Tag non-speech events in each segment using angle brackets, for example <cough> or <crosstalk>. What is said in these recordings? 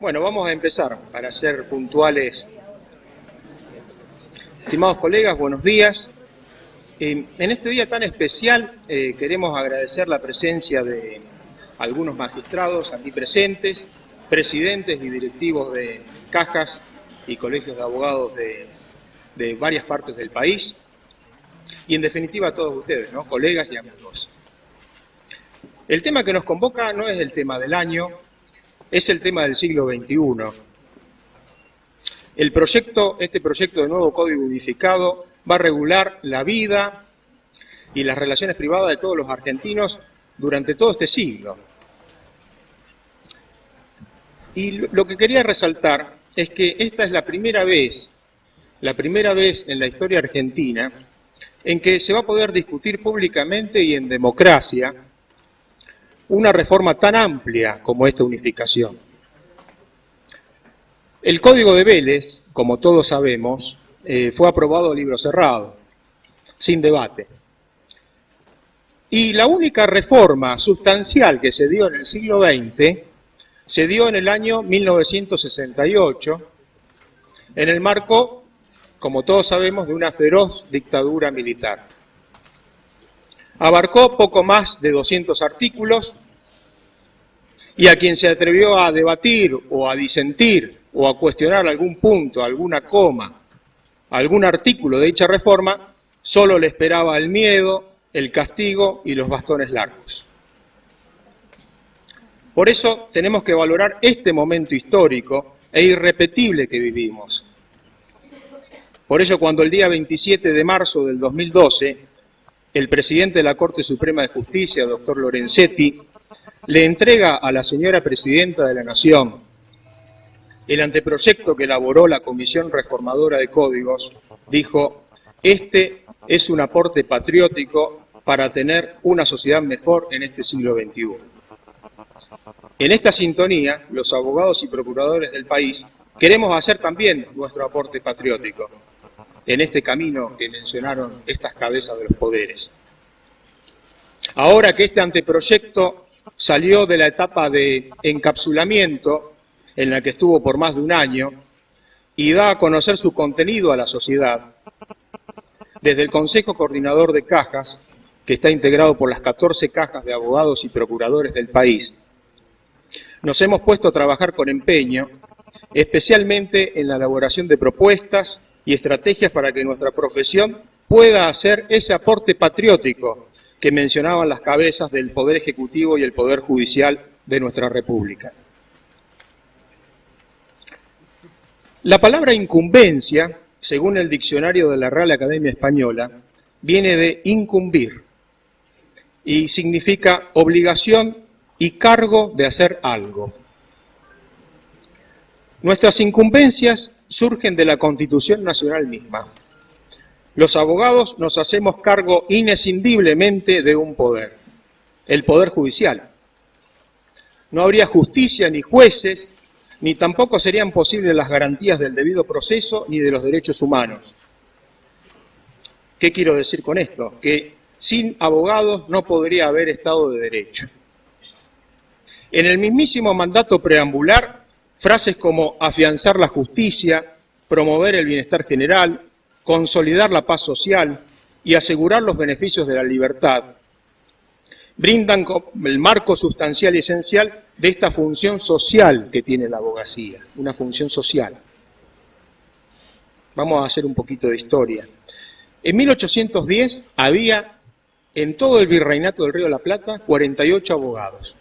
Bueno, vamos a empezar para ser puntuales. Estimados colegas, buenos días. Eh, en este día tan especial eh, queremos agradecer la presencia de algunos magistrados aquí presentes, presidentes y directivos de cajas y colegios de abogados de, de varias partes del país y en definitiva a todos ustedes, ¿no? colegas y amigos. El tema que nos convoca no es el tema del año, es el tema del siglo XXI. El proyecto, este proyecto de nuevo Código Unificado va a regular la vida y las relaciones privadas de todos los argentinos durante todo este siglo. Y lo que quería resaltar es que esta es la primera vez, la primera vez en la historia argentina en que se va a poder discutir públicamente y en democracia una reforma tan amplia como esta unificación. El Código de Vélez, como todos sabemos, eh, fue aprobado a libro cerrado, sin debate. Y la única reforma sustancial que se dio en el siglo XX se dio en el año 1968, en el marco, como todos sabemos, de una feroz dictadura militar. Abarcó poco más de 200 artículos y a quien se atrevió a debatir o a disentir o a cuestionar algún punto, alguna coma, algún artículo de dicha reforma, solo le esperaba el miedo, el castigo y los bastones largos. Por eso tenemos que valorar este momento histórico e irrepetible que vivimos. Por ello, cuando el día 27 de marzo del 2012, el presidente de la Corte Suprema de Justicia, doctor Lorenzetti, le entrega a la señora Presidenta de la Nación el anteproyecto que elaboró la Comisión Reformadora de Códigos, dijo, este es un aporte patriótico para tener una sociedad mejor en este siglo XXI. En esta sintonía, los abogados y procuradores del país queremos hacer también nuestro aporte patriótico en este camino que mencionaron estas cabezas de los poderes. Ahora que este anteproyecto salió de la etapa de encapsulamiento en la que estuvo por más de un año y da a conocer su contenido a la sociedad, desde el Consejo Coordinador de Cajas, que está integrado por las 14 cajas de abogados y procuradores del país, nos hemos puesto a trabajar con empeño, especialmente en la elaboración de propuestas y estrategias para que nuestra profesión pueda hacer ese aporte patriótico que mencionaban las cabezas del Poder Ejecutivo y el Poder Judicial de nuestra República. La palabra incumbencia, según el diccionario de la Real Academia Española, viene de incumbir y significa obligación y cargo de hacer algo. Nuestras incumbencias surgen de la Constitución Nacional misma. Los abogados nos hacemos cargo inescindiblemente de un poder, el poder judicial. No habría justicia ni jueces, ni tampoco serían posibles las garantías del debido proceso ni de los derechos humanos. ¿Qué quiero decir con esto? Que sin abogados no podría haber Estado de Derecho. En el mismísimo mandato preambular, frases como afianzar la justicia, promover el bienestar general, consolidar la paz social y asegurar los beneficios de la libertad, brindan el marco sustancial y esencial de esta función social que tiene la abogacía, una función social. Vamos a hacer un poquito de historia. En 1810 había en todo el virreinato del Río de la Plata 48 abogados.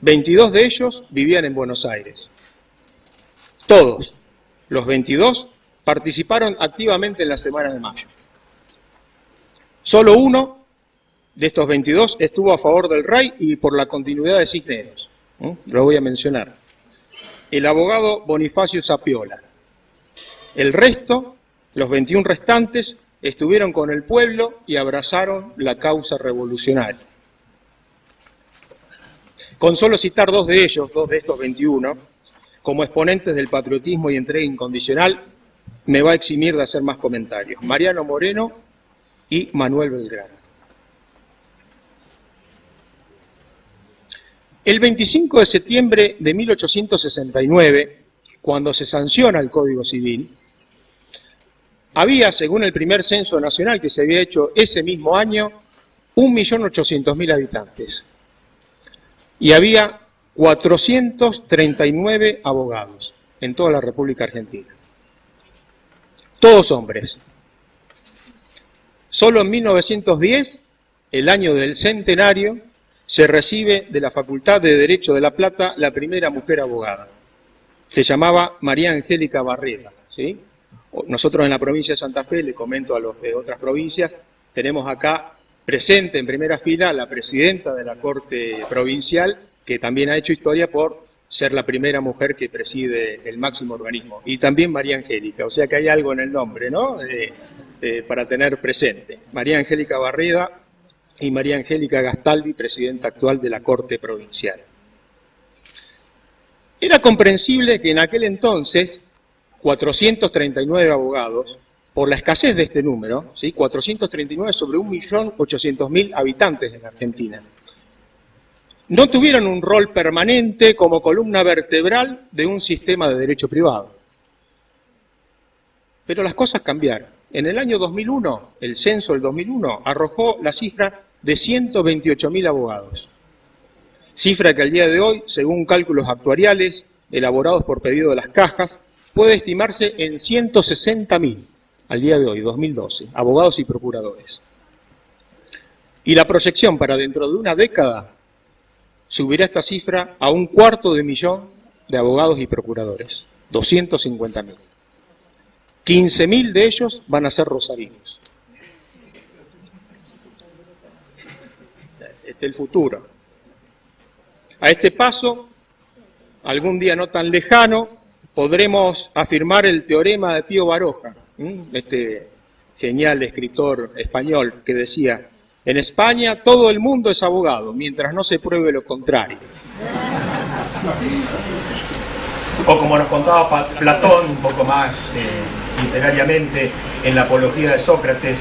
22 de ellos vivían en Buenos Aires. Todos, los 22 participaron activamente en la Semana de Mayo. Solo uno de estos 22 estuvo a favor del rey y por la continuidad de Cisneros. Lo voy a mencionar. El abogado Bonifacio Sapiola. El resto, los 21 restantes, estuvieron con el pueblo y abrazaron la causa revolucionaria. Con solo citar dos de ellos, dos de estos 21, como exponentes del patriotismo y entrega incondicional, me va a eximir de hacer más comentarios. Mariano Moreno y Manuel Belgrano. El 25 de septiembre de 1869, cuando se sanciona el Código Civil, había, según el primer censo nacional que se había hecho ese mismo año, 1.800.000 habitantes. Y había 439 abogados en toda la República Argentina. Todos hombres. Solo en 1910, el año del centenario, se recibe de la Facultad de Derecho de La Plata la primera mujer abogada. Se llamaba María Angélica Barrera. Nosotros en la provincia de Santa Fe, le comento a los de otras provincias, tenemos acá presente en primera fila la presidenta de la Corte Provincial, que también ha hecho historia por ser la primera mujer que preside el máximo organismo. Y también María Angélica, o sea que hay algo en el nombre, ¿no? Eh, eh, para tener presente. María Angélica Barreda y María Angélica Gastaldi, presidenta actual de la Corte Provincial. Era comprensible que en aquel entonces 439 abogados, por la escasez de este número, ¿sí? 439 sobre 1.800.000 habitantes en Argentina, no tuvieron un rol permanente como columna vertebral de un sistema de derecho privado. Pero las cosas cambiaron. En el año 2001, el censo del 2001 arrojó la cifra de 128.000 abogados. Cifra que al día de hoy, según cálculos actuariales elaborados por pedido de las cajas, puede estimarse en 160.000 al día de hoy, 2012, abogados y procuradores. Y la proyección para dentro de una década subirá esta cifra a un cuarto de millón de abogados y procuradores, 250.000. 15.000 de ellos van a ser rosarinos. Este es el futuro. A este paso, algún día no tan lejano, podremos afirmar el teorema de Pío Baroja, este genial escritor español que decía, en España todo el mundo es abogado, mientras no se pruebe lo contrario. <laughs> O como nos contaba Platón, un poco más eh, literariamente, en la apología de Sócrates,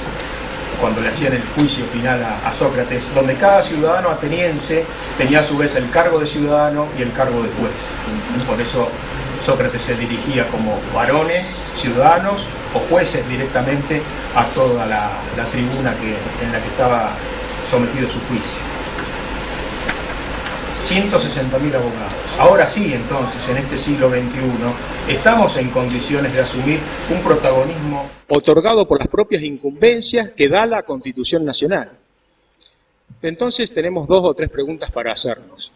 cuando le hacían el juicio final a, Sócrates, donde cada ciudadano ateniense tenía a su vez el cargo de ciudadano y el cargo de juez. Por eso Sócrates se dirigía como varones, ciudadanos o jueces directamente a toda la, tribuna que, en la que estaba sometido su juicio. 160.000 abogados. Ahora sí, entonces, en este siglo XXI, estamos en condiciones de asumir un protagonismo otorgado por las propias incumbencias que da la Constitución Nacional. Entonces tenemos dos o tres preguntas para hacernos.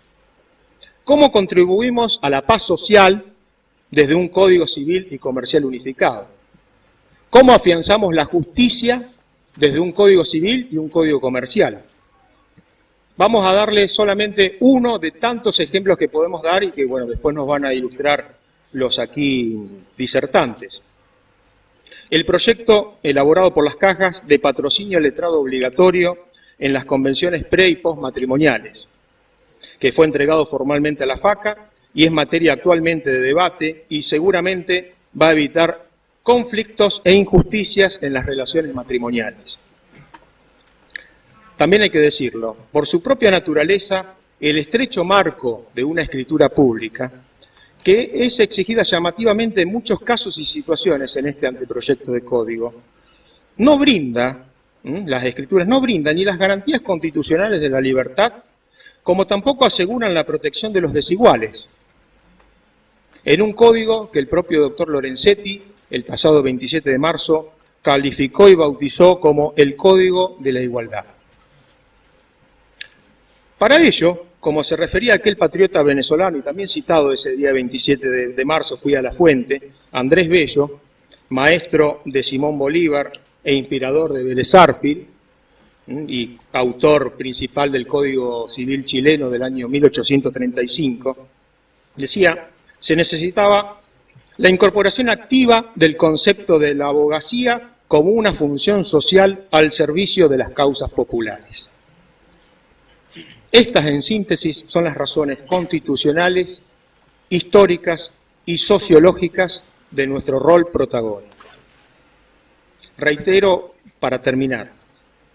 ¿Cómo contribuimos a la paz social desde un Código Civil y Comercial unificado? ¿Cómo afianzamos la justicia desde un Código Civil y un Código Comercial? Vamos a darle solamente uno de tantos ejemplos que podemos dar y que, bueno, después nos van a ilustrar los aquí disertantes. El proyecto elaborado por las cajas de patrocinio letrado obligatorio en las convenciones pre y post matrimoniales, que fue entregado formalmente a la FACA y es materia actualmente de debate y seguramente va a evitar conflictos e injusticias en las relaciones matrimoniales. También hay que decirlo, por su propia naturaleza, el estrecho marco de una escritura pública, que es exigida llamativamente en muchos casos y situaciones en este anteproyecto de código, no brinda, las escrituras no brindan ni las garantías constitucionales de la libertad, como tampoco aseguran la protección de los desiguales, en un código que el propio doctor Lorenzetti, el pasado 27 de marzo, calificó y bautizó como el Código de la Igualdad. Para ello, como se refería aquel patriota venezolano, y también citado ese día 27 de, marzo, fui a la fuente, Andrés Bello, maestro de Simón Bolívar e inspirador de Vélez y autor principal del Código Civil chileno del año 1835, decía, se necesitaba la incorporación activa del concepto de la abogacía como una función social al servicio de las causas populares. Estas, en síntesis, son las razones constitucionales, históricas y sociológicas de nuestro rol protagónico. Reitero, para terminar,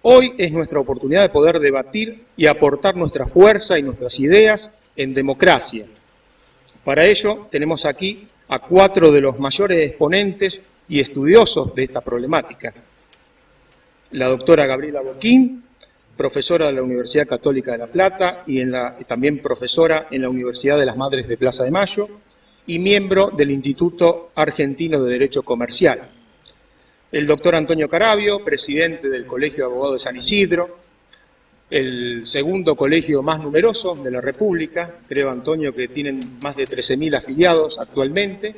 hoy es nuestra oportunidad de poder debatir y aportar nuestra fuerza y nuestras ideas en democracia. Para ello tenemos aquí a cuatro de los mayores exponentes y estudiosos de esta problemática. La doctora Gabriela Boquín, profesora de la Universidad Católica de La Plata y también profesora en la Universidad de las Madres de Plaza de Mayo y miembro del Instituto Argentino de Derecho Comercial. El doctor Antonio Carabio, presidente del Colegio de Abogados de San Isidro, el segundo colegio más numeroso de la República, creo, Antonio, que tienen más de 13.000 afiliados actualmente.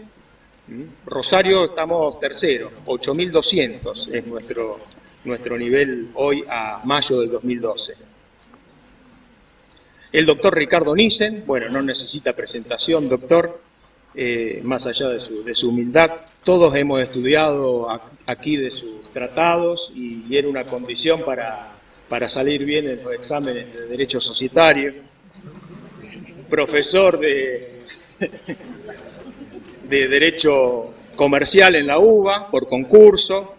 ¿Mm? Rosario estamos tercero, 8.200 es nuestro, nuestro nivel hoy a mayo del 2012. El doctor Ricardo Nissen, bueno, no necesita presentación, doctor, eh, más allá de su, de su, humildad. Todos hemos estudiado aquí de sus tratados y era una condición para para salir bien en los exámenes de Derecho Societario, profesor de, de Derecho Comercial en la UBA por concurso,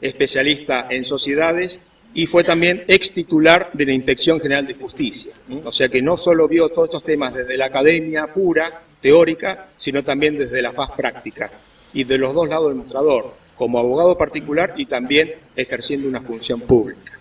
especialista en sociedades y fue también ex titular de la Inspección General de Justicia. O sea que no solo vio todos estos temas desde la academia pura, teórica, sino también desde la faz práctica y de los dos lados del mostrador, como abogado particular y también ejerciendo una función pública.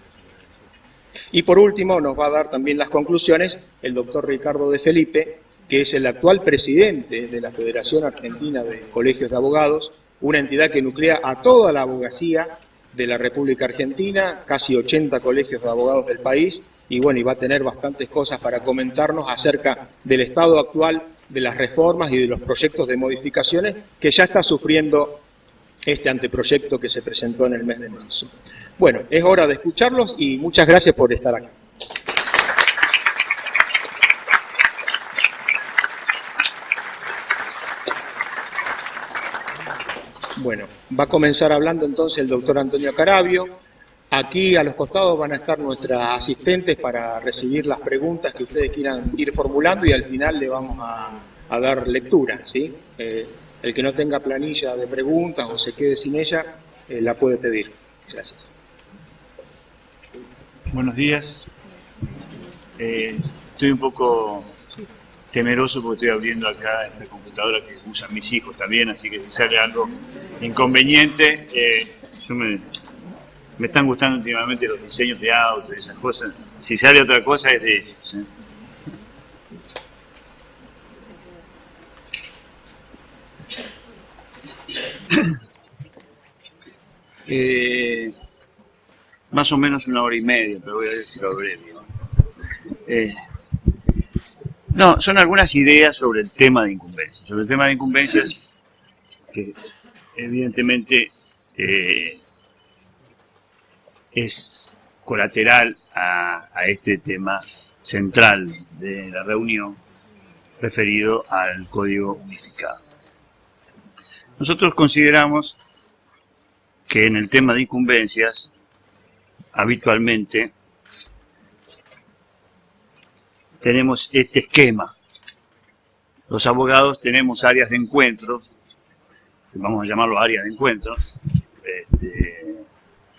Y por último nos va a dar también las conclusiones el doctor Ricardo de Felipe, que es el actual presidente de la Federación Argentina de Colegios de Abogados, una entidad que nuclea a toda la abogacía de la República Argentina, casi 80 colegios de abogados del país, y bueno, va a tener bastantes cosas para comentarnos acerca del estado actual de las reformas y de los proyectos de modificaciones que ya está sufriendo este anteproyecto que se presentó en el mes de marzo. Bueno, es hora de escucharlos y muchas gracias por estar aquí. Bueno, va a comenzar hablando entonces el doctor Antonio Carabio. Aquí a los costados van a estar nuestras asistentes para recibir las preguntas que ustedes quieran ir formulando y al final le vamos a, dar lectura. ¿sí? Eh, el que no tenga planilla de preguntas o se quede sin ella, eh, la puede pedir. Gracias. Buenos días. Eh, estoy un poco temeroso porque estoy abriendo acá esta computadora que usan mis hijos también, así que si sale algo inconveniente, eh, me, están gustando últimamente los diseños de auto y esas cosas. Si sale otra cosa es de ellos. ¿eh? Más o menos una hora y media, pero voy a decirlo breve. Eh, no, son algunas ideas sobre el tema de incumbencias. Sobre el tema de incumbencias, que evidentemente eh, es colateral a, a, este tema central de la reunión referido al código unificado. Nosotros consideramos que en el tema de incumbencias habitualmente tenemos este esquema. Los abogados tenemos áreas de encuentros, vamos a llamarlo áreas de encuentros, este,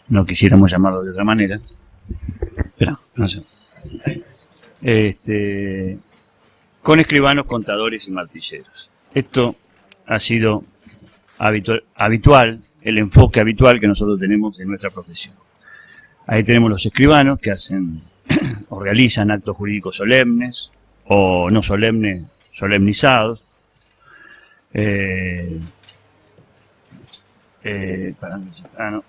no quisiéramos llamarlo de otra manera, pero no sé. Este, con escribanos, contadores y martilleros. Esto ha sido habitual, habitual, el enfoque habitual que nosotros tenemos en nuestra profesión. Ahí tenemos los escribanos que hacen <clears throat> o realizan actos jurídicos solemnes o no solemnes, solemnizados. Eh, eh, ah,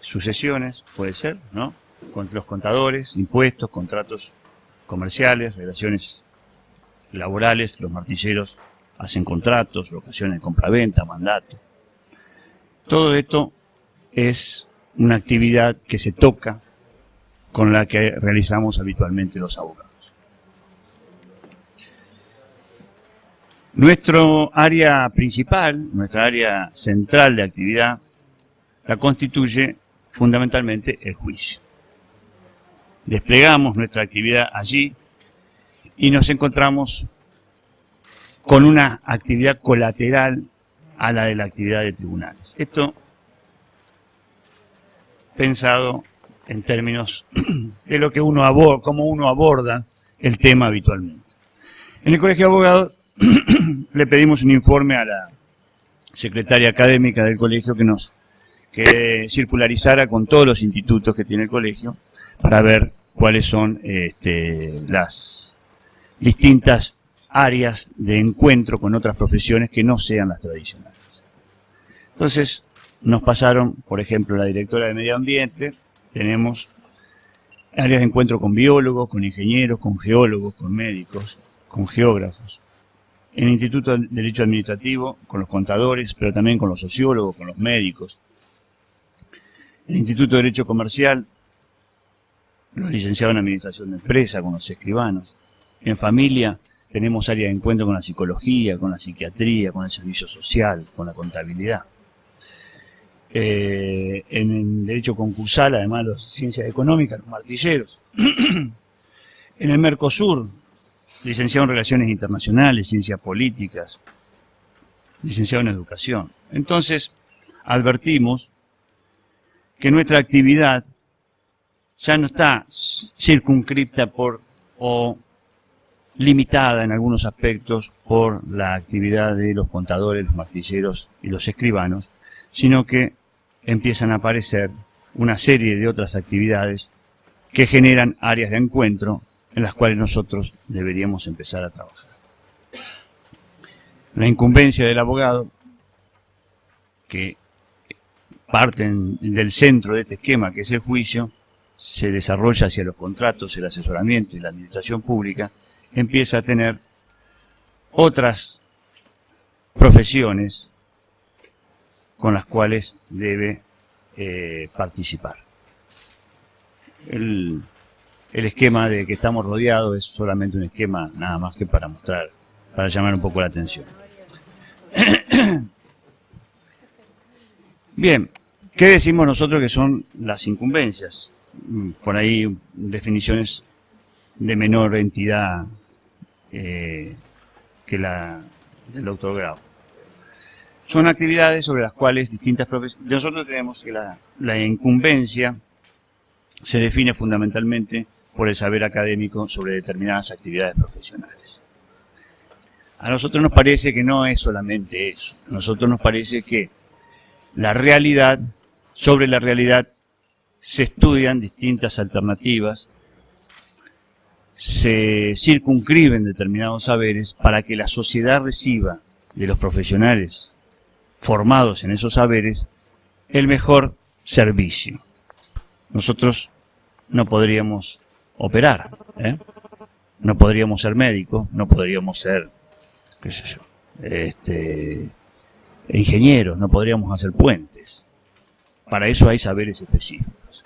Sucesiones, puede ser, ¿no? Con los contadores, impuestos, contratos comerciales, relaciones laborales, los martilleros hacen contratos, locaciones de compraventa, mandato. Todo esto es una actividad que se toca con la que realizamos habitualmente los abogados. Nuestro área principal, nuestra área central de actividad, la constituye fundamentalmente el juicio. Desplegamos nuestra actividad allí y nos encontramos con una actividad colateral a la de la actividad de tribunales. Esto pensado en términos <clears throat> de lo que uno aborda, cómo uno aborda el tema habitualmente. En el Colegio de Abogados <clears throat> le pedimos un informe a la secretaria académica del colegio que nos que circularizara con todos los institutos que tiene el colegio para ver cuáles son este, las distintas áreas de encuentro con otras profesiones que no sean las tradicionales. Entonces, nos pasaron, por ejemplo, la directora de Medio Ambiente, tenemos áreas de encuentro con biólogos, con ingenieros, con geólogos, con médicos, con geógrafos. En el Instituto de Derecho Administrativo, con los contadores, pero también con los sociólogos, con los médicos. En el Instituto de Derecho Comercial, los licenciados en Administración de Empresa, con los escribanos. En familia, tenemos áreas de encuentro con la psicología, con la psiquiatría, con el servicio social, con la contabilidad. Eh, en derecho concursal, además de ciencias económicas, los martilleros. <clears throat> en el Mercosur, licenciado en Relaciones Internacionales, Ciencias Políticas, licenciado en Educación. Entonces, advertimos que nuestra actividad ya no está circunscripta por o limitada en algunos aspectos por la actividad de los contadores, los martilleros y los escribanos, sino que empiezan a aparecer una serie de otras actividades que generan áreas de encuentro en las cuales nosotros deberíamos empezar a trabajar. La incumbencia del abogado, que parten del centro de este esquema, que es el juicio, se desarrolla hacia los contratos, el asesoramiento y la administración pública, empieza a tener otras profesiones con las cuales debe eh, participar. El, el esquema de que estamos rodeados es solamente un esquema nada más que para mostrar, para llamar un poco la atención. <clears throat> Bien, ¿qué decimos nosotros que son las incumbencias? Mm, por ahí definiciones de menor entidad eh, que la del doctor Grau son actividades sobre las cuales distintas profesiones... Nosotros tenemos que la, la incumbencia se define fundamentalmente por el saber académico sobre determinadas actividades profesionales. A nosotros nos parece que no es solamente eso. A nosotros nos parece que la realidad, sobre la realidad, se estudian distintas alternativas, se circunscriben determinados saberes para que la sociedad reciba de los profesionales formados en esos saberes el mejor servicio. Nosotros no podríamos operar, ¿eh? no podríamos ser médicos, no podríamos ser, qué sé yo, este, ingenieros, no podríamos hacer puentes. Para eso hay saberes específicos.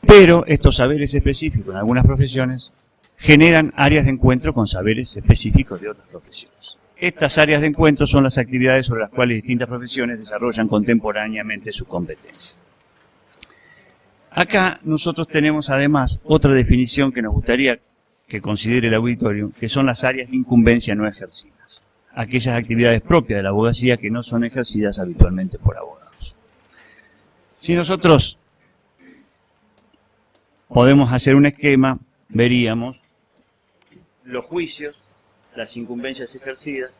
Pero estos saberes específicos en algunas profesiones generan áreas de encuentro con saberes específicos de otras profesiones. Estas áreas de encuentro son las actividades sobre las cuales distintas profesiones desarrollan contemporáneamente sus competencias. Acá nosotros tenemos además otra definición que nos gustaría que considere el auditorio, que son las áreas de incumbencia no ejercidas, aquellas actividades propias de la abogacía que no son ejercidas habitualmente por abogados. Si nosotros podemos hacer un esquema, veríamos los juicios las incumbencias ejercidas,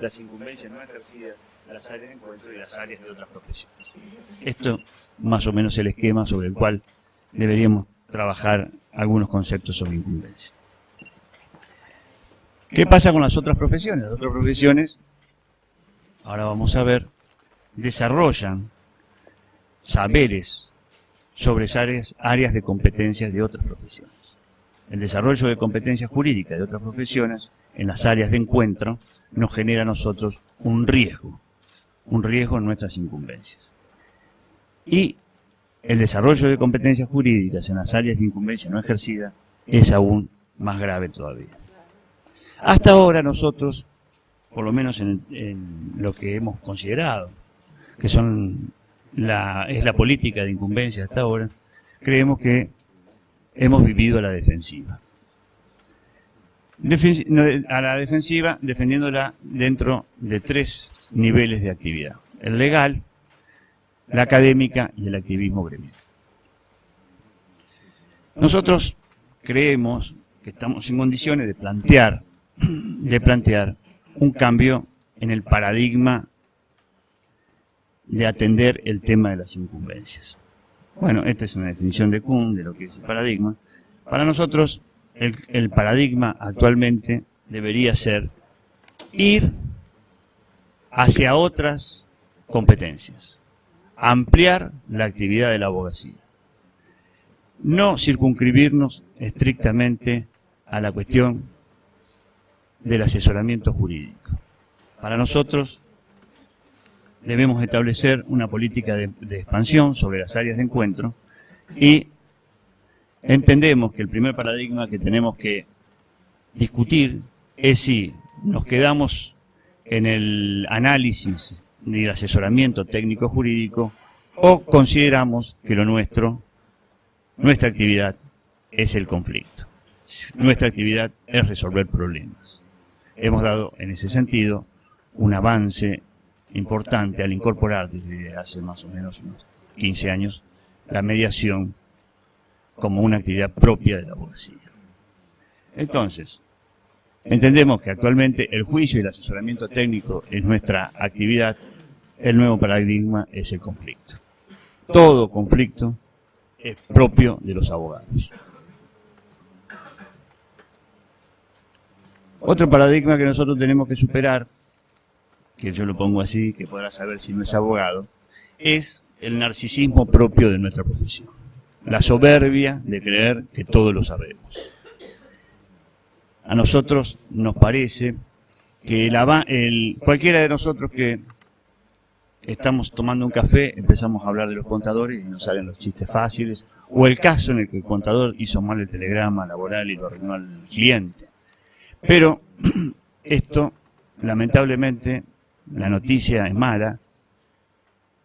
las incumbencias no ejercidas, las áreas de encuentro y las áreas de otras profesiones. Esto más o menos el esquema sobre el cual deberíamos trabajar algunos conceptos sobre incumbencia. ¿Qué pasa con las otras profesiones? Las otras profesiones, ahora vamos a ver, desarrollan saberes sobre áreas, áreas de competencias de otras profesiones. El desarrollo de competencias jurídicas de otras profesiones en las áreas de encuentro nos genera a nosotros un riesgo, un riesgo en nuestras incumbencias. Y el desarrollo de competencias jurídicas en las áreas de incumbencia no ejercida es aún más grave todavía. Hasta ahora nosotros, por lo menos en, lo que hemos considerado, que son la, es la política de incumbencia hasta ahora, creemos que hemos vivido a la defensiva a la defensiva, defendiéndola dentro de tres niveles de actividad. El legal, la académica y el activismo gremial. Nosotros creemos que estamos en condiciones de plantear, de plantear un cambio en el paradigma de atender el tema de las incumbencias. Bueno, esta es una definición de Kuhn de lo que es el paradigma. Para nosotros, el, el paradigma actualmente debería ser ir hacia otras competencias, ampliar la actividad de la abogacía, no circunscribirnos estrictamente a la cuestión del asesoramiento jurídico. Para nosotros debemos establecer una política de, de, expansión sobre las áreas de encuentro y entendemos que el primer paradigma que tenemos que discutir es si nos quedamos en el análisis y el asesoramiento técnico jurídico o consideramos que lo nuestro, nuestra actividad es el conflicto. Nuestra actividad es resolver problemas. Hemos dado en ese sentido un avance importante al incorporar desde hace más o menos unos 15 años la mediación como una actividad propia de la abogacía. Entonces, entendemos que actualmente el juicio y el asesoramiento técnico es nuestra actividad, el nuevo paradigma es el conflicto. Todo conflicto es propio de los abogados. Otro paradigma que nosotros tenemos que superar que yo lo pongo así, que podrá saber si no es abogado, es el narcisismo propio de nuestra profesión. La soberbia de creer que todo lo sabemos. A nosotros nos parece que el, cualquiera de nosotros que estamos tomando un café, empezamos a hablar de los contadores y nos salen los chistes fáciles, o el caso en el que el contador hizo mal el telegrama laboral y lo arruinó al cliente. Pero <clears throat> esto, lamentablemente, la noticia es mala,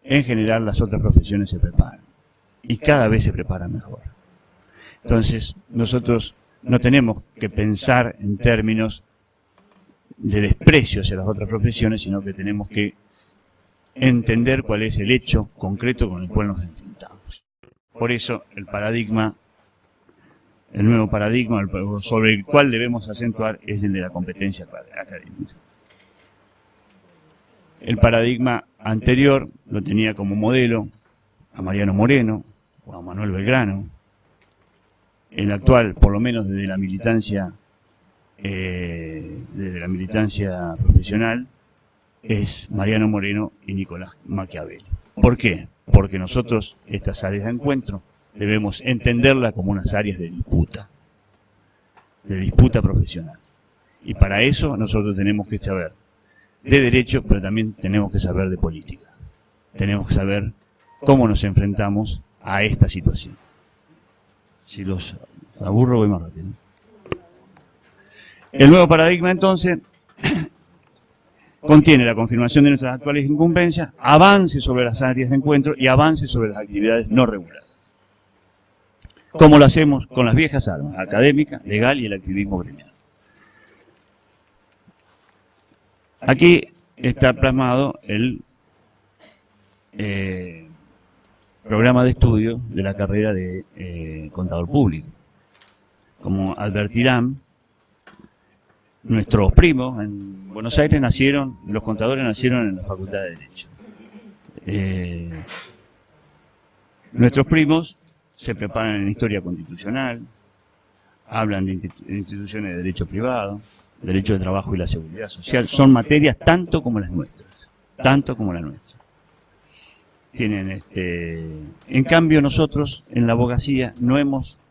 en general las otras profesiones se preparan. Y cada vez se preparan mejor. Entonces, nosotros no tenemos que pensar en términos de desprecio hacia las otras profesiones, sino que tenemos que entender cuál es el hecho concreto con el cual nos enfrentamos. Por eso, el paradigma, el nuevo paradigma sobre el cual debemos acentuar es el de la competencia académica. El paradigma anterior lo tenía como modelo a Mariano Moreno o a Manuel Belgrano. El actual, por lo menos desde la militancia, eh, desde la militancia profesional, es Mariano Moreno y Nicolás Maquiavelli. ¿Por qué? Porque nosotros estas áreas de encuentro debemos entenderlas como unas áreas de disputa, de disputa profesional. Y para eso nosotros tenemos que saber de derecho, pero también tenemos que saber de política. Tenemos que saber cómo nos enfrentamos a esta situación. Si los aburro, voy más rápido. El nuevo paradigma, entonces, contiene la confirmación de nuestras actuales incumbencias, avance sobre las áreas de encuentro y avance sobre las actividades no reguladas. Como lo hacemos con las viejas armas, académica, legal y el activismo gremial. Aquí está plasmado el eh, programa de estudio de la carrera de eh, contador público. Como advertirán, nuestros primos en Buenos Aires nacieron, los contadores nacieron en la Facultad de Derecho. Eh, nuestros primos se preparan en historia constitucional, hablan de instituciones de derecho privado, derecho de trabajo y la seguridad social, son materias tanto como las nuestras, tanto como las nuestras. Tienen este, en cambio nosotros en la abogacía no hemos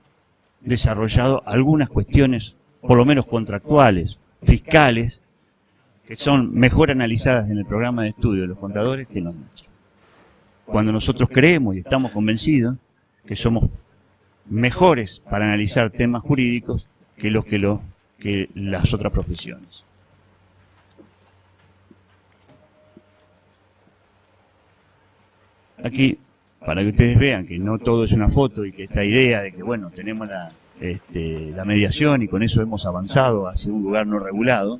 desarrollado algunas cuestiones, por lo menos contractuales, fiscales, que son mejor analizadas en el programa de estudio de los contadores que en los nuestros. Cuando nosotros creemos y estamos convencidos que somos mejores para analizar temas jurídicos que los que los que las otras profesiones. Aquí, para que ustedes vean que no todo es una foto y que esta idea de que, bueno, tenemos la, este, mediación y con eso hemos avanzado hacia un lugar no regulado,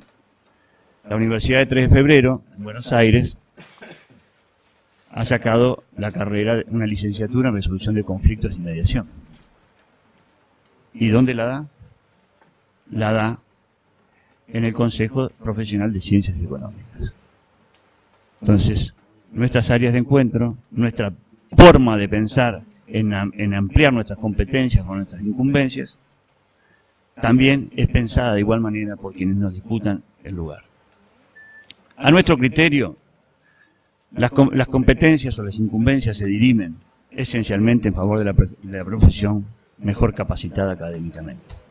la Universidad de 3 de Febrero, en Buenos Aires, ha sacado la carrera, una licenciatura en resolución de conflictos y mediación. ¿Y dónde la da? La da en el Consejo Profesional de Ciencias Económicas. Entonces, nuestras áreas de encuentro, nuestra forma de pensar en, ampliar nuestras competencias o nuestras incumbencias, también es pensada de igual manera por quienes nos disputan el lugar. A nuestro criterio, las, competencias o las incumbencias se dirimen esencialmente en favor de la profesión mejor capacitada académicamente.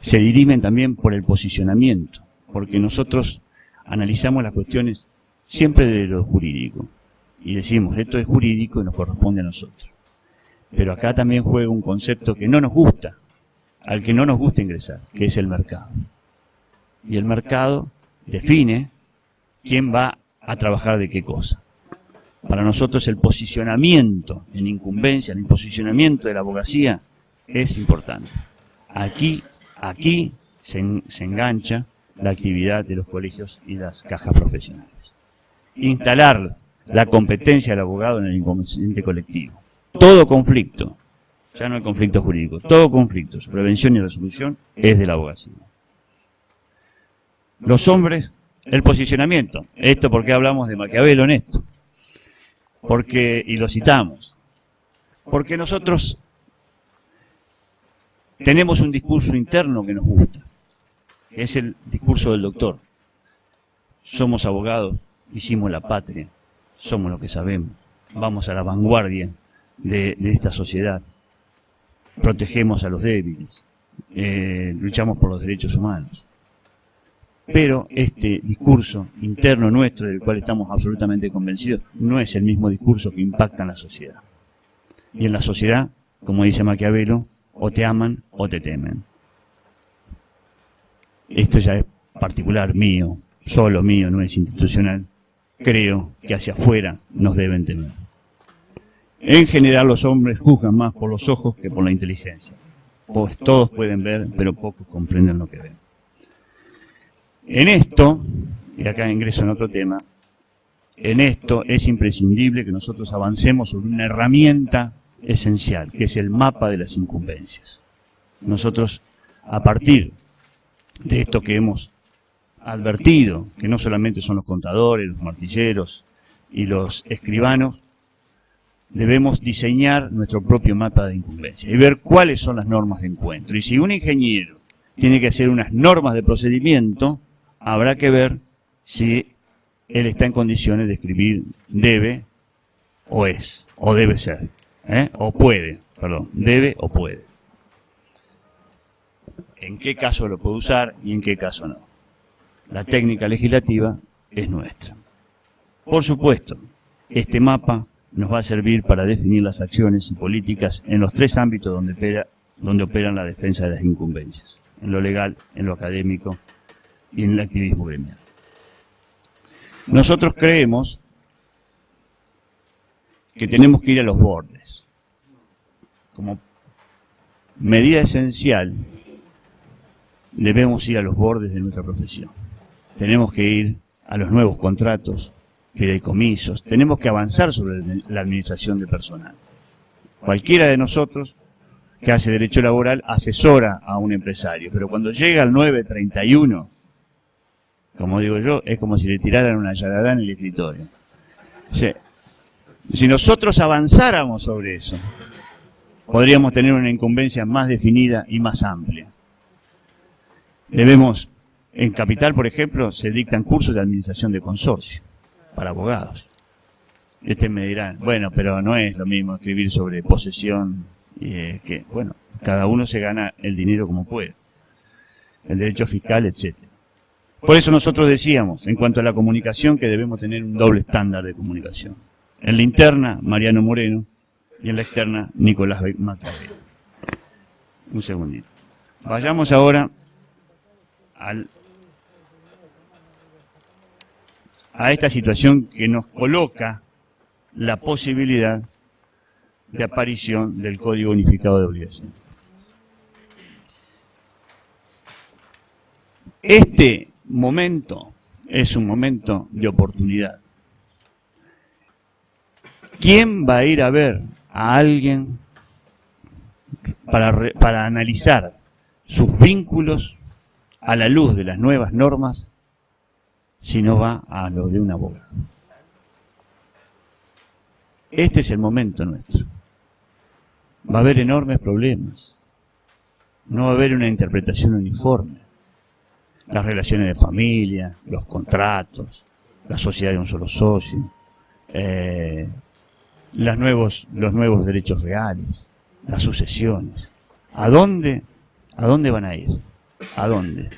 Se dirimen también por el posicionamiento, porque nosotros analizamos las cuestiones siempre de lo jurídico y decimos esto es jurídico y nos corresponde a nosotros. Pero acá también juega un concepto que no nos gusta, al que no nos gusta ingresar, que es el mercado. Y el mercado define quién va a trabajar de qué cosa. Para nosotros el posicionamiento en incumbencia, el posicionamiento de la abogacía es importante. Aquí, aquí se, se engancha la actividad de los colegios y las cajas profesionales. Instalar la competencia del abogado en el inconsciente colectivo. Todo conflicto ya no hay conflicto jurídico. Todo conflicto, su prevención y resolución es de la abogacía. Los hombres, el posicionamiento. Esto porque hablamos de Maquiavelo en esto. Porque, y lo citamos, porque nosotros tenemos un discurso interno que nos gusta, es el discurso del doctor. Somos abogados, hicimos la patria, somos lo que sabemos, vamos a la vanguardia de esta sociedad protegemos a los débiles, eh, luchamos por los derechos humanos. Pero este discurso interno nuestro, del cual estamos absolutamente convencidos, no es el mismo discurso que impacta en la sociedad. Y en la sociedad, como dice Maquiavelo, o te aman o te temen. Esto ya es particular mío, solo mío, no es institucional. Creo que hacia afuera nos deben temer. En general los hombres juzgan más por los ojos que por la inteligencia. Pues todos pueden ver, pero pocos comprenden lo que ven. En esto, y acá ingreso en otro tema, en esto es imprescindible que nosotros avancemos sobre una herramienta esencial, que es el mapa de las incumbencias. Nosotros, a partir de esto que hemos advertido, que no solamente son los contadores, los martilleros y los escribanos, debemos diseñar nuestro propio mapa de incumbencia y ver cuáles son las normas de encuentro. Y si un ingeniero tiene que hacer unas normas de procedimiento, habrá que ver si él está en condiciones de escribir debe o es, o debe ser, ¿eh? o puede, perdón, debe o puede. En qué caso lo puede usar y en qué caso no. La técnica legislativa es nuestra. Por supuesto, este mapa nos va a servir para definir las acciones y políticas en los tres ámbitos donde, opera, donde operan la defensa de las incumbencias, en lo legal, en lo académico y en el activismo gremial. Nosotros creemos que tenemos que ir a los bordes. Como medida esencial, debemos ir a los bordes de nuestra profesión. Tenemos que ir a los nuevos contratos, fideicomisos, tenemos que avanzar sobre la administración de personal. Cualquiera de nosotros que hace derecho laboral asesora a un empresario, pero cuando llega al 931, como digo yo, es como si le tiraran una yarada en el escritorio. Si nosotros avanzáramos sobre eso, podríamos tener una incumbencia más definida y más amplia. Debemos, en Capital, por ejemplo, se dictan cursos de administración de consorcio para abogados. Ustedes me dirán, bueno, pero no es lo mismo escribir sobre posesión eh, que, bueno, cada uno se gana el dinero como puede. El derecho fiscal, etcétera. Por eso nosotros decíamos, en cuanto a la comunicación, que debemos tener un doble estándar de comunicación. En la interna, Mariano Moreno, y en la externa, Nicolás Macarrero. Un segundito. Vayamos ahora a esta situación que nos coloca la posibilidad de aparición del Código Unificado de Obligación. Este momento es un momento de oportunidad. ¿Quién va a ir a ver a alguien para, para analizar sus vínculos a la luz de las nuevas normas si no va a lo de un abogado. Este es el momento nuestro. Va a haber enormes problemas. No va a haber una interpretación uniforme. Las relaciones de familia, los contratos, la sociedad de un solo socio, eh, las nuevos, los nuevos derechos reales, las sucesiones. ¿A dónde, ¿A dónde van a ir? ¿A dónde?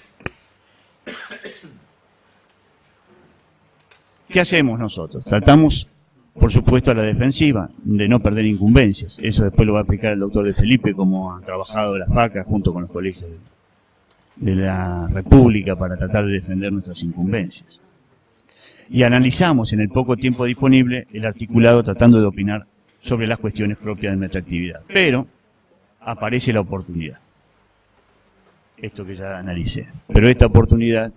¿Qué hacemos nosotros? Tratamos, por supuesto, a la defensiva, de no perder incumbencias. Eso después lo va a explicar el doctor de Felipe, cómo ha trabajado la FACA junto con los colegios de la República para tratar de defender nuestras incumbencias. Y analizamos en el poco tiempo disponible el articulado tratando de opinar sobre las cuestiones propias de nuestra actividad. Pero aparece la oportunidad. Esto que ya analicé. Pero esta oportunidad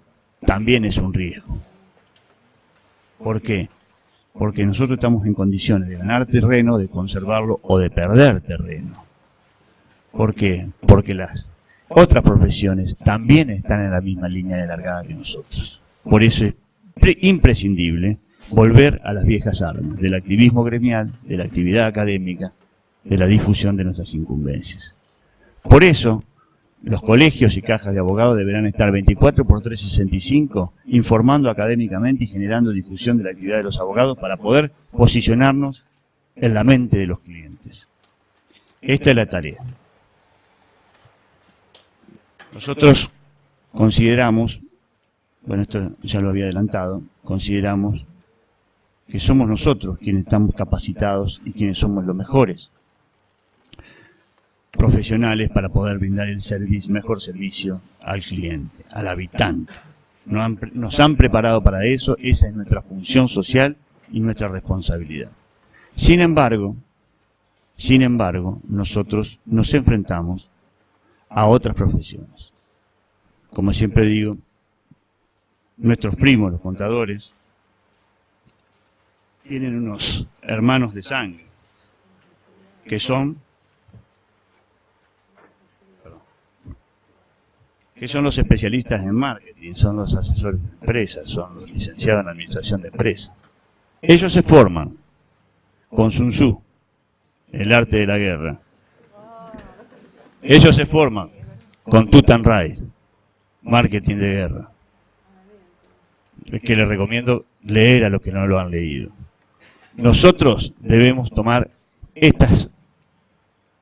también es un riesgo. ¿Por qué? Porque nosotros estamos en condiciones de ganar terreno, de conservarlo o de perder terreno. ¿Por qué? Porque las otras profesiones también están en la misma línea de largada que nosotros. Por eso es imprescindible volver a las viejas armas del activismo gremial, de la actividad académica, de la difusión de nuestras incumbencias. Por eso, los colegios y cajas de abogados deberán estar 24 por 365 informando académicamente y generando difusión de la actividad de los abogados para poder posicionarnos en la mente de los clientes. Esta es la tarea. Nosotros consideramos, bueno, esto ya lo había adelantado, consideramos que somos nosotros quienes estamos capacitados y quienes somos los mejores profesionales para poder brindar el servicio, mejor servicio al cliente, al habitante. Nos han, nos han preparado para eso, esa es nuestra función social y nuestra responsabilidad. Sin embargo, sin embargo, nosotros nos enfrentamos a otras profesiones. Como siempre digo, nuestros primos, los contadores, tienen unos hermanos de sangre, que son que son los especialistas en marketing, son los asesores de empresas, son los licenciados en administración de empresas. Ellos se forman con Sun Tzu, el arte de la guerra. Ellos se forman con Tutan marketing de guerra. Que les recomiendo leer a los que no lo han leído. Nosotros debemos tomar estas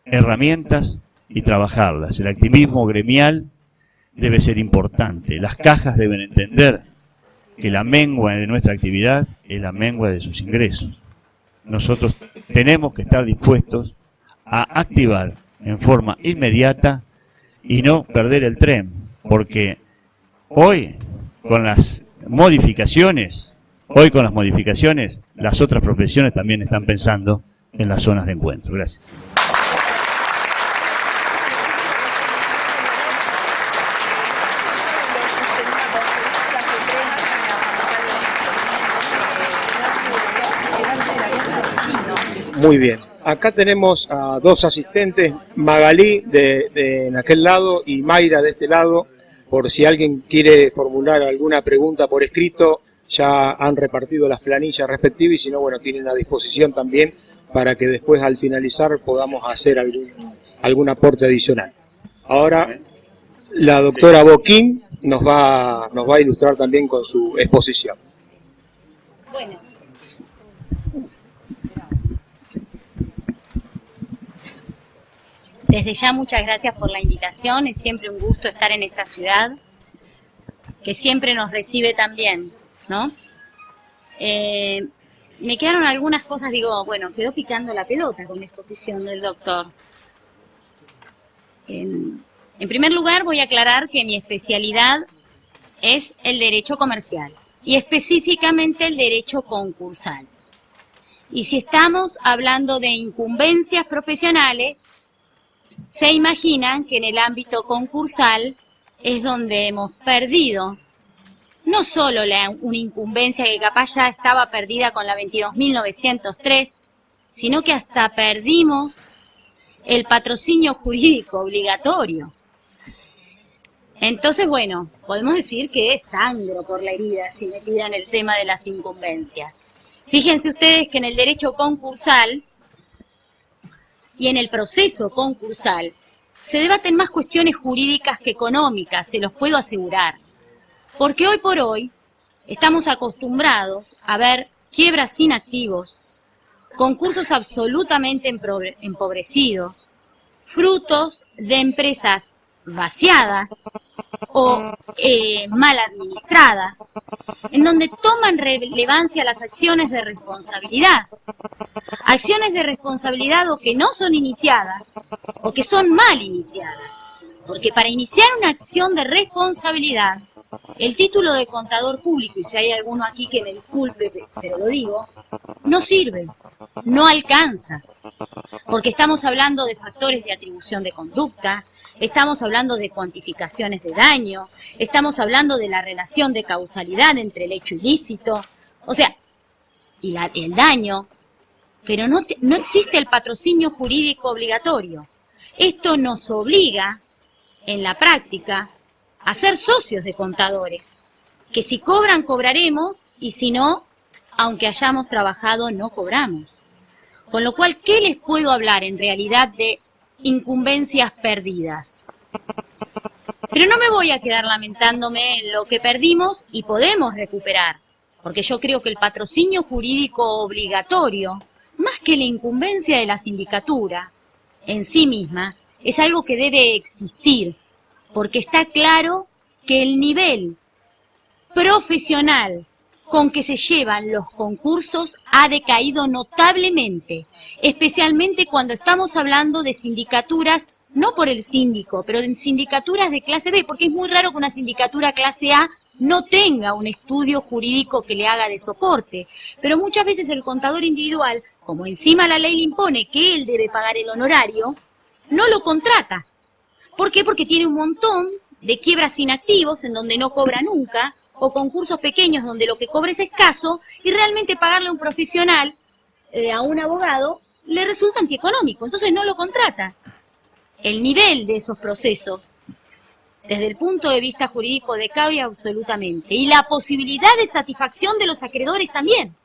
herramientas y trabajarlas. El activismo gremial debe ser importante. Las cajas deben entender que la mengua de nuestra actividad es la mengua de sus ingresos. Nosotros tenemos que estar dispuestos a activar en forma inmediata y no perder el tren, porque hoy con las modificaciones, hoy con las modificaciones, las otras profesiones también están pensando en las zonas de encuentro. Gracias. Muy bien. Acá tenemos a dos asistentes, Magalí de, en aquel lado y Mayra de este lado. Por si alguien quiere formular alguna pregunta por escrito, ya han repartido las planillas respectivas y si no, bueno, tienen a disposición también para que después al finalizar podamos hacer algún, algún aporte adicional. Ahora la doctora Boquín nos va, nos va a ilustrar también con su exposición. Bueno, Desde ya muchas gracias por la invitación, es siempre un gusto estar en esta ciudad, que siempre nos recibe tan bien, ¿no? Eh, me quedaron algunas cosas, digo, bueno, quedó picando la pelota con la exposición del doctor. En primer lugar voy a aclarar que mi especialidad es el derecho comercial y específicamente el derecho concursal. Y si estamos hablando de incumbencias profesionales, se imaginan que en el ámbito concursal es donde hemos perdido no solo la, una incumbencia que capaz ya estaba perdida con la 22.903, sino que hasta perdimos el patrocinio jurídico obligatorio. Entonces, bueno, podemos decir que es sangro por la herida si me pidan el tema de las incumbencias. Fíjense ustedes que en el derecho concursal y en el proceso concursal se debaten más cuestiones jurídicas que económicas, se los puedo asegurar. Porque hoy por hoy estamos acostumbrados a ver quiebras sin activos, concursos absolutamente empobrecidos, frutos de empresas vaciadas o eh, mal administradas, en donde toman relevancia las acciones de responsabilidad. Acciones de responsabilidad o que no son iniciadas o que son mal iniciadas. Porque para iniciar una acción de responsabilidad, el título de contador público, y si hay alguno aquí que me disculpe, pero lo digo, no sirve, no alcanza porque estamos hablando de factores de atribución de conducta, estamos hablando de cuantificaciones de daño, estamos hablando de la relación de causalidad entre el hecho ilícito, o sea, y el daño, pero no, no existe el patrocinio jurídico obligatorio. Esto nos obliga, en la práctica, a ser socios de contadores, que si cobran, cobraremos, y si no, aunque hayamos trabajado, no cobramos. Con lo cual, ¿qué les puedo hablar en realidad de incumbencias perdidas? Pero no me voy a quedar lamentándome en lo que perdimos y podemos recuperar, porque yo creo que el patrocinio jurídico obligatorio, más que la incumbencia de la sindicatura en sí misma, es algo que debe existir, porque está claro que el nivel profesional con que se llevan los concursos ha decaído notablemente, especialmente cuando estamos hablando de sindicaturas, no por el síndico, pero de sindicaturas de clase B, porque es muy raro que una sindicatura clase A no tenga un estudio jurídico que le haga de soporte. Pero muchas veces el contador individual, como encima la ley le impone que él debe pagar el honorario, no lo contrata. ¿Por qué? Porque tiene un montón de quiebras inactivos en donde no cobra nunca, o concursos pequeños donde lo que cobre es escaso y realmente pagarle a un profesional, eh, a un abogado, le resulta antieconómico, entonces no lo contrata. El nivel de esos procesos, desde el punto de vista jurídico, decae absolutamente. Y la posibilidad de satisfacción de los acreedores también.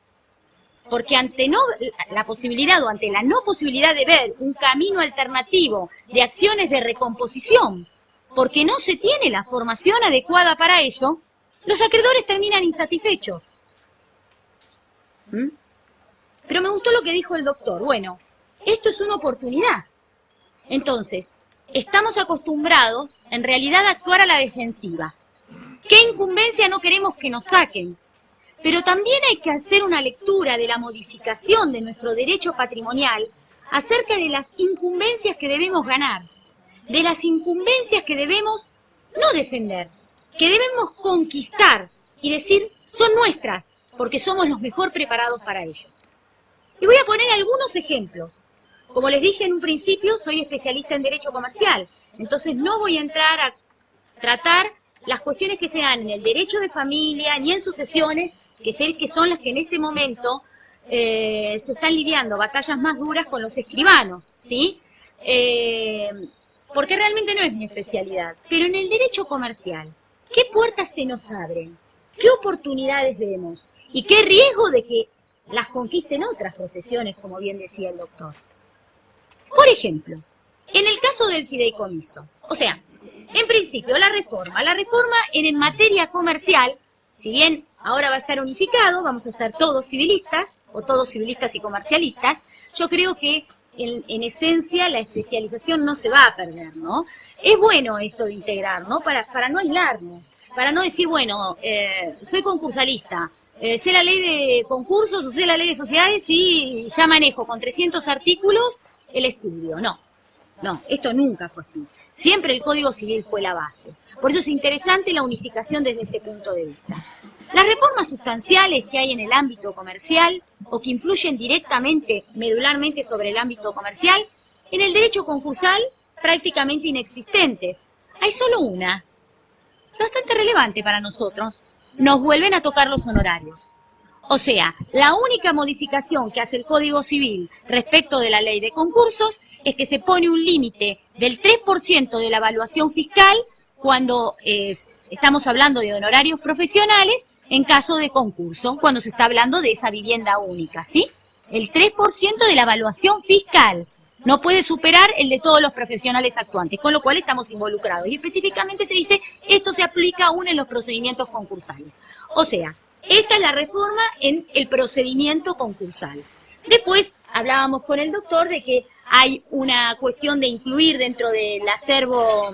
Porque ante no, la posibilidad o ante la no posibilidad de ver un camino alternativo de acciones de recomposición, porque no se tiene la formación adecuada para ello, los acreedores terminan insatisfechos. ¿Mm? Pero me gustó lo que dijo el doctor. Bueno, esto es una oportunidad. Entonces, estamos acostumbrados en realidad a actuar a la defensiva. ¿Qué incumbencia no queremos que nos saquen? Pero también hay que hacer una lectura de la modificación de nuestro derecho patrimonial acerca de las incumbencias que debemos ganar, de las incumbencias que debemos no defender, que debemos conquistar y decir son nuestras, porque somos los mejor preparados para ello. Y voy a poner algunos ejemplos. Como les dije en un principio, soy especialista en Derecho Comercial, entonces no voy a entrar a tratar las cuestiones que se dan en el derecho de familia ni en sucesiones, que sé que son las que en este momento eh, se están lidiando batallas más duras con los escribanos, ¿sí? Eh, porque realmente no es mi especialidad. Pero en el derecho comercial, ¿Qué puertas se nos abren? ¿Qué oportunidades vemos? ¿Y qué riesgo de que las conquisten otras profesiones, como bien decía el doctor? Por ejemplo, en el caso del fideicomiso, o sea, en principio la reforma, la reforma en, materia comercial, si bien ahora va a estar unificado, vamos a ser todos civilistas, o todos civilistas y comercialistas, yo creo que en, esencia la especialización no se va a perder, ¿no? Es bueno esto de integrar, ¿no? Para, para no aislarnos, para no decir, bueno, eh, soy concursalista, eh, sé la ley de concursos o sé la ley de sociedades y ya manejo con 300 artículos el estudio. No, no, esto nunca fue así. Siempre el Código Civil fue la base. Por eso es interesante la unificación desde este punto de vista. Las reformas sustanciales que hay en el ámbito comercial o que influyen directamente, medularmente sobre el ámbito comercial, en el derecho concursal prácticamente inexistentes. Hay solo una, bastante relevante para nosotros. Nos vuelven a tocar los honorarios. O sea, la única modificación que hace el Código Civil respecto de la ley de concursos es que se pone un límite del 3% de la evaluación fiscal cuando eh, estamos hablando de honorarios profesionales en caso de concurso, cuando se está hablando de esa vivienda única, ¿sí? El 3% de la evaluación fiscal no puede superar el de todos los profesionales actuantes, con lo cual estamos involucrados. Y específicamente se dice, esto se aplica aún en los procedimientos concursales. O sea, esta es la reforma en el procedimiento concursal. Después hablábamos con el doctor de que hay una cuestión de incluir dentro del acervo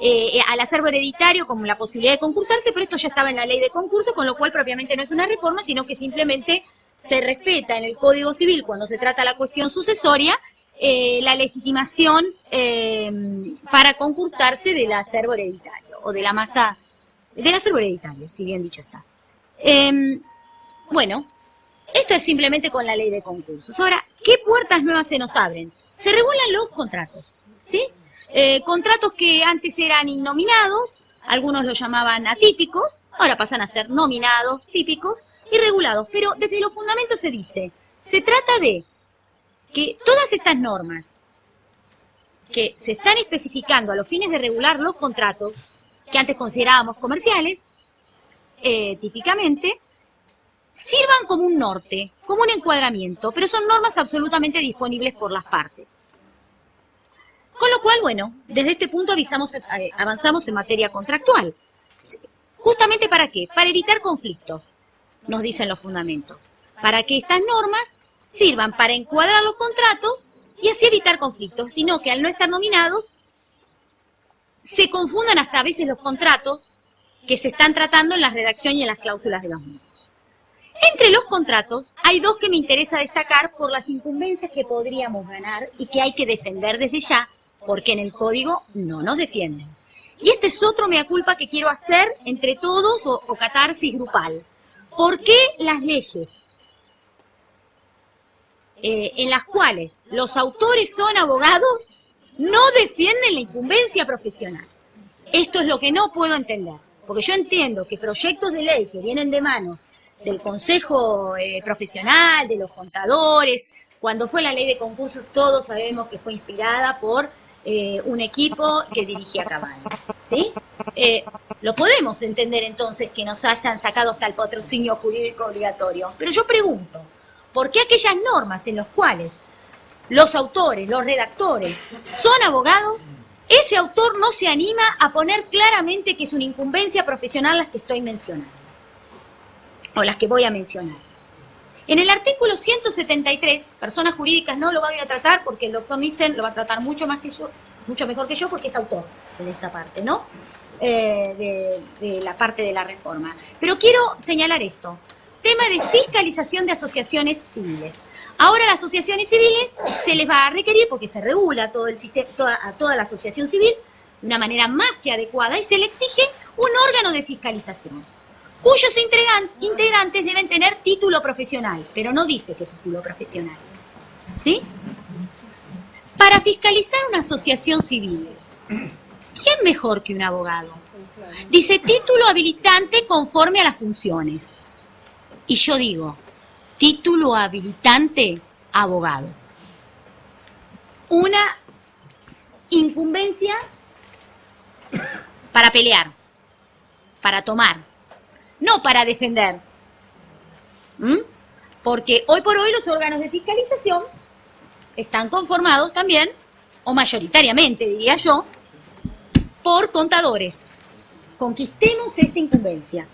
eh, al acervo hereditario como la posibilidad de concursarse, pero esto ya estaba en la ley de concurso, con lo cual propiamente no es una reforma, sino que simplemente se respeta en el Código Civil cuando se trata la cuestión sucesoria eh, la legitimación eh, para concursarse del acervo hereditario o de la masa del acervo hereditario, si bien dicho está. Em, bueno, esto es simplemente con la ley de concursos. Ahora, ¿qué puertas nuevas se nos abren? Se regulan los contratos, ¿sí? Eh, contratos que antes eran innominados, algunos los llamaban atípicos, ahora pasan a ser nominados, típicos y regulados. Pero desde los fundamentos se dice, se trata de que todas estas normas que se están especificando a los fines de regular los contratos, que antes considerábamos comerciales, eh, típicamente, sirvan como un norte, como un encuadramiento, pero son normas absolutamente disponibles por las partes. Con lo cual, bueno, desde este punto avisamos, eh, avanzamos en materia contractual. ¿Justamente para qué? Para evitar conflictos, nos dicen los fundamentos. Para que estas normas sirvan para encuadrar los contratos y así evitar conflictos, sino que al no estar nominados, se confundan hasta a veces los contratos que se están tratando en la redacción y en las cláusulas de los mismos. Entre los contratos hay dos que me interesa destacar por las incumbencias que podríamos ganar y que hay que defender desde ya porque en el código no nos defienden. Y este es otro mea culpa que quiero hacer entre todos o, catarsis grupal. ¿Por qué las leyes eh, en las cuales los autores son abogados no defienden la incumbencia profesional? Esto es lo que no puedo entender, porque yo entiendo que proyectos de ley que vienen de manos del Consejo eh, Profesional, de los contadores, cuando fue la ley de concursos todos sabemos que fue inspirada por eh, un equipo que dirigía Caballo. ¿sí? Eh, lo podemos entender entonces que nos hayan sacado hasta el patrocinio jurídico obligatorio. Pero yo pregunto, ¿por qué aquellas normas en las cuales los autores, los redactores, son abogados, ese autor no se anima a poner claramente que es una incumbencia profesional las que estoy mencionando? O las que voy a mencionar. En el artículo 173, personas jurídicas no lo voy a tratar porque el doctor Nissen lo va a tratar mucho más que yo, mucho mejor que yo porque es autor de esta parte, ¿no? Eh, de, la parte de la reforma. Pero quiero señalar esto. Tema de fiscalización de asociaciones civiles. Ahora las asociaciones civiles se les va a requerir, porque se regula todo el sistema, toda, a toda la asociación civil de una manera más que adecuada y se le exige un órgano de fiscalización cuyos integrantes deben tener título profesional, pero no dice qué título profesional. ¿Sí? Para fiscalizar una asociación civil, ¿quién mejor que un abogado? Dice título habilitante conforme a las funciones. Y yo digo, título habilitante abogado. Una incumbencia para pelear, para tomar, no para defender. ¿Mm? Porque hoy por hoy los órganos de fiscalización están conformados también, o mayoritariamente diría yo, por contadores. Conquistemos esta incumbencia.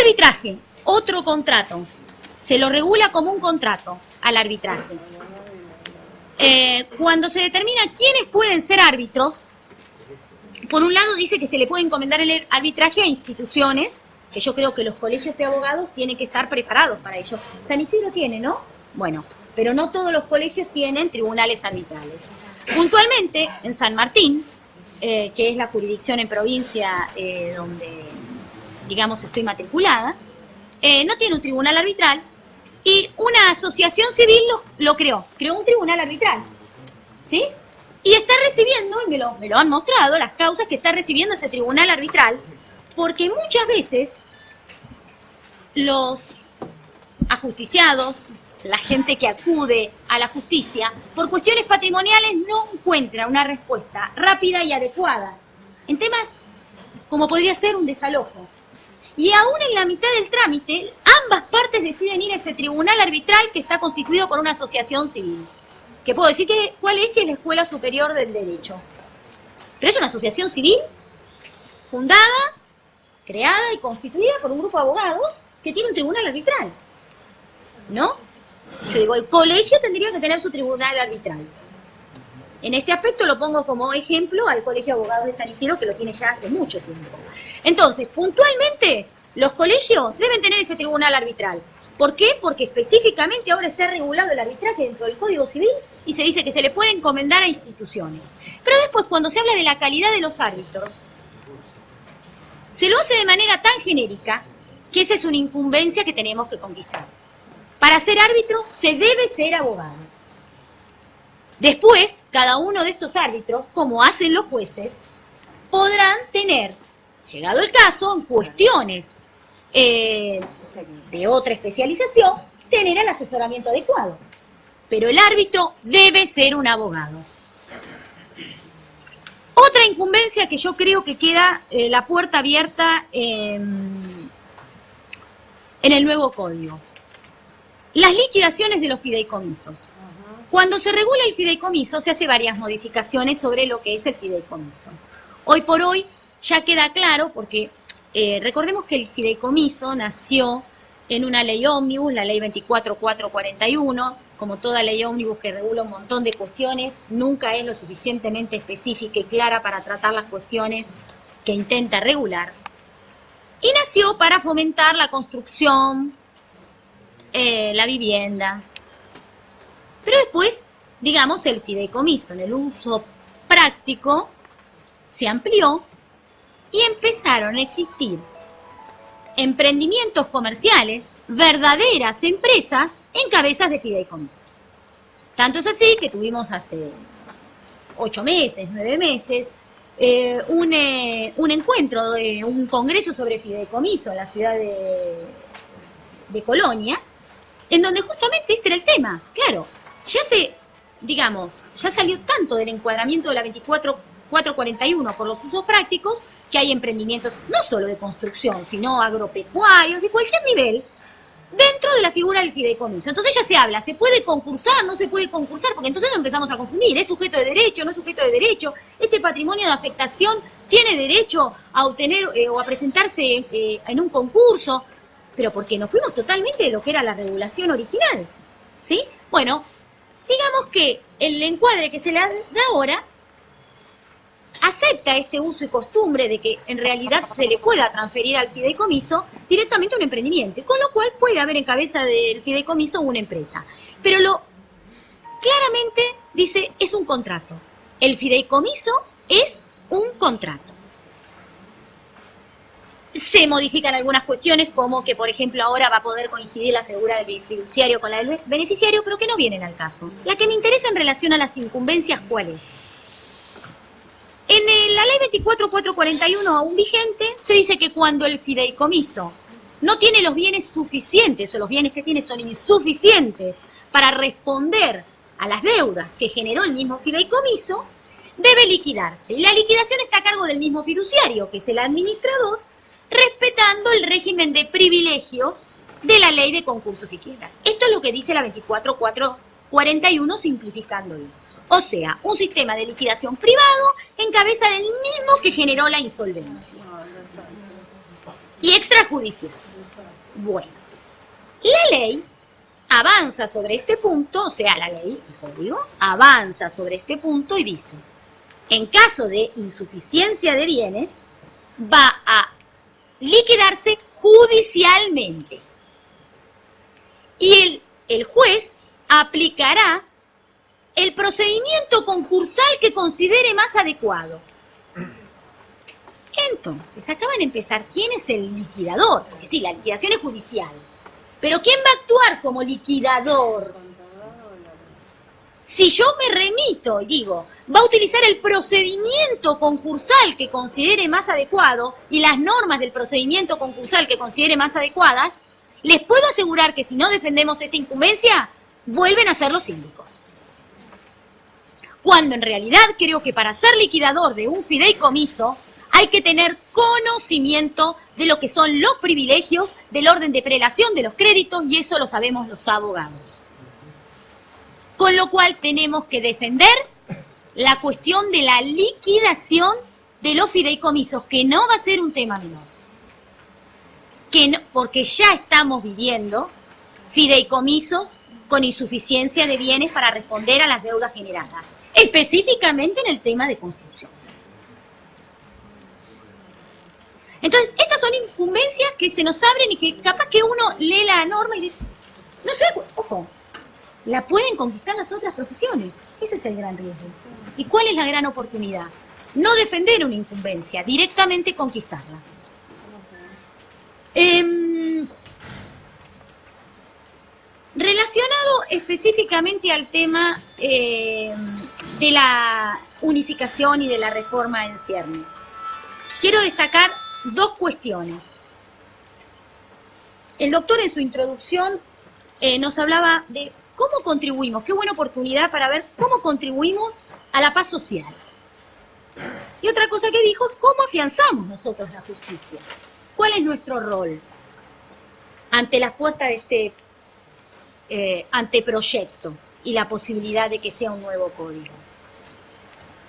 Arbitraje, otro contrato. Se lo regula como un contrato al arbitraje. Eh, cuando se determina quiénes pueden ser árbitros, por un lado dice que se le puede encomendar el arbitraje a instituciones, que yo creo que los colegios de abogados tienen que estar preparados para ello. San Isidro tiene, ¿no? Bueno, pero no todos los colegios tienen tribunales arbitrales. Puntualmente, en San Martín, eh, que es la jurisdicción en provincia eh, donde, digamos, estoy matriculada, eh, no tiene un tribunal arbitral y una asociación civil lo, lo creó, creó un tribunal arbitral. ¿Sí? Y está recibiendo, y me lo, me lo han mostrado, las causas que está recibiendo ese tribunal arbitral, porque muchas veces los ajusticiados la gente que acude a la justicia, por cuestiones patrimoniales no encuentra una respuesta rápida y adecuada en temas como podría ser un desalojo. Y aún en la mitad del trámite, ambas partes deciden ir a ese tribunal arbitral que está constituido por una asociación civil. Que puedo decir que cuál es que es la Escuela Superior del Derecho. Pero es una asociación civil fundada, creada y constituida por un grupo de abogados que tiene un tribunal arbitral. ¿No? Yo digo, el colegio tendría que tener su tribunal arbitral. En este aspecto lo pongo como ejemplo al Colegio de Abogados de San Isidro, que lo tiene ya hace mucho tiempo. Entonces, puntualmente, los colegios deben tener ese tribunal arbitral. ¿Por qué? Porque específicamente ahora está regulado el arbitraje dentro del Código Civil y se dice que se le puede encomendar a instituciones. Pero después, cuando se habla de la calidad de los árbitros, se lo hace de manera tan genérica que esa es una incumbencia que tenemos que conquistar. Para ser árbitro se debe ser abogado. Después, cada uno de estos árbitros, como hacen los jueces, podrán tener, llegado el caso, cuestiones eh, de otra especialización, tener el asesoramiento adecuado. Pero el árbitro debe ser un abogado. Otra incumbencia que yo creo que queda eh, la puerta abierta en el nuevo código. Las liquidaciones de los fideicomisos. Cuando se regula el fideicomiso se hace varias modificaciones sobre lo que es el fideicomiso. Hoy por hoy ya queda claro porque eh, recordemos que el fideicomiso nació en una ley ómnibus, la ley 24441, como toda ley ómnibus que regula un montón de cuestiones, nunca es lo suficientemente específica y clara para tratar las cuestiones que intenta regular. Y nació para fomentar la construcción, eh, la vivienda. Pero después, digamos, el fideicomiso en el uso práctico se amplió y empezaron a existir emprendimientos comerciales, verdaderas empresas en cabezas de fideicomisos. Tanto es así que tuvimos hace ocho meses, nueve meses, eh, un, eh, un, encuentro, un congreso sobre fideicomiso en la ciudad de, Colonia, en donde justamente este era el tema. Claro, ya se, digamos, ya salió tanto del encuadramiento de la 24441 por los usos prácticos que hay emprendimientos no solo de construcción, sino agropecuarios, de cualquier nivel, dentro de la figura del fideicomiso. Entonces ya se habla, ¿se puede concursar? ¿No se puede concursar? Porque entonces empezamos a confundir, ¿es sujeto de derecho? ¿No es sujeto de derecho? ¿Este patrimonio de afectación tiene derecho a obtener eh, o a presentarse eh, en un concurso? pero porque nos fuimos totalmente de lo que era la regulación original. ¿Sí? Bueno, digamos que el encuadre que se le da ahora acepta este uso y costumbre de que en realidad se le pueda transferir al fideicomiso directamente un emprendimiento, con lo cual puede haber en cabeza del fideicomiso una empresa. Pero lo claramente dice es un contrato. El fideicomiso es un contrato se modifican algunas cuestiones, como que, por ejemplo, ahora va a poder coincidir la figura del fiduciario con la del beneficiario, pero que no vienen al caso. La que me interesa en relación a las incumbencias, ¿cuál es? En la ley 24441, aún vigente, se dice que cuando el fideicomiso no tiene los bienes suficientes, o los bienes que tiene son insuficientes para responder a las deudas que generó el mismo fideicomiso, debe liquidarse. Y la liquidación está a cargo del mismo fiduciario, que es el administrador, respetando el régimen de privilegios de la ley de concursos y quiebras. Esto es lo que dice la 24441 simplificándolo. O sea, un sistema de liquidación privado en cabeza del mismo que generó la insolvencia. Y extrajudicial. Bueno, la ley avanza sobre este punto, o sea, la ley, el código, avanza sobre este punto y dice, en caso de insuficiencia de bienes, va a liquidarse judicialmente. Y el, el juez aplicará el procedimiento concursal que considere más adecuado. Entonces, acaban de empezar, ¿quién es el liquidador? Porque sí, la liquidación es judicial. Pero ¿quién va a actuar como liquidador? Si yo me remito y digo, va a utilizar el procedimiento concursal que considere más adecuado y las normas del procedimiento concursal que considere más adecuadas, les puedo asegurar que si no defendemos esta incumbencia, vuelven a ser los síndicos. Cuando en realidad creo que para ser liquidador de un fideicomiso hay que tener conocimiento de lo que son los privilegios del orden de prelación de los créditos y eso lo sabemos los abogados. Con lo cual tenemos que defender la cuestión de la liquidación de los fideicomisos, que no va a ser un tema menor. Que porque ya estamos viviendo fideicomisos con insuficiencia de bienes para responder a las deudas generadas, específicamente en el tema de construcción. Entonces, estas son incumbencias que se nos abren y que capaz que uno lee la norma y dice, no sé, ojo, la pueden conquistar las otras profesiones. Ese es el gran riesgo. ¿Y cuál es la gran oportunidad? No defender una incumbencia, directamente conquistarla. Em, relacionado específicamente al tema em, de la unificación y de la reforma en ciernes, quiero destacar dos cuestiones. El doctor en su introducción eh, nos hablaba de cómo contribuimos, qué buena oportunidad para ver cómo contribuimos a la paz social. Y otra cosa que dijo cómo afianzamos nosotros la justicia. ¿Cuál es nuestro rol ante la puerta de este eh, anteproyecto y la posibilidad de que sea un nuevo código?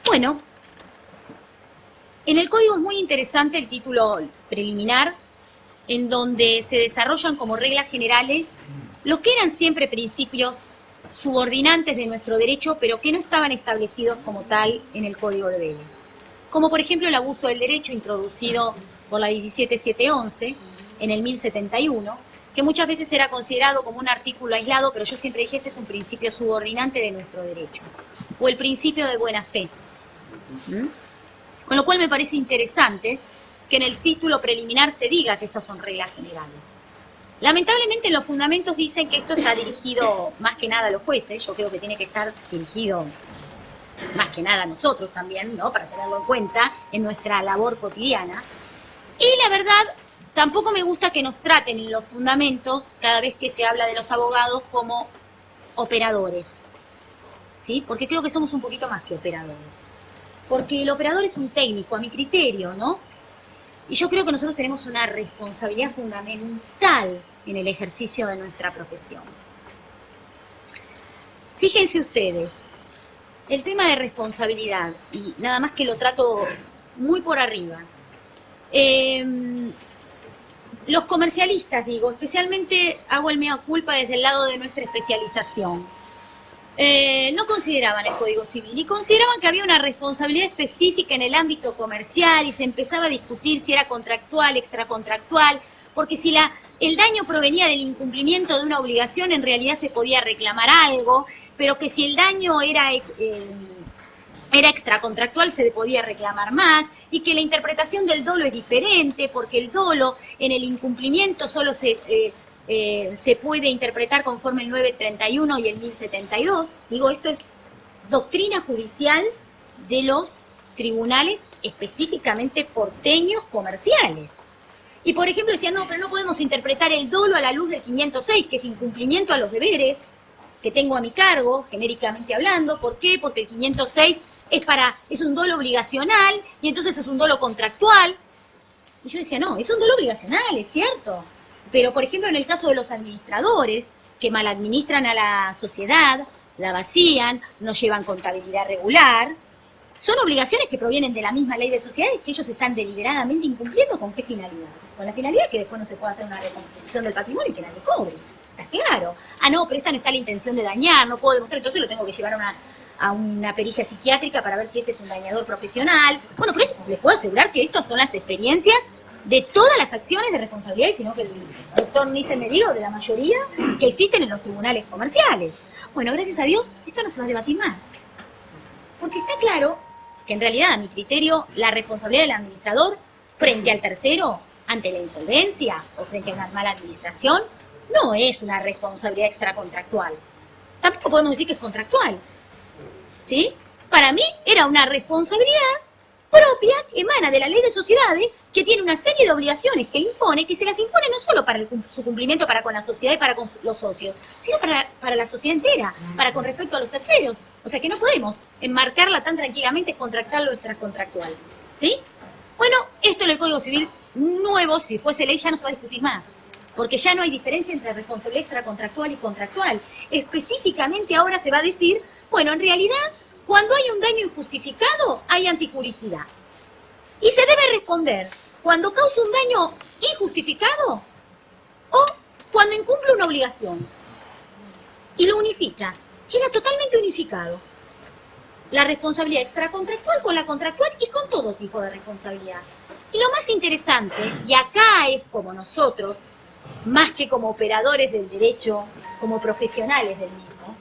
Bueno, en el código es muy interesante el título preliminar, en donde se desarrollan como reglas generales lo que eran siempre principios subordinantes de nuestro derecho, pero que no estaban establecidos como tal en el Código de Vélez. Como por ejemplo el abuso del derecho introducido por la 17711 en el 1071, que muchas veces era considerado como un artículo aislado, pero yo siempre dije este es un principio subordinante de nuestro derecho. O el principio de buena fe. Con lo cual me parece interesante que en el título preliminar se diga que estas son reglas generales. Lamentablemente los fundamentos dicen que esto está dirigido más que nada a los jueces, yo creo que tiene que estar dirigido más que nada a nosotros también, ¿no? Para tenerlo en cuenta en nuestra labor cotidiana. Y la verdad, tampoco me gusta que nos traten en los fundamentos, cada vez que se habla de los abogados, como operadores. ¿Sí? Porque creo que somos un poquito más que operadores porque el operador es un técnico, a mi criterio, ¿no? Y yo creo que nosotros tenemos una responsabilidad fundamental en el ejercicio de nuestra profesión. Fíjense ustedes, el tema de responsabilidad, y nada más que lo trato muy por arriba. Em, los comercialistas, digo, especialmente hago el mea culpa desde el lado de nuestra especialización eh, no consideraban el Código Civil y consideraban que había una responsabilidad específica en el ámbito comercial y se empezaba a discutir si era contractual, extracontractual, porque si la, el daño provenía del incumplimiento de una obligación, en realidad se podía reclamar algo, pero que si el daño era... Eh, era extracontractual, se podía reclamar más, y que la interpretación del dolo es diferente, porque el dolo en el incumplimiento solo se, eh, eh, se puede interpretar conforme el 931 y el 1072. Digo, esto es doctrina judicial de los tribunales específicamente porteños comerciales. Y por ejemplo decían, no, pero no podemos interpretar el dolo a la luz del 506, que es incumplimiento a los deberes que tengo a mi cargo, genéricamente hablando. ¿Por qué? Porque el 506 es, para, es un dolo obligacional y entonces es un dolo contractual. Y yo decía, no, es un dolo obligacional, es cierto. Pero, por ejemplo, en el caso de los administradores, que mal administran a la sociedad, la vacían, no llevan contabilidad regular, son obligaciones que provienen de la misma ley de sociedades que ellos están deliberadamente incumpliendo con qué finalidad. Con la finalidad que después no se pueda hacer una reconstrucción del patrimonio y que nadie cobre. Está claro. Ah, no, pero esta no está la intención de dañar, no puedo demostrar, entonces lo tengo que llevar a una, a una pericia psiquiátrica para ver si este es un dañador profesional. Bueno, pero les puedo asegurar que estas son las experiencias de todas las acciones de responsabilidad, sino que el doctor Nice me dijo de la mayoría que existen en los tribunales comerciales. Bueno, gracias a Dios, esto no se va a debatir más. Porque está claro que en realidad, a mi criterio, la responsabilidad del administrador frente al tercero, ante la insolvencia o frente a una mala administración, no es una responsabilidad extracontractual. Tampoco podemos decir que es contractual. ¿Sí? Para mí era una responsabilidad propia emana de la ley de sociedades que tiene una serie de obligaciones que impone, que se las impone no solo para su cumplimiento para con la sociedad y para con los socios, sino para, para la sociedad entera, para con respecto a los terceros. O sea que no podemos enmarcarla tan tranquilamente contractual o extracontractual. ¿Sí? Bueno, esto en el Código Civil nuevo, si fuese ley, ya no se va a discutir más. Porque ya no hay diferencia entre responsabilidad extracontractual y contractual. Específicamente ahora se va a decir, bueno, en realidad cuando hay un daño injustificado, hay antijuricidad. Y se debe responder cuando causa un daño injustificado o cuando incumple una obligación. Y lo unifica. Queda totalmente unificado. La responsabilidad extracontractual con la contractual y con todo tipo de responsabilidad. Y lo más interesante, y acá es como nosotros, más que como operadores del derecho, como profesionales del mismo,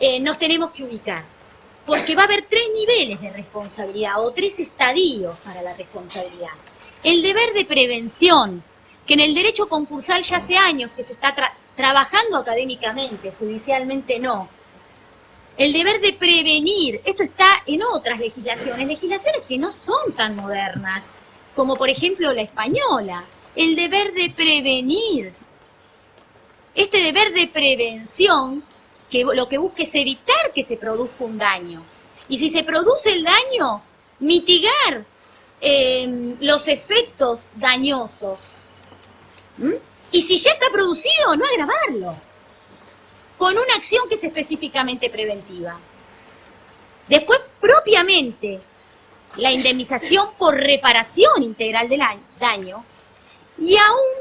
eh, nos tenemos que ubicar porque va a haber tres niveles de responsabilidad o tres estadios para la responsabilidad. El deber de prevención, que en el derecho concursal ya hace años que se está trabajando académicamente, judicialmente no. El deber de prevenir, esto está en otras legislaciones, legislaciones que no son tan modernas, como por ejemplo la española. El deber de prevenir. Este deber de prevención que lo que busca es evitar que se produzca un daño. Y si se produce el daño, mitigar em, los efectos dañosos. ¿Mm? Y si ya está producido, no agravarlo. Con una acción que es específicamente preventiva. Después, propiamente, la indemnización por reparación integral del daño. Y aún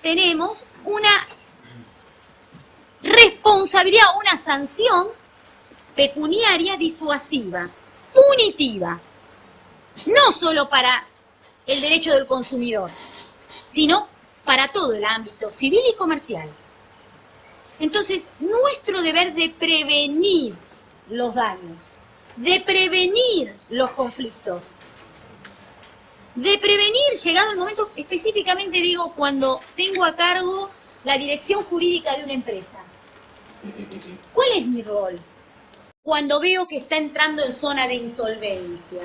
tenemos una responsabilidad, una sanción pecuniaria disuasiva, punitiva, no solo para el derecho del consumidor, sino para todo el ámbito civil y comercial. Entonces, nuestro deber de prevenir los daños, de prevenir los conflictos, de prevenir, llegado el momento, específicamente digo, cuando tengo a cargo la dirección jurídica de una empresa. ¿Cuál es mi rol? Cuando veo que está entrando en zona de insolvencia.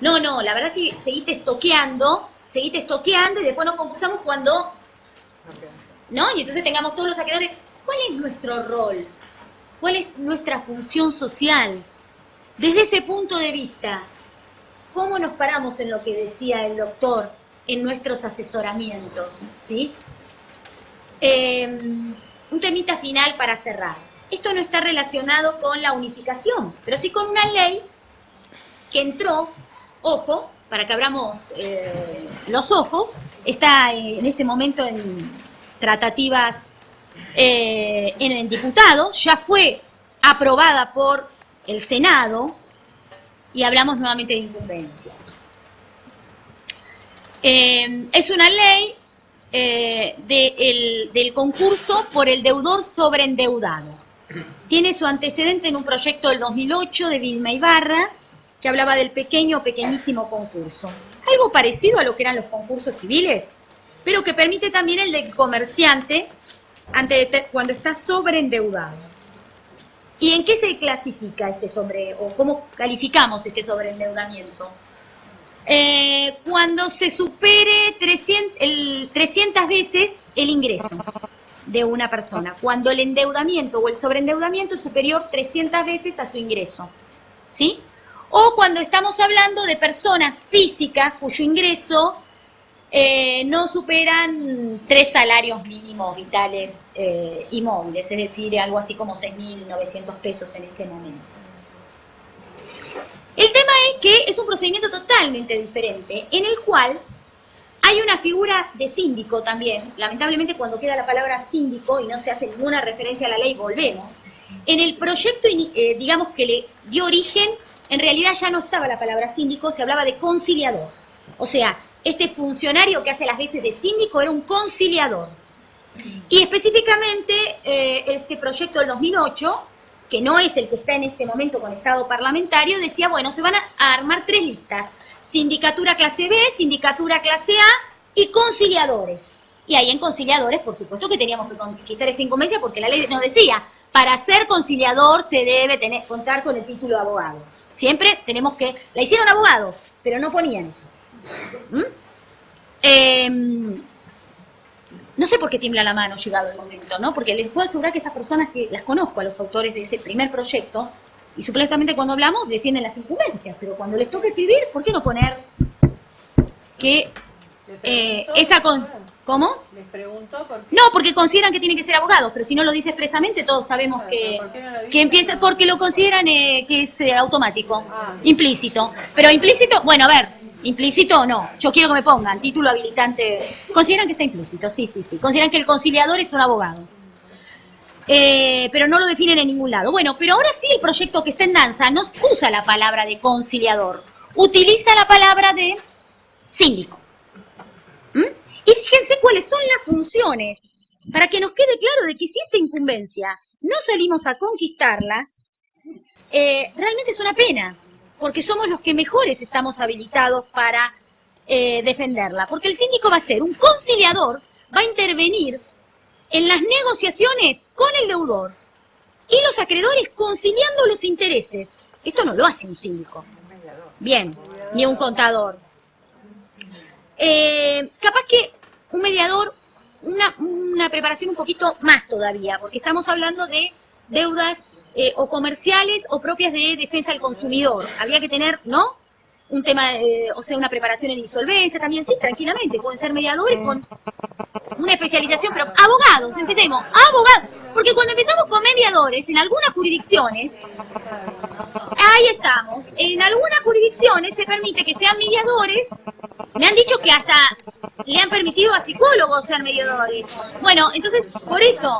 No, no, la verdad que seguite estoqueando, seguite estoqueando y después nos concursamos cuando... ¿No? Y entonces tengamos todos los acreedores. ¿Cuál es nuestro rol? ¿Cuál es nuestra función social? Desde ese punto de vista, ¿cómo nos paramos en lo que decía el doctor en nuestros asesoramientos? ¿Sí? Eh, un temita final para cerrar. Esto no está relacionado con la unificación, pero sí con una ley que entró, ojo, para que abramos eh, los ojos, está en este momento en tratativas eh, en el diputado, ya fue aprobada por el Senado y hablamos nuevamente de incumbencia. Eh, es una ley eh, del concurso por el deudor sobreendeudado. Tiene su antecedente en un proyecto del 2008 de Vilma Ibarra, que hablaba del pequeño, pequeñísimo concurso. Algo parecido a lo que eran los concursos civiles, pero que permite también el del comerciante ante, cuando está sobreendeudado. ¿Y en qué se clasifica este sobre, o cómo calificamos este sobreendeudamiento? Eh, cuando se supere 300, el, 300 veces el ingreso de una persona, cuando el endeudamiento o el sobreendeudamiento es superior 300 veces a su ingreso, ¿sí? O cuando estamos hablando de personas físicas cuyo ingreso eh, no superan tres salarios mínimos vitales eh, y móviles, es decir, algo así como 6.900 pesos en este momento. El tema es que es un procedimiento totalmente diferente, en el cual hay una figura de síndico también. Lamentablemente cuando queda la palabra síndico y no se hace ninguna referencia a la ley, volvemos. En el proyecto, eh, digamos que le dio origen, en realidad ya no estaba la palabra síndico, se hablaba de conciliador. O sea, este funcionario que hace las veces de síndico era un conciliador. Y específicamente eh, este proyecto del 2008 que no es el que está en este momento con Estado parlamentario, decía, bueno, se van a armar tres listas, sindicatura clase B, sindicatura clase A y conciliadores. Y ahí en conciliadores, por supuesto que teníamos que conquistar esa incumbencia porque la ley nos decía, para ser conciliador se debe tener, contar con el título de abogado. Siempre tenemos que... La hicieron abogados, pero no ponían eso. Em, no sé por qué tiembla la mano llegado el momento, ¿no? Porque les puedo asegurar que estas personas que las conozco, a los autores de ese primer proyecto, y supuestamente cuando hablamos defienden las incumbencias, pero cuando les toca escribir, ¿por qué no poner que eh, esa con... ¿Cómo? Les pregunto por No, porque consideran que tienen que ser abogados, pero si no lo dice expresamente, todos sabemos que, ¿por qué no que empieza, porque lo consideran eh, que es eh, automático, Ah. implícito. Pero implícito, bueno, a ver, implícito o no, yo quiero que me pongan título habilitante. Consideran que está implícito, sí, sí, sí. Consideran que el conciliador es un abogado. Eh, pero no lo definen en ningún lado. Bueno, pero ahora sí el proyecto que está en danza no usa la palabra de conciliador, utiliza la palabra de síndico. ¿Mm? Y fíjense cuáles son las funciones, para que nos quede claro de que si esta incumbencia no salimos a conquistarla, eh, realmente es una pena, porque somos los que mejores estamos habilitados para eh, defenderla. Porque el síndico va a ser un conciliador, va a intervenir en las negociaciones con el deudor y los acreedores conciliando los intereses. Esto no lo hace un síndico. Bien, ni un contador. Eh, capaz que un mediador, una, una preparación un poquito más todavía, porque estamos hablando de deudas eh, o comerciales o propias de defensa del consumidor. Había que tener, ¿no? Un tema, eh, o sea, una preparación en insolvencia también, sí, tranquilamente. Pueden ser mediadores con una especialización, pero abogados, empecemos, abogados. Porque cuando empezamos con mediadores, en algunas jurisdicciones, ahí estamos, en algunas jurisdicciones se permite que sean mediadores, me han dicho que hasta le han permitido a psicólogos ser mediadores. Bueno, entonces, por eso,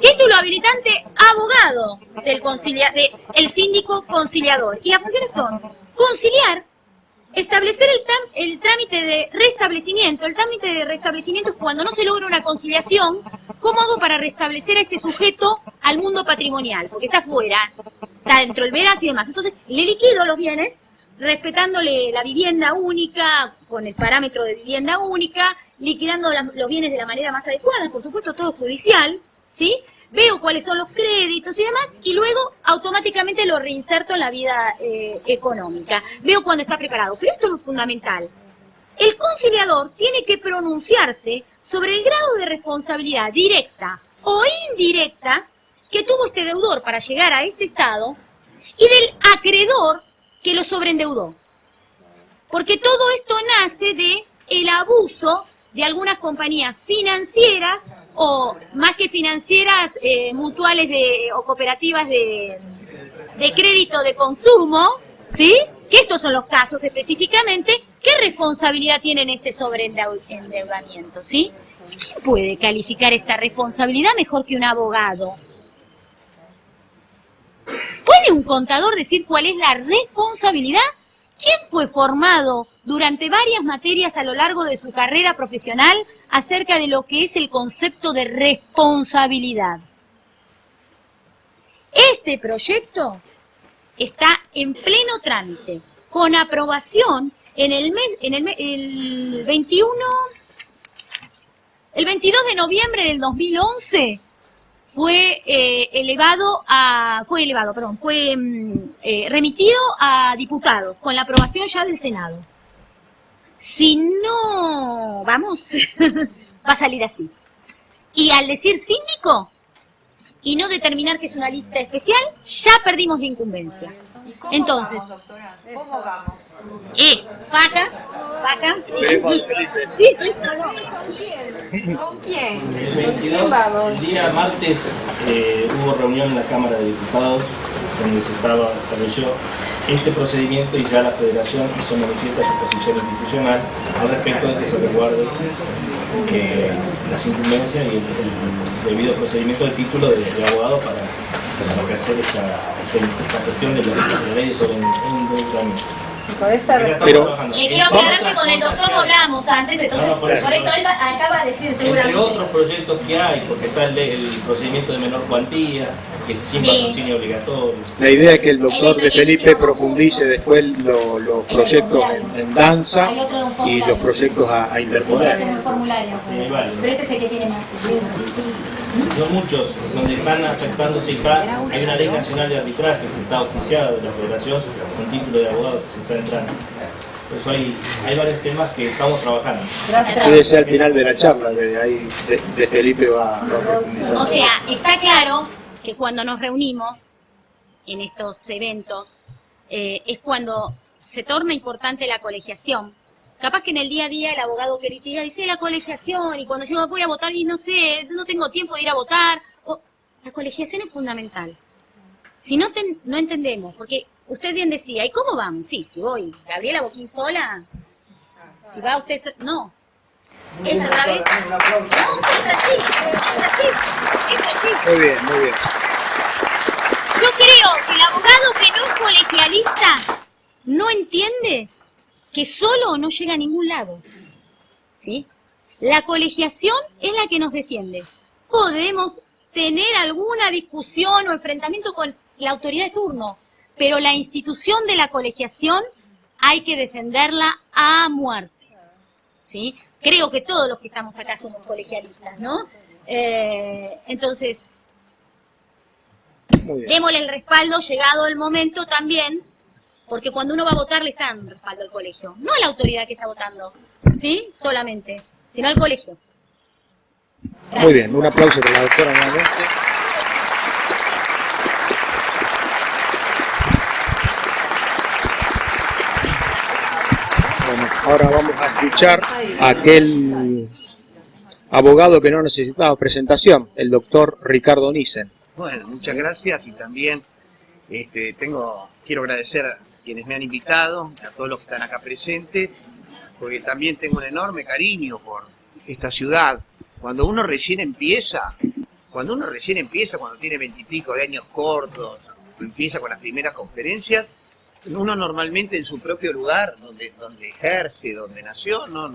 título habilitante abogado del concilia de el síndico conciliador. Y las funciones son conciliar, establecer el, el trámite de restablecimiento. El trámite de restablecimiento es cuando no se logra una conciliación. ¿Cómo hago para restablecer a este sujeto al mundo patrimonial? Porque está fuera, está dentro del veraz y demás. Entonces, le liquido los bienes, respetándole la vivienda única, con el parámetro de vivienda única, liquidando los bienes de la manera más adecuada, por supuesto todo judicial, ¿sí? Veo cuáles son los créditos y demás, y luego automáticamente lo reinserto en la vida eh, económica. Veo cuándo está preparado. Pero esto es lo fundamental. El conciliador tiene que pronunciarse sobre el grado de responsabilidad directa o indirecta que tuvo este deudor para llegar a este estado y del acreedor que lo sobreendeudó. Porque todo esto nace de el abuso de algunas compañías financieras o más que financieras, eh, mutuales de, o cooperativas de, de crédito de consumo, ¿sí? Que estos son los casos específicamente. ¿Qué responsabilidad tienen este sobreendeudamiento, sí? ¿Quién puede calificar esta responsabilidad mejor que un abogado? ¿Puede un contador decir cuál es la responsabilidad? ¿Quién fue formado durante varias materias a lo largo de su carrera profesional acerca de lo que es el concepto de responsabilidad? Este proyecto está en pleno trámite, con aprobación en el mes, en el, el 21, el 22 de noviembre del 2011 fue eh, elevado a, fue elevado, perdón, fue mm, eh, remitido a diputados con la aprobación ya del Senado. Si no, vamos, <laughs> va a salir así. Y al decir síndico y no determinar que es una lista especial, ya perdimos la incumbencia. ¿Y cómo Entonces, vamos, doctora? ¿Cómo vamos? eh, vaca, vaca. Sí, sí, ¿Con quién? El ¿Con 22, quién vamos? el día martes, eh, hubo reunión en la Cámara de Diputados donde se estaba, estableció este procedimiento y ya la Federación hizo manifiesta su posición institucional al respecto de que se resguarde eh, las incumbencias y el, el debido procedimiento de título de, de abogado para, para ejercer esta, esta cuestión de la, de la ley sobre endeudamiento. Con esta Pero. Le quiero Entre aclarar que con el doctor que hablamos antes, entonces No, no, por por eso. eso él va- acaba de decir Entre seguramente. otros proyectos que hay, porque está el, de- el procedimiento de menor cuantía, que es sin Sí. patrocinio obligatorio. La idea es que el doctor El- de el- Felipe el- profundice después lo- los El proyectos en, en danza y los proyectos a, a interponer. el. Sí, vale. Pero este es el que tiene más. Son muchos donde están afectándose acá hay una ley nacional de arbitraje que está oficiada de la federación con título de abogado que se está entrando. Por eso hay, hay varios temas que estamos trabajando. Quédese al final de la charla, de ahí de, de Felipe va, va a profundizar. O sea, está claro que cuando nos reunimos en estos eventos eh, es cuando se torna importante la colegiación. Capaz que en el día a día el abogado que litiga dice la colegiación y cuando yo voy a votar y no sé, no tengo tiempo de ir a votar. o- la colegiación es fundamental. Si no, ten- no entendemos, porque usted bien decía, ¿y cómo vamos? Sí, si voy, Gabriela Boquín sola, si va usted, so- no. Es al revés. No, es así, es así, es así. Muy bien, muy bien. Yo creo que el abogado que no es colegialista no entiende que solo no llega a ningún lado. ¿Sí? La colegiación es la que nos defiende. Podemos tener alguna discusión o enfrentamiento con la autoridad de turno, pero la institución de la colegiación hay que defenderla a muerte. ¿Sí? Creo que todos los que estamos acá somos colegialistas, ¿no? Eh, entonces, démosle el respaldo llegado el momento también, porque cuando uno va a votar le está dando respaldo al colegio, no a la autoridad que está votando, ¿sí? Solamente, sino al colegio. Muy bien, un aplauso para la doctora nuevamente. Bueno, ahora vamos a escuchar a aquel abogado que no necesitaba presentación, el doctor Ricardo Nissen. Bueno, muchas gracias y también este, tengo, quiero agradecer quienes me han invitado, a todos los que están acá presentes, porque también tengo un enorme cariño por esta ciudad. Cuando uno recién empieza, cuando uno recién empieza, cuando tiene veintipico de años cortos, empieza con las primeras conferencias, uno normalmente en su propio lugar, donde, donde ejerce, donde nació, no,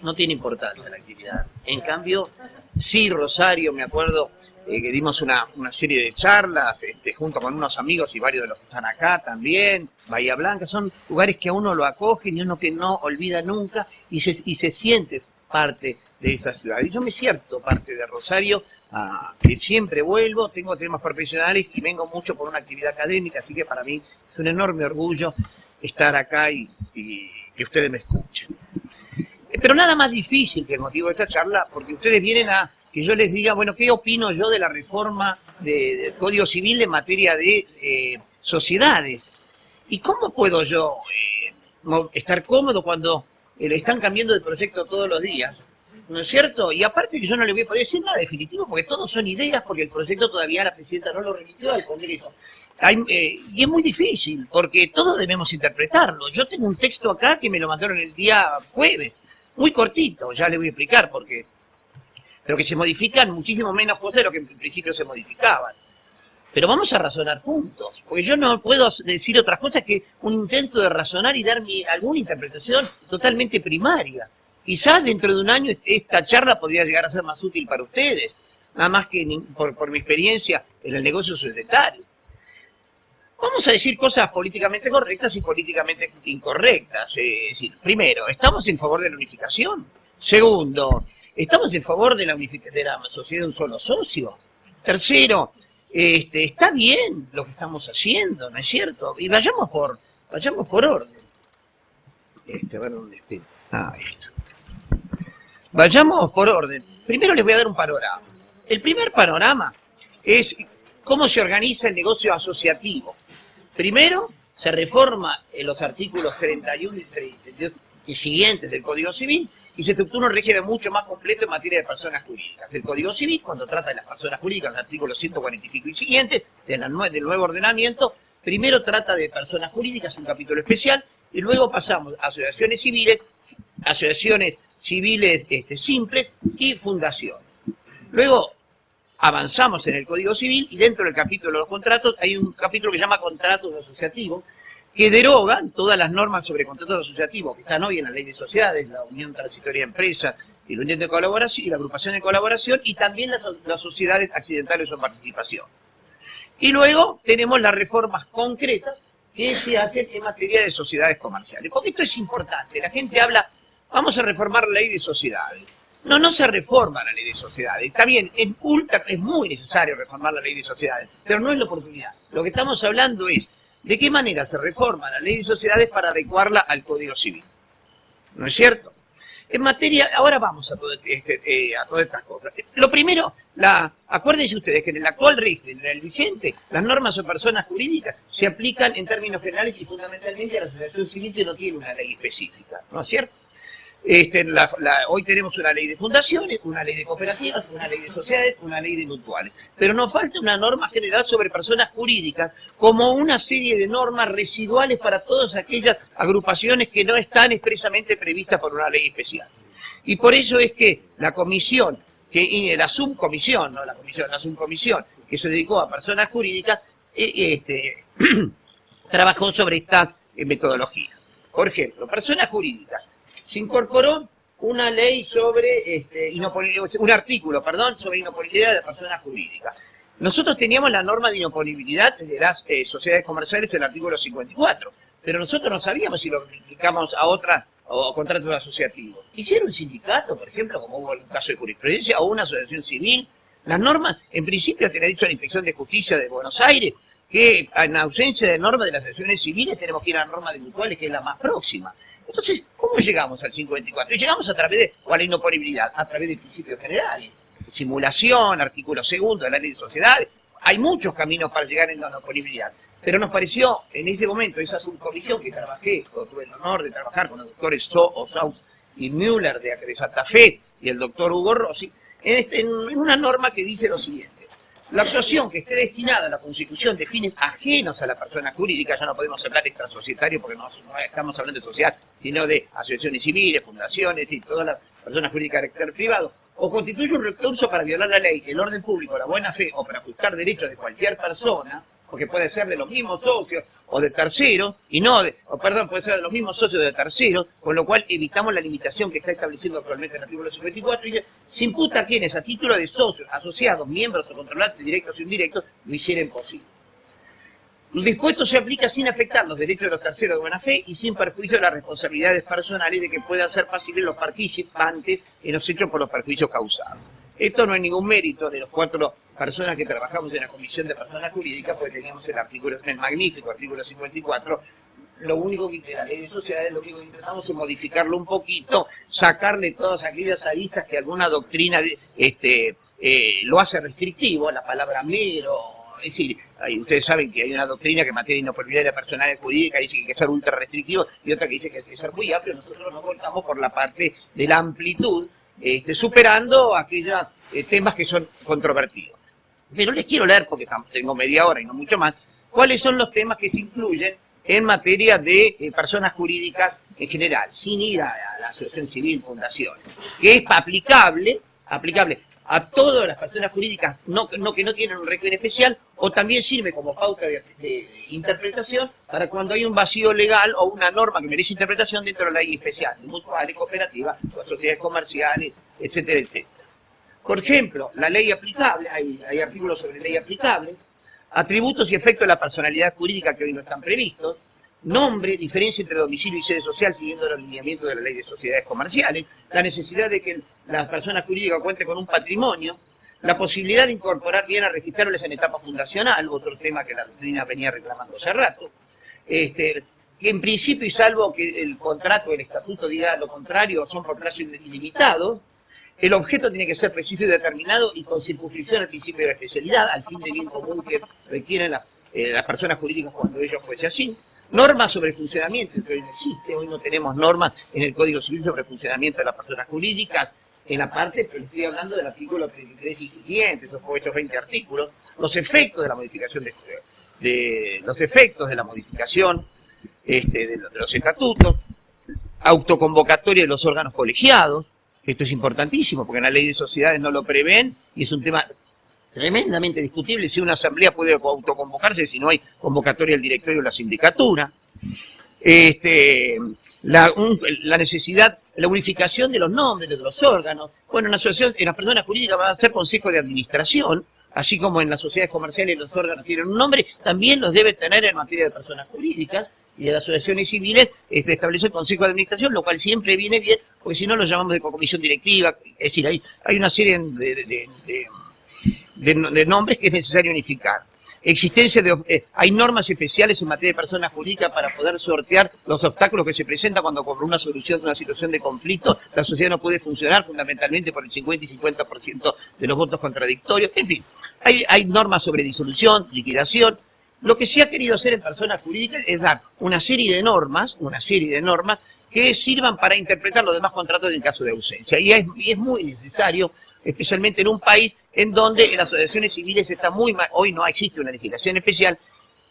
no tiene importancia la actividad. En cambio, sí, Rosario, me acuerdo eh, que dimos una, una serie de charlas este, junto con unos amigos y varios de los que están acá también, Bahía Blanca, son lugares que a uno lo acogen y uno que no olvida nunca y se, y se siente parte de esa ciudad. Y yo me siento parte de Rosario, siempre vuelvo, tengo temas profesionales y vengo mucho por una actividad académica, así que para mí es un enorme orgullo estar acá y, y que ustedes me escuchen. Pero nada más difícil que el motivo de esta charla, porque ustedes vienen a que yo les diga, bueno, ¿qué opino yo de la reforma de- del Código Civil en materia de eh, sociedades? ¿Y cómo puedo yo eh, estar cómodo cuando eh, le están cambiando de proyecto todos los días? ¿No es cierto? Y aparte que yo no le voy a poder decir nada definitivo, porque todos son ideas, porque el proyecto todavía la presidenta no lo remitió al Congreso. Hay, y es muy difícil, porque todos debemos interpretarlo. Yo tengo un texto acá que me lo mandaron el día jueves, muy cortito, ya le voy a explicar por qué. Pero que se modifican muchísimo menos cosas de lo que en principio se modificaban. Pero vamos a razonar juntos, porque yo no puedo decir otras cosas que un intento de razonar y dar mi, alguna interpretación totalmente primaria. Quizás dentro de un año esta charla podría llegar a ser más útil para ustedes, nada más que por, por mi experiencia en el negocio societario. Vamos a decir cosas políticamente correctas y políticamente incorrectas. Eh, Es decir, primero, ¿estamos en favor de la unificación? Segundo, ¿estamos en favor de la, de la sociedad de un solo socio? Tercero, este, está bien lo que estamos haciendo, ¿no es cierto? Y vayamos por, vayamos por orden. Este, ver dónde esté. Ah, esto. Vayamos por orden. Primero les voy a dar un panorama. El primer panorama es cómo se organiza el negocio asociativo. Primero, se reforma en los artículos 31 y 32 y siguientes del Código Civil y se estructura un régimen mucho más completo en materia de personas jurídicas. El Código Civil, cuando trata de las personas jurídicas, el artículo 140 y nue- del nuevo ordenamiento, primero trata de personas jurídicas, un capítulo especial, y luego pasamos a asociaciones civiles, asociaciones civiles este, simples y fundaciones. Luego avanzamos en el Código Civil y dentro del capítulo de los contratos hay un capítulo que se llama contratos asociativos, que derogan todas las normas sobre contratos asociativos que están hoy en la ley de sociedades, la unión transitoria de empresas y la unión de colaboración y la agrupación de colaboración y también las, las sociedades accidentales o participación. Y luego tenemos las reformas concretas que se hacen en materia de sociedades comerciales. Porque esto es importante. La gente habla, vamos a reformar la ley de sociedades. No, no se reforma la ley de sociedades. Está bien, es, ultra, es muy necesario reformar la ley de sociedades, pero no es la oportunidad. Lo que estamos hablando es de qué manera se reforma la ley de sociedades para adecuarla al Código Civil. ¿No es cierto? En materia, ahora vamos a, este, eh, todas estas cosas. Lo primero, la, acuérdense ustedes que en el actual régimen, en el vigente, las normas o personas jurídicas se aplican en términos generales y fundamentalmente a la asociación civil que no tiene una ley específica, ¿no es cierto? Este, hoy tenemos una ley de fundaciones, una ley de cooperativas, una ley de sociedades, una ley de mutuales. Pero nos falta una norma general sobre personas jurídicas, como una serie de normas residuales para todas aquellas agrupaciones que no están expresamente previstas por una ley especial. Y por eso es que la comisión, que la subcomisión, no la comisión, la subcomisión que se dedicó a personas jurídicas, eh, este, <clears throat> trabajó sobre esta eh, metodología. Por ejemplo, personas jurídicas se incorporó una ley sobre, este, un artículo, perdón, sobre inopolibilidad de personas jurídicas. Nosotros teníamos la norma de inopolibilidad de las eh, sociedades comerciales, el artículo 54, pero nosotros no sabíamos si lo aplicamos a otras o contratos asociativos. Hicieron un sindicato, por ejemplo, como hubo un caso de jurisprudencia, o una asociación civil. Las normas, en principio, te lo ha dicho la Inspección de Justicia de Buenos Aires, que en ausencia de normas de las asociaciones civiles tenemos que ir a la norma de mutuales, que es la más próxima. Entonces, ¿cómo llegamos al 54? Y llegamos a través de, o a la inoponibilidad, a través de principios generales. Simulación, artículo segundo de la ley de sociedades. Hay muchos caminos para llegar a la inoponibilidad. Pero nos pareció, en ese momento, esa subcomisión que trabajé, tuve el honor de trabajar con los doctores So, Osaus y Müller de, de Santa Fe y el doctor Hugo Rossi, en, este, en una norma que dice lo siguiente. La actuación que esté destinada a la consecución de fines ajenos a la persona jurídica, ya no podemos hablar extrasocietario porque no, no estamos hablando de sociedad, sino de asociaciones civiles, fundaciones y todas las personas jurídicas de carácter privado, o constituye un recurso para violar la ley, el orden público, la buena fe o para ajustar derechos de cualquier persona, porque puede ser de los mismos socios o de terceros, y no de, o perdón, puede ser de los mismos socios de terceros, con lo cual evitamos la limitación que está estableciendo actualmente el artículo 54, y se imputa a quienes a título de socios, asociados, miembros o controlantes directos o indirectos lo hicieran posible. El dispuesto se aplica sin afectar los derechos de los terceros de buena fe y sin perjuicio de las responsabilidades personales de que puedan ser pasibles los participantes en los hechos por los perjuicios causados. Esto no es ningún mérito de los cuatro personas que trabajamos en la Comisión de Personas Jurídicas, porque teníamos el artículo, el magnífico artículo 54, lo único que la ley de sociedades, lo único que intentamos es modificarlo un poquito, sacarle todas aquellas aristas que alguna doctrina este, eh, lo hace restrictivo, la palabra mero, es decir, ustedes saben que hay una doctrina que en materia de inoperabilidad personalidad jurídica dice que hay que ser ultra restrictivo y otra que dice que hay que ser muy amplio, nosotros nos volcamos por la parte de la amplitud, este, superando aquellos eh, temas que son controvertidos. Pero les quiero leer, porque tengo media hora y no mucho más, cuáles son los temas que se incluyen en materia de eh, personas jurídicas en general, sin ir a, la asociación civil, fundación, que es aplicable, aplicable a todas las personas jurídicas no, que no tienen un régimen especial, o también sirve como pauta de, interpretación para cuando hay un vacío legal o una norma que merece interpretación dentro de la ley especial, mutuales, cooperativas, sociedades comerciales, etcétera, etcétera. Por ejemplo, la ley aplicable, hay artículos sobre ley aplicable, atributos y efectos de la personalidad jurídica que hoy no están previstos, nombre, diferencia entre domicilio y sede social siguiendo los lineamientos de la ley de sociedades comerciales, la necesidad de que la persona jurídica cuente con un patrimonio, la posibilidad de incorporar bien a registrarles en etapa fundacional, otro tema que la doctrina venía reclamando hace rato, este, que en principio y salvo que el contrato, el estatuto diga lo contrario, son por plazo ilimitado, el objeto tiene que ser preciso y determinado y con circunscripción al principio de la especialidad, al fin de bien común que requieren eh, las personas jurídicas cuando ello fuese así. Normas sobre funcionamiento, que hoy no existe, hoy no tenemos normas en el Código Civil sobre funcionamiento de las personas jurídicas, en la parte, pero estoy hablando del artículo 33 y siguientes, esos, esos 20 artículos, los efectos de la modificación de, de los efectos de la modificación este, de, de los estatutos, autoconvocatoria de los órganos colegiados, esto es importantísimo porque en la ley de sociedades no lo prevén y es un tema tremendamente discutible si una asamblea puede autoconvocarse si no hay convocatoria del directorio o la sindicatura. este, la, un- la necesidad, la unificación de los nombres de los órganos. Bueno, en la asociación, en las personas jurídicas va a ser consejo de administración, así como en las sociedades comerciales los órganos tienen un nombre, también los debe tener en materia de personas jurídicas y de las asociaciones civiles este, establece el consejo de administración, lo cual siempre viene bien, porque si no lo llamamos de comisión directiva, es decir, hay, hay una serie de, de- de- de- de nombres que es necesario unificar. Existencia de, eh, hay normas especiales en materia de personas jurídicas para poder sortear los obstáculos que se presentan cuando por una solución de una situación de conflicto la sociedad no puede funcionar fundamentalmente por el 50 y 50% de los votos contradictorios. En fin, hay, hay normas sobre disolución, liquidación. Lo que se ha querido hacer en personas jurídicas es dar una serie de normas, una serie de normas que sirvan para interpretar los demás contratos en caso de ausencia. Y es, y es muy necesario especialmente en un país en donde en las asociaciones civiles está muy mal, hoy no existe una legislación especial,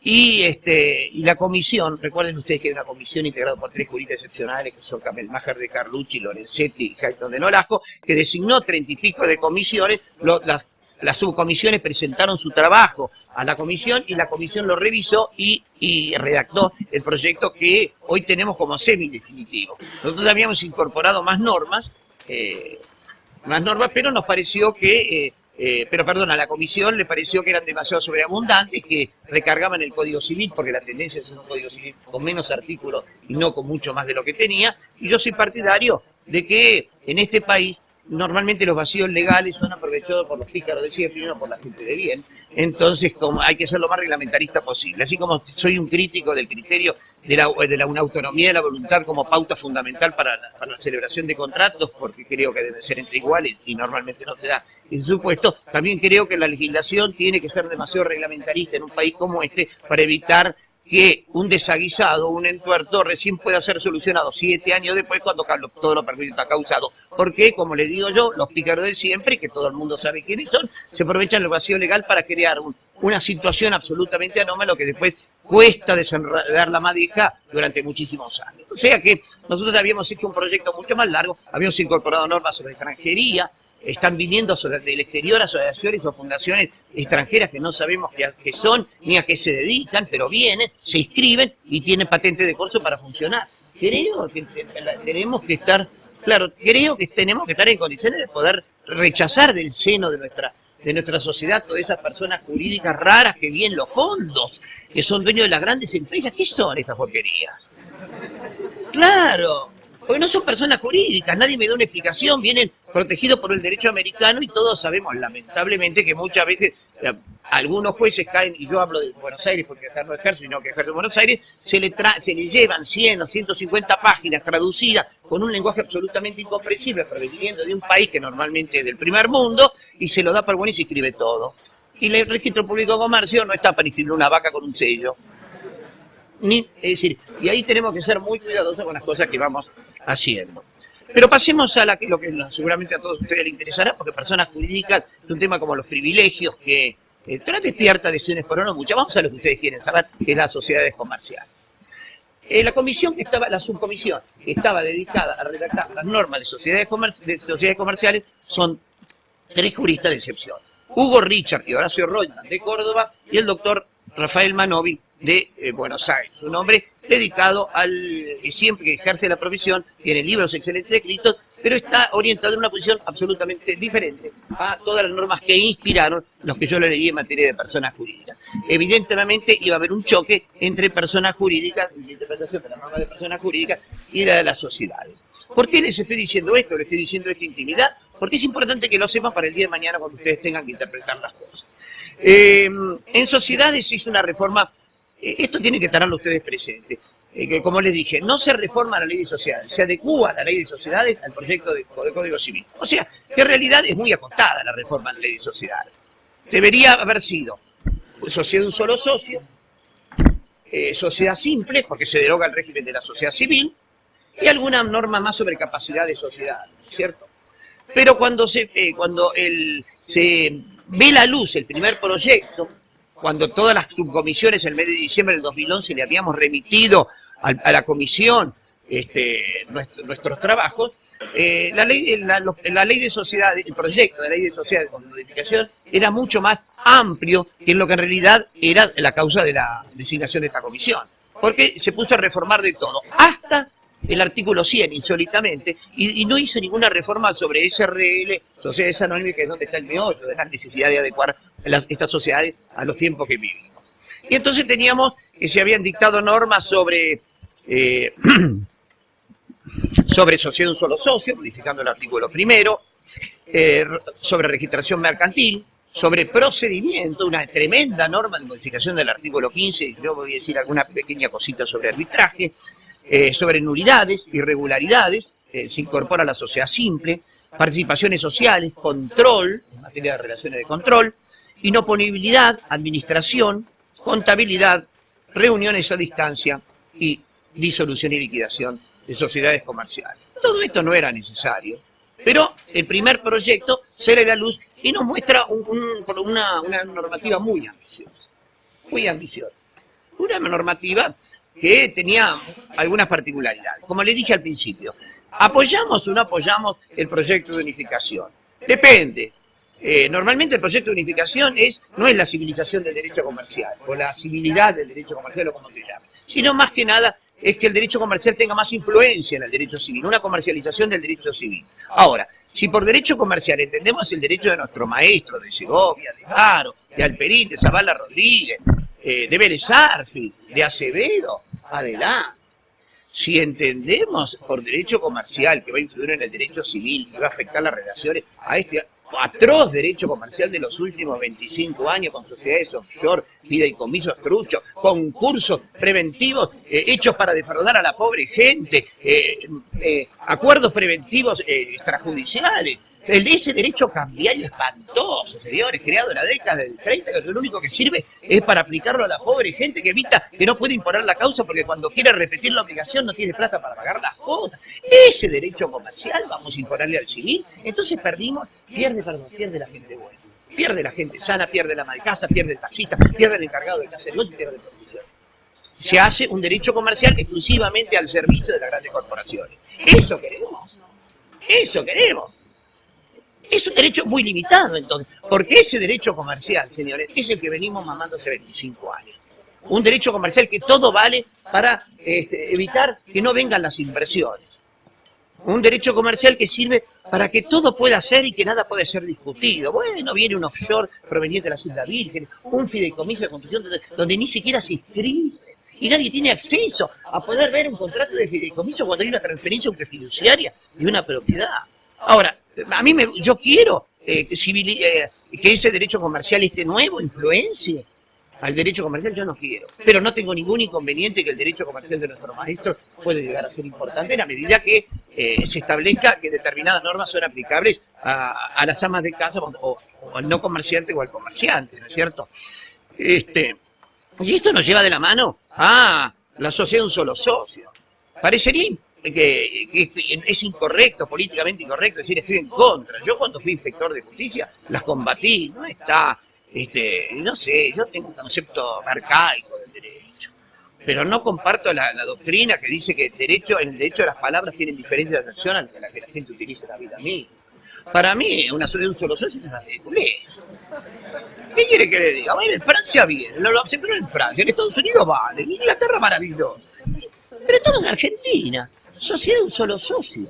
y este y la comisión, recuerden ustedes que hay una comisión integrada por tres juristas excepcionales, que son Camelmacher de Carlucci, Lorenzetti y Jaito de Nolasco, que designó treinta y pico de comisiones, lo- las, las subcomisiones presentaron su trabajo a la comisión y la comisión lo revisó y, y redactó el proyecto que hoy tenemos como semi-definitivo. Nosotros habíamos incorporado más normas, eh, más normas, pero nos pareció que, eh, eh, pero perdón, a la comisión le pareció que eran demasiado sobreabundantes, que recargaban el Código Civil, porque la tendencia es un Código Civil con menos artículos y no con mucho más de lo que tenía, y yo soy partidario de que en este país normalmente los vacíos legales son aprovechados por los pícaros de siempre y no por la gente de bien, entonces como hay que ser lo más reglamentarista posible, así como soy un crítico del criterio de la, de la una autonomía de la voluntad como pauta fundamental para la, para la celebración de contratos, porque creo que deben ser entre iguales y normalmente no se da en supuesto. También creo que la legislación tiene que ser demasiado reglamentarista en un país como este para evitar que un desaguisado, un entuerto, recién pueda ser solucionado siete años después cuando todo lo perjuicio está causado. Porque, como le digo yo, los pícaros de siempre, que todo el mundo sabe quiénes son, se aprovechan el vacío legal para crear un- una situación absolutamente anómala que después cuesta desenredar la madeja durante muchísimos años. O sea que nosotros habíamos hecho un proyecto mucho más largo, habíamos incorporado normas sobre extranjería, están viniendo sobre, del exterior asociaciones o fundaciones extranjeras que no sabemos qué, son ni a qué se dedican, pero vienen, se inscriben y tienen patente de curso para funcionar. Creo que tenemos que estar, claro, creo que tenemos que estar en condiciones de poder rechazar del seno de nuestra de nuestra sociedad todas esas personas jurídicas raras que vienen los fondos, que son dueños de las grandes empresas. ¿Qué son estas porquerías? Claro, porque no son personas jurídicas, nadie me da una explicación, vienen protegidos por el derecho americano y todos sabemos lamentablemente que muchas veces eh, algunos jueces caen, y yo hablo de Buenos Aires porque acá no ejerzo, sino que ejerzo en Buenos Aires, se le, tra se le llevan 100 o 150 páginas traducidas con un lenguaje absolutamente incomprensible, proveniendo de un país que normalmente es del primer mundo, y se lo da por bueno y se escribe todo. Y el registro público de comercio no está para inscribir una vaca con un sello. Ni, es decir, y ahí tenemos que ser muy cuidadosos con las cosas que vamos haciendo. Pero pasemos a lo que seguramente a todos ustedes les interesará, porque personas jurídicas es un tema como los privilegios que eh, trae despierta adhesiones por no muchas. Vamos a lo que ustedes quieren saber, que es las sociedades comerciales. Eh, la comisión que estaba, la subcomisión que estaba dedicada a redactar las normas de sociedades, comer- de sociedades comerciales son tres juristas de excepción. Hugo Richard y Horacio Reutemann de Córdoba y el doctor Rafael Manovi de eh, Buenos Aires. Un hombre dedicado al que siempre que ejerce la profesión, tiene libros excelentes escritos, pero está orientado en una posición absolutamente diferente a todas las normas que inspiraron los que yo le leí en materia de personas jurídicas. Evidentemente iba a haber un choque entre personas jurídicas, la interpretación de las normas de personas jurídicas y la de las sociedades. ¿Por qué les estoy diciendo esto? Les estoy diciendo esta intimidad, porque es importante que lo sepan para el día de mañana cuando ustedes tengan que interpretar las cosas. Eh, en sociedades se hizo una reforma, eh, esto tiene que tenerlo ustedes presentes, eh, como les dije, no se reforma la ley de sociedades, se adecúa la ley de sociedades al proyecto de, Código Civil. O sea, que en realidad es muy acotada la reforma de la ley de sociedades. Debería haber sido sociedad de un solo socio, sociedad simple, porque se deroga el régimen de la sociedad civil, y alguna norma más sobre capacidad de sociedad, ¿cierto? Pero cuando se, eh, cuando el, se ve la luz el primer proyecto, cuando todas las subcomisiones el mes de diciembre del 2011 le habíamos remitido al- a, la comisión este, nuestro- nuestros trabajos, eh, la, ley, la, lo- la ley de sociedades, el proyecto de ley de sociedades con modificación era mucho más amplio que lo que en realidad era la causa de la designación de esta comisión. porque se puso a reformar de todo, hasta el artículo 100, insólitamente, y, no hizo ninguna reforma sobre SRL, sociedades anónimas, que es donde está el meollo de la necesidad de adecuar estas sociedades a los tiempos que vivimos. Y entonces teníamos que se habían dictado normas sobre, eh, <clears throat> sobre sociedad de un solo socio, modificando el artículo primero, eh, sobre registración mercantil, sobre procedimiento, una tremenda norma de modificación del artículo 15, y yo voy a decir alguna pequeña cosita sobre arbitraje, eh, sobre nulidades, irregularidades, eh, se incorpora la sociedad simple, participaciones sociales, control, en materia de relaciones de control, inoponibilidad, administración, contabilidad, reuniones a distancia y disolución y liquidación de sociedades comerciales. Todo esto no era necesario, pero el primer proyecto sale la luz y nos muestra un- un- una, una normativa muy ambiciosa, muy ambiciosa. Una normativa que tenía algunas particularidades. Como le dije al principio, ¿apoyamos o no apoyamos el proyecto de unificación? Depende. Eh, normalmente el proyecto de unificación es, no es la civilización del derecho comercial, o la civilidad del derecho comercial, o como se llame, sino más que nada es que el derecho comercial tenga más influencia en el derecho civil, una comercialización del derecho civil. Ahora, si por derecho comercial entendemos el derecho de nuestro maestro, de Segovia, de Haro, de Alperín, de Zavala Rodríguez, eh, de Vélez de Acevedo, adelante. Si entendemos por derecho comercial que va a influir en el derecho civil y va a afectar las relaciones a este atroz derecho comercial de los últimos 25 años con sociedades offshore, fideicomisos truchos, concursos preventivos eh, hechos para defraudar a la pobre gente, eh, eh, acuerdos preventivos extrajudiciales. Ese derecho cambiario espantoso, señores, creado en la década del 30, que lo único que sirve es para aplicarlo a la pobre gente que evita, que no puede imponer la causa porque cuando quiere repetir la obligación no tiene plata para pagar las cosas. Ese derecho comercial vamos a imponerle al civil. Entonces perdimos, pierde, perdón, pierde la gente buena. Pierde la gente sana, pierde la malcasa, pierde el taxista, pierde el encargado de casa de negocio, pierde el profesional. Se hace un derecho comercial exclusivamente al servicio de las grandes corporaciones. Eso queremos. Eso queremos. Es un derecho muy limitado, entonces, porque ese derecho comercial, señores, es el que venimos mamando hace 25 años. Un derecho comercial que todo vale para este, evitar que no vengan las inversiones. Un derecho comercial que sirve para que todo pueda ser y que nada puede ser discutido. Bueno, viene un offshore proveniente de las Islas Vírgenes, un fideicomiso de construcción donde, donde ni siquiera se inscribe y nadie tiene acceso a poder ver un contrato de fideicomiso cuando hay una transferencia entre fiduciaria y una propiedad. Ahora, a mí me, yo quiero eh, eh, que ese derecho comercial este nuevo influencie al derecho comercial, yo no quiero. Pero no tengo ningún inconveniente que el derecho comercial de nuestro maestro puede llegar a ser importante en la medida que eh, se establezca que determinadas normas son aplicables a, a las amas de casa o, o al no comerciante o al comerciante, ¿no es cierto? Este, y esto nos lleva de la mano a la sociedad de un solo socio. Parecería que, que es incorrecto, políticamente incorrecto, decir estoy en contra. Yo cuando fui inspector de justicia las combatí, no está, este, no sé, yo tengo un concepto arcaico del derecho. Pero no comparto la, doctrina que dice que el derecho, el derecho las palabras tienen diferentes de a la que la gente utiliza en la vida misma. Para mí, una de un solo socio es una ridiculez. ¿Qué quiere que le diga? Bueno, en Francia bien, lo, lo aceptaron en Francia, en Estados Unidos vale, en Inglaterra maravilloso. Pero estamos en Argentina, sociedad de un solo socio.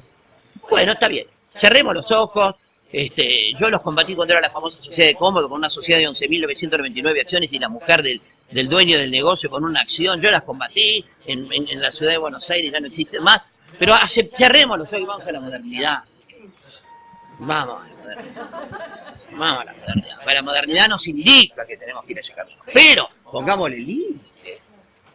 Bueno, está bien, cerremos los ojos. Este, yo los combatí cuando era la famosa sociedad de cómodo, con una sociedad de 11.999 acciones y la mujer del, del dueño del negocio con una acción. Yo las combatí en, la ciudad de Buenos Aires, ya no existen más. Pero cerremos los ojos y vamos a la modernidad. Vamos a la modernidad. Vamos a la modernidad. La modernidad nos indica que tenemos que ir a ese camino. Pero pongámosle límites.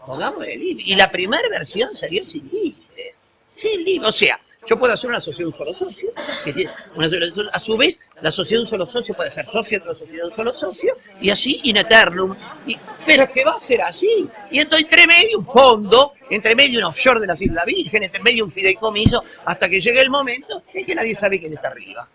Pongámosle límites. Y la primera versión salió sin límites. Sin límites. O sea, yo puedo hacer una sociedad de un solo socio. a su vez, la sociedad de un solo socio puede ser socio de otra sociedad de un solo socio. Y así in eternum. Pero es que va a ser así. Y entonces entre medio un fondo, entre medio un offshore de las Islas Virgen, entre medio un fideicomiso, hasta que llegue el momento en que nadie sabe quién está arriba.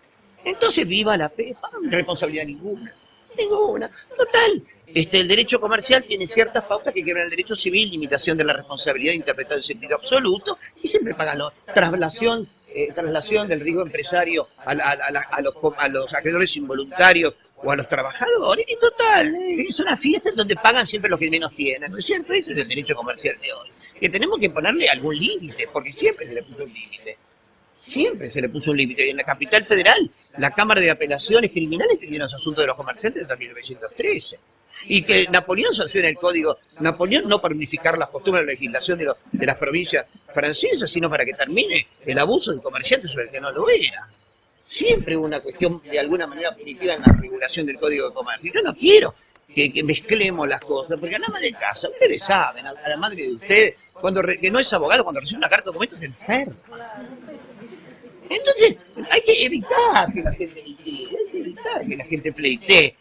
Entonces viva la PEPA, responsabilidad ninguna. Ninguna. Total. Este, el derecho comercial tiene ciertas pautas que quebran el derecho civil, limitación de la responsabilidad interpretada en sentido absoluto, y siempre pagan los traslación eh, traslación del riesgo empresario a, la- a la- a los, a los acreedores involuntarios o a los trabajadores. Y total, eh, es una fiesta en donde pagan siempre los que menos tienen, ¿no es cierto? Ese es el derecho comercial de hoy. Que tenemos que ponerle algún límite, porque siempre se le puso un límite. Siempre se le puso un límite. Y en la capital federal, la Cámara de Apelaciones Criminales tenía los asuntos de los comerciantes desde 1913. Y que Napoleón sanciona el código. Napoleón no para unificar las costumbres de la legislación de, los- de las provincias francesas, sino para que termine el abuso del comerciante sobre el que no lo era. Siempre hubo una cuestión de alguna manera punitiva en la regulación del código de comercio. Yo no quiero que, mezclemos las cosas, porque a la madre de casa, ustedes saben, a, la madre de ustedes, cuando re- que no es abogado, cuando recibe una carta de documento es enferma. Entonces, hay que evitar que la gente hay que evitar que la gente pleitee,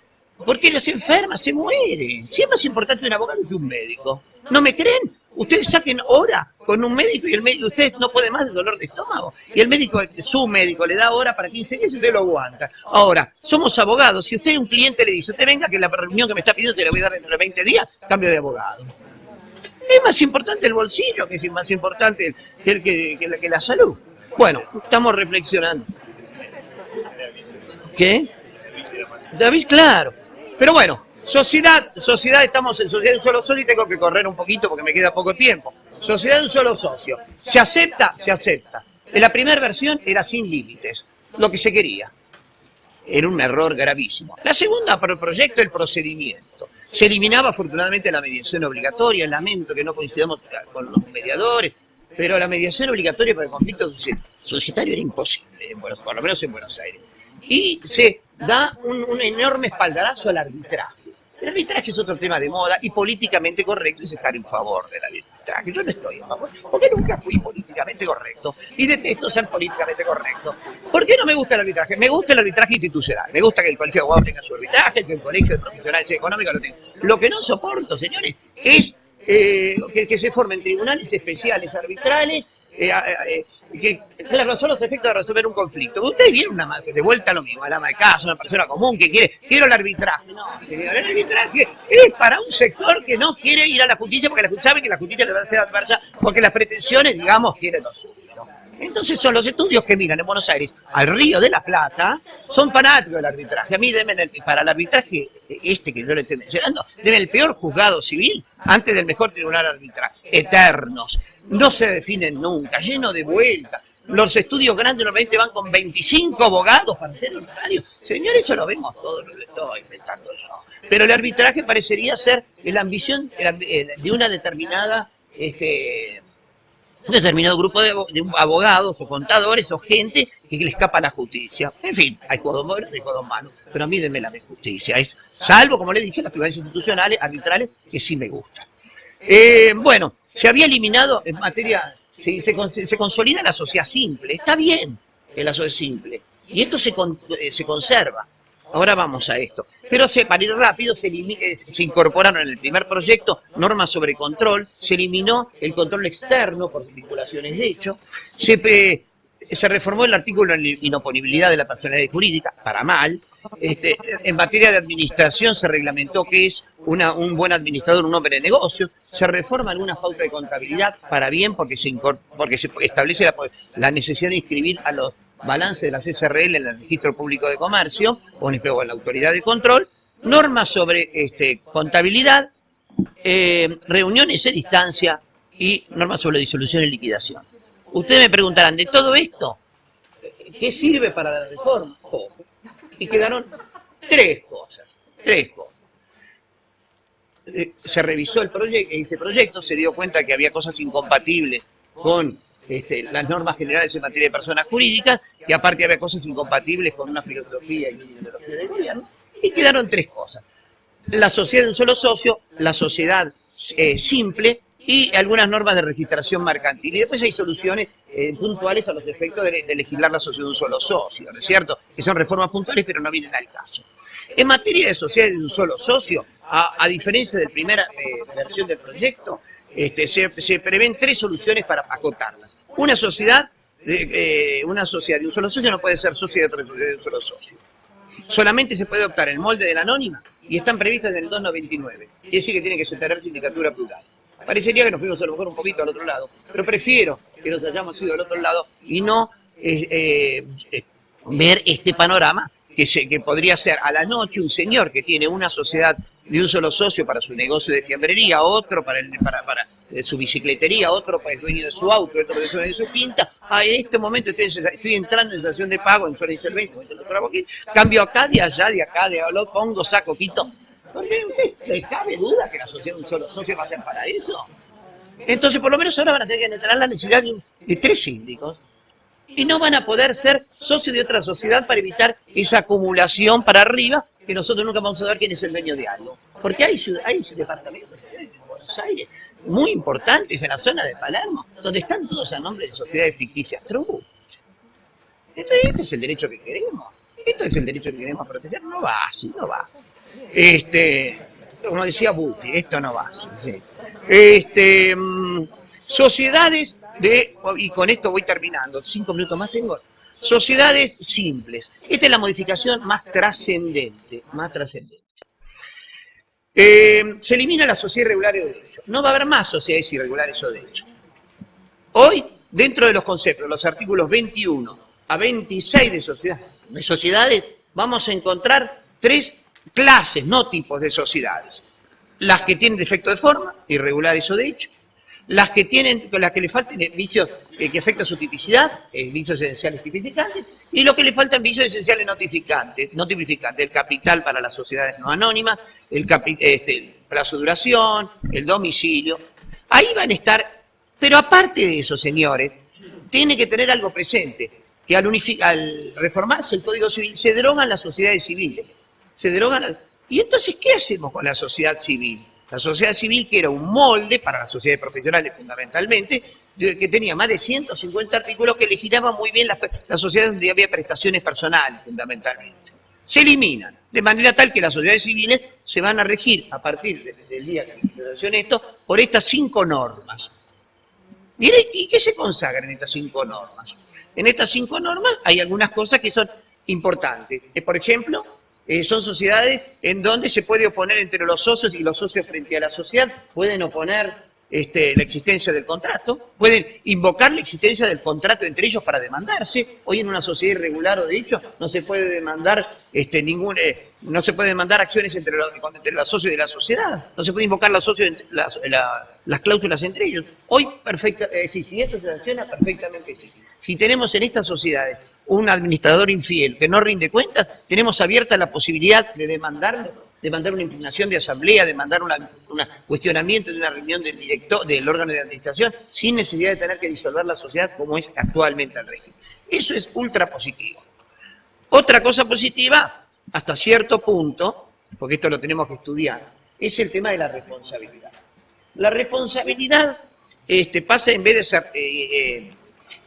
porque las enfermas se mueren. Si es más importante un abogado que un médico. ¿No me creen? Ustedes saquen hora con un médico y el médico, ustedes no pueden más de dolor de estómago. Y el médico, su médico, le da hora para 15 días y usted lo aguanta. Ahora, somos abogados. Si usted un cliente le dice, usted venga que la reunión que me está pidiendo se la voy a dar dentro de 20 días, cambio de abogado. Es más importante el bolsillo que es más importante que, que la, que la salud. Bueno, estamos reflexionando. ¿Qué? David, claro. Pero bueno, sociedad, sociedad, estamos en sociedad de un solo socio y tengo que correr un poquito porque me queda poco tiempo. Sociedad de un solo socio. ¿Se acepta? Se acepta. En la primera versión era sin límites, lo que se quería. Era un error gravísimo. La segunda pro- proyecto, el procedimiento. Se eliminaba afortunadamente la mediación obligatoria, lamento que no coincidamos con los mediadores, pero la mediación obligatoria para el conflicto soci- societario era imposible, por lo menos en Buenos Aires. Y se da un, enorme espaldarazo al arbitraje. El arbitraje es otro tema de moda y políticamente correcto es estar en favor del arbitraje. Yo no estoy en favor, porque nunca fui políticamente correcto y detesto ser políticamente correcto. ¿Por qué no me gusta el arbitraje? Me gusta el arbitraje institucional. Me gusta que el colegio de abogados tenga su arbitraje, que el colegio de profesionales económicos lo tenga. Lo que no soporto, señores, es eh, que se formen tribunales especiales arbitrales eh, eh, que, claro, son los efectos de resolver un conflicto. Ustedes vieron una de vuelta lo mismo, el ama de casa, una persona común que quiere, quiero el arbitraje. No, el arbitraje es para un sector que no quiere ir a la justicia porque la sabe que la justicia le va a hacer adversa, porque las pretensiones, digamos, quieren lo suyo. Entonces son los estudios que miran en Buenos Aires al Río de la Plata, son fanáticos del arbitraje. A mí deben el- para el arbitraje este que yo le estoy mencionando, deben el peor juzgado civil antes del mejor tribunal arbitral. Eternos, no se definen nunca, lleno de vueltas. Los estudios grandes normalmente van con 25 abogados para hacer honorario. Señor, eso lo vemos todos, no lo estoy inventando yo. Pero el arbitraje parecería ser la ambición eh, de una determinada este, un determinado grupo de, abo- de abogados o contadores o gente que le escapa la justicia. En fin, hay juegos buenos y juegos malos, pero a mí denme la justicia. Es, salvo, como le dije, las tribunales institucionales, arbitrales, que sí me gustan. Eh, bueno, se había eliminado en materia, se, se, se consolida la sociedad simple. Está bien que la sociedad simple. Y esto se, con- eh, se conserva. Ahora vamos a esto. Pero se, para ir rápido, se, eh, se incorporaron en el primer proyecto normas sobre control, se eliminó el control externo por vinculaciones de hecho, se, se reformó el artículo de inoponibilidad de la personalidad jurídica, para mal. Este, en materia de administración se reglamentó que es una- un buen administrador, un hombre de negocios. Se reforma alguna pauta de contabilidad para bien porque se, porque se establece la necesidad de inscribir a los balances de las SRL en el registro público de comercio o en, la autoridad de control. Normas sobre este, contabilidad, eh, reuniones a distancia y normas sobre disolución y liquidación. Ustedes me preguntarán, ¿de todo esto qué sirve para la reforma? Y quedaron tres cosas, tres cosas. Eh, Se revisó el proyecto, ese proyecto, se dio cuenta que había cosas incompatibles con este, las normas generales en materia de personas jurídicas, que aparte había cosas incompatibles con una filosofía y una ideología de gobierno, y quedaron tres cosas la sociedad de un solo socio, la sociedad eh, simple y algunas normas de registración mercantil. Y después hay soluciones eh, puntuales a los efectos de, legislar la sociedad de un solo socio, ¿no es cierto? Que son reformas puntuales pero no vienen al caso. En materia de sociedad de un solo socio, a, a diferencia de la primera eh, versión del proyecto, este, se, prevén tres soluciones para acotarlas. Una sociedad, eh, una sociedad de un solo socio no puede ser socio de sociedad de un solo socio solamente se puede optar el molde de la anónima y están previstas en el 299. Quiere decir que tiene que tener sindicatura plural. Parecería que nos fuimos a lo mejor un poquito al otro lado, pero prefiero que nos hayamos ido al otro lado y no eh, eh, ver este panorama que, se, que podría ser a la noche un señor que tiene una sociedad de un solo socio para su negocio de fiambrería, otro para, el, para, para eh, su bicicletería, otro para el dueño de su auto, otro el dueño de su quinta. Ah, en este momento estoy, estoy entrando en estación de pago en Suárez el 20, cambio acá, de allá, de acá, de allá, pongo, saco, quito. ¿Le cabe duda que la sociedad de un solo socio va a ser para eso? Entonces, por lo menos ahora van a tener que entrar la necesidad de, un- de tres síndicos y no van a poder ser socios de otra sociedad para evitar esa acumulación para arriba que nosotros nunca vamos a saber quién es el dueño de algo. Porque hay, hay departamentos en Buenos Aires muy importantes en la zona de Palermo, donde están todos a nombre de sociedades ficticias true. Este es el derecho que queremos. Esto es el derecho que queremos proteger. No va así, no va. Este, como decía Buti, esto no va así. sí. Este, mm, sociedades de, y con esto voy terminando, cinco minutos más tengo. Sociedades simples. Esta es la modificación más trascendente, más trascendente. Eh, se elimina la sociedad irregular de derecho. No va a haber más sociedades irregulares o de hecho. Hoy, dentro de los conceptos, los artículos 21 a 26 de, sociedad- de sociedades, vamos a encontrar tres clases, no tipos de sociedades. Las que tienen defecto de forma, irregulares o de hecho. Las que tienen, las que le faltan vicios que afectan su tipicidad, eh, vicios esenciales tipificantes, y lo que le faltan vicios esenciales notificantes, no tipificantes, el capital para las sociedades no anónimas, el este, plazo de duración, el domicilio. Ahí van a estar, pero aparte de eso, señores, tiene que tener algo presente, que al, al reformarse el Código Civil se derogan las sociedades civiles. Se derogan. ¿Y entonces qué hacemos con la sociedad civil? La sociedad civil, que era un molde para las sociedades profesionales fundamentalmente, de- que tenía más de 150 artículos que legislaban muy bien las, sociedades donde había prestaciones personales fundamentalmente. Se eliminan, de manera tal que las sociedades civiles se van a regir a partir de- del día que se esto por estas cinco normas. ¿y qué se consagra en estas cinco normas? En estas cinco normas hay algunas cosas que son importantes. Por ejemplo, eh, son sociedades en donde se puede oponer entre los socios y los socios frente a la sociedad, pueden oponer este, la existencia del contrato, pueden invocar la existencia del contrato entre ellos para demandarse. Hoy en una sociedad irregular o de hecho no se puede demandar este, ningún, eh, no se puede demandar acciones entre los, entre los socios de la sociedad, no se puede invocar las, la- las cláusulas entre ellos. Hoy perfecta, eh, sí, si esto se sanciona perfectamente sí. Si tenemos en estas sociedades un administrador infiel que no rinde cuentas, tenemos abierta la posibilidad de demandarlo, de una impugnación de asamblea, de mandar un cuestionamiento de una reunión del director, del órgano de administración, sin necesidad de tener que disolver la sociedad como es actualmente el régimen. Eso es ultra positivo. Otra cosa positiva, hasta cierto punto, porque esto lo tenemos que estudiar, es el tema de la responsabilidad. La responsabilidad este, pasa en vez de ser eh, eh,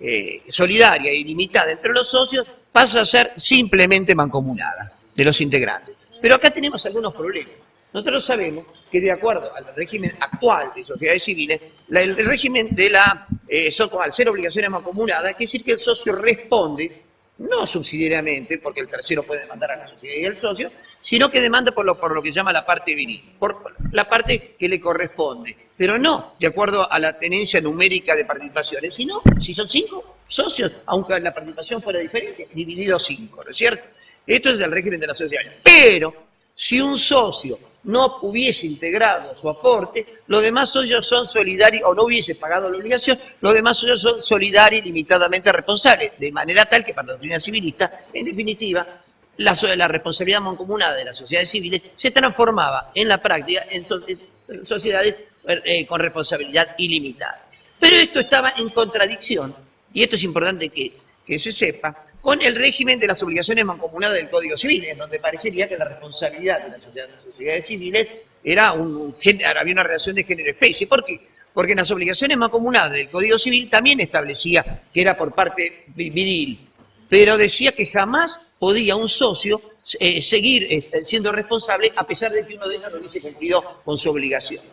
eh, solidaria y limitada entre los socios, pasa a ser simplemente mancomunada de los integrantes. Pero acá tenemos algunos problemas. Nosotros sabemos que de acuerdo al régimen actual de sociedades civiles, el régimen de la, eh, al ser obligaciones mancomunadas, quiere decir que el socio responde, no subsidiariamente, porque el tercero puede demandar a la sociedad y al socio, sino que demanda por lo, por lo que llama la parte viril, por la parte que le corresponde, pero no de acuerdo a la tenencia numérica de participaciones, sino si son cinco socios, aunque la participación fuera diferente, dividido cinco, ¿no es cierto? Esto es del régimen de la sociedad. Pero si un socio no hubiese integrado su aporte, los demás socios son solidarios, o no hubiese pagado la obligación, los demás socios son solidarios y limitadamente responsables, de manera tal que para la doctrina civilista, en definitiva, la, responsabilidad mancomunada de las sociedades civiles se transformaba en la práctica en, so- en sociedades eh, con responsabilidad ilimitada. Pero esto estaba en contradicción, y esto es importante que, se sepa, con el régimen de las obligaciones mancomunadas del Código Civil, en donde parecería que la responsabilidad de las sociedades, civiles era un, había una relación de género-especie. ¿Por qué? Porque en las obligaciones mancomunadas del Código Civil también establecía que era por parte vi- viril, pero decía que jamás podía un socio eh, seguir eh, siendo responsable a pesar de que uno de ellos no hubiese cumplido con su obligación.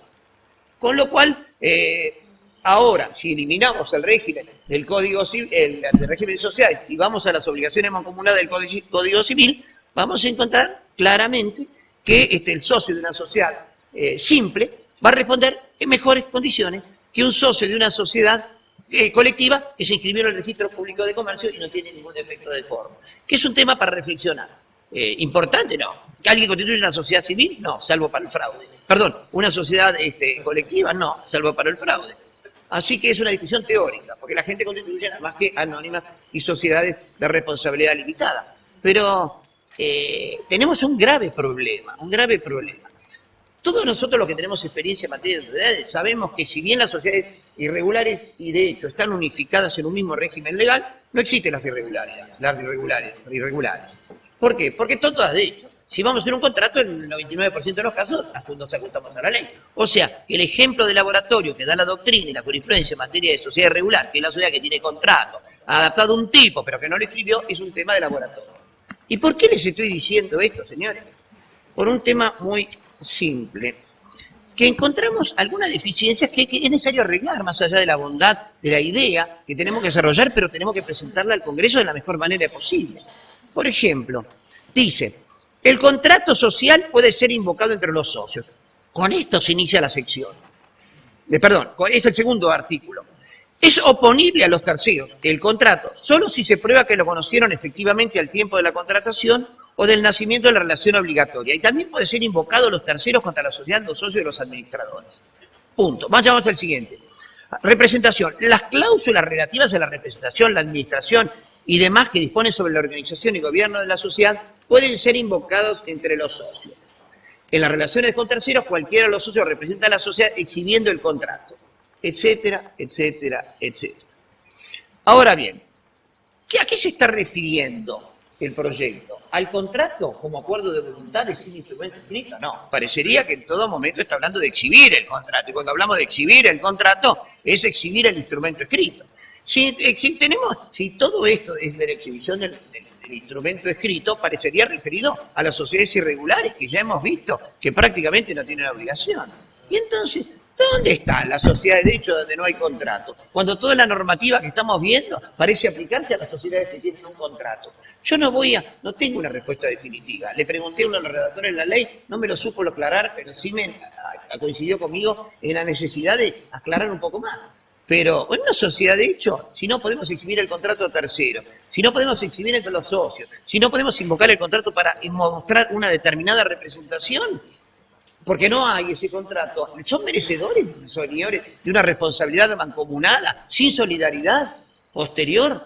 Con lo cual, eh, ahora, si eliminamos el régimen del Código Civil, el, del régimen sociedades y vamos a las obligaciones mancomunadas del Código Código Civil, vamos a encontrar claramente que este, el socio de una sociedad eh, simple va a responder en mejores condiciones que un socio de una sociedad eh, colectiva que se inscribió en el registro público de comercio y no tiene ningún defecto de forma. Que es un tema para reflexionar. Eh, ¿Importante? No. ¿Que alguien constituye una sociedad civil? No, salvo para el fraude. Perdón, ¿una sociedad este, colectiva? No, salvo para el fraude. Así que es una discusión teórica, porque la gente constituye nada más que anónimas y sociedades de responsabilidad limitada. Pero eh, tenemos un grave problema, un grave problema. Todos nosotros los que tenemos experiencia en materia de sociedades sabemos que si bien las sociedades irregulares y de hecho están unificadas en un mismo régimen legal, no existen las irregularidades, las irregulares, irregulares. ¿Por qué? Porque todas de hecho. Si vamos a hacer un contrato, en el 99% de los casos nos ajustamos a la ley. O sea, que el ejemplo de laboratorio que da la doctrina y la jurisprudencia en materia de sociedad irregular, que es la sociedad que tiene contrato, adaptado a un tipo, pero que no lo escribió, es un tema de laboratorio. ¿Y por qué les estoy diciendo esto, señores? Por un tema muy simple, que encontramos algunas deficiencias que, es necesario arreglar, más allá de la bondad de la idea que tenemos que desarrollar, pero tenemos que presentarla al Congreso de la mejor manera posible. Por ejemplo, dice, el contrato social puede ser invocado entre los socios. Con esto se inicia la sección. De, perdón, es el segundo artículo. Es oponible a los terceros el contrato, solo si se prueba que lo conocieron efectivamente al tiempo de la contratación o del nacimiento de la relación obligatoria. Y también puede ser invocado a los terceros contra la sociedad, los socios y los administradores. Punto. Vamos al siguiente. Representación. Las cláusulas relativas a la representación, la administración y demás que dispone sobre la organización y gobierno de la sociedad pueden ser invocados entre los socios. En las relaciones con terceros, cualquiera de los socios representa a la sociedad exhibiendo el contrato, etcétera, etcétera, etcétera. Ahora bien, ¿a qué se está refiriendo el proyecto? ¿Al contrato como acuerdo de voluntad de sin instrumento escrito? No, parecería que en todo momento está hablando de exhibir el contrato. Y cuando hablamos de exhibir el contrato, es exhibir el instrumento escrito. Si, tenemos, si todo esto es de la exhibición del, instrumento escrito, parecería referido a las sociedades irregulares que ya hemos visto que prácticamente no tienen obligación. Y entonces, ¿dónde está la sociedad de derecho donde no hay contrato? Cuando toda la normativa que estamos viendo parece aplicarse a las sociedades que tienen un contrato. Yo no voy a, no tengo una respuesta definitiva. Le pregunté a uno de los redactores de la ley, no me lo supo aclarar, pero sí me coincidió conmigo en la necesidad de aclarar un poco más. Pero en una sociedad, de hecho, si no podemos exhibir el contrato a tercero, si no podemos exhibir entre los socios, si no podemos invocar el contrato para mostrar una determinada representación, porque no hay ese contrato, son merecedores, señores, de una responsabilidad mancomunada, sin solidaridad posterior,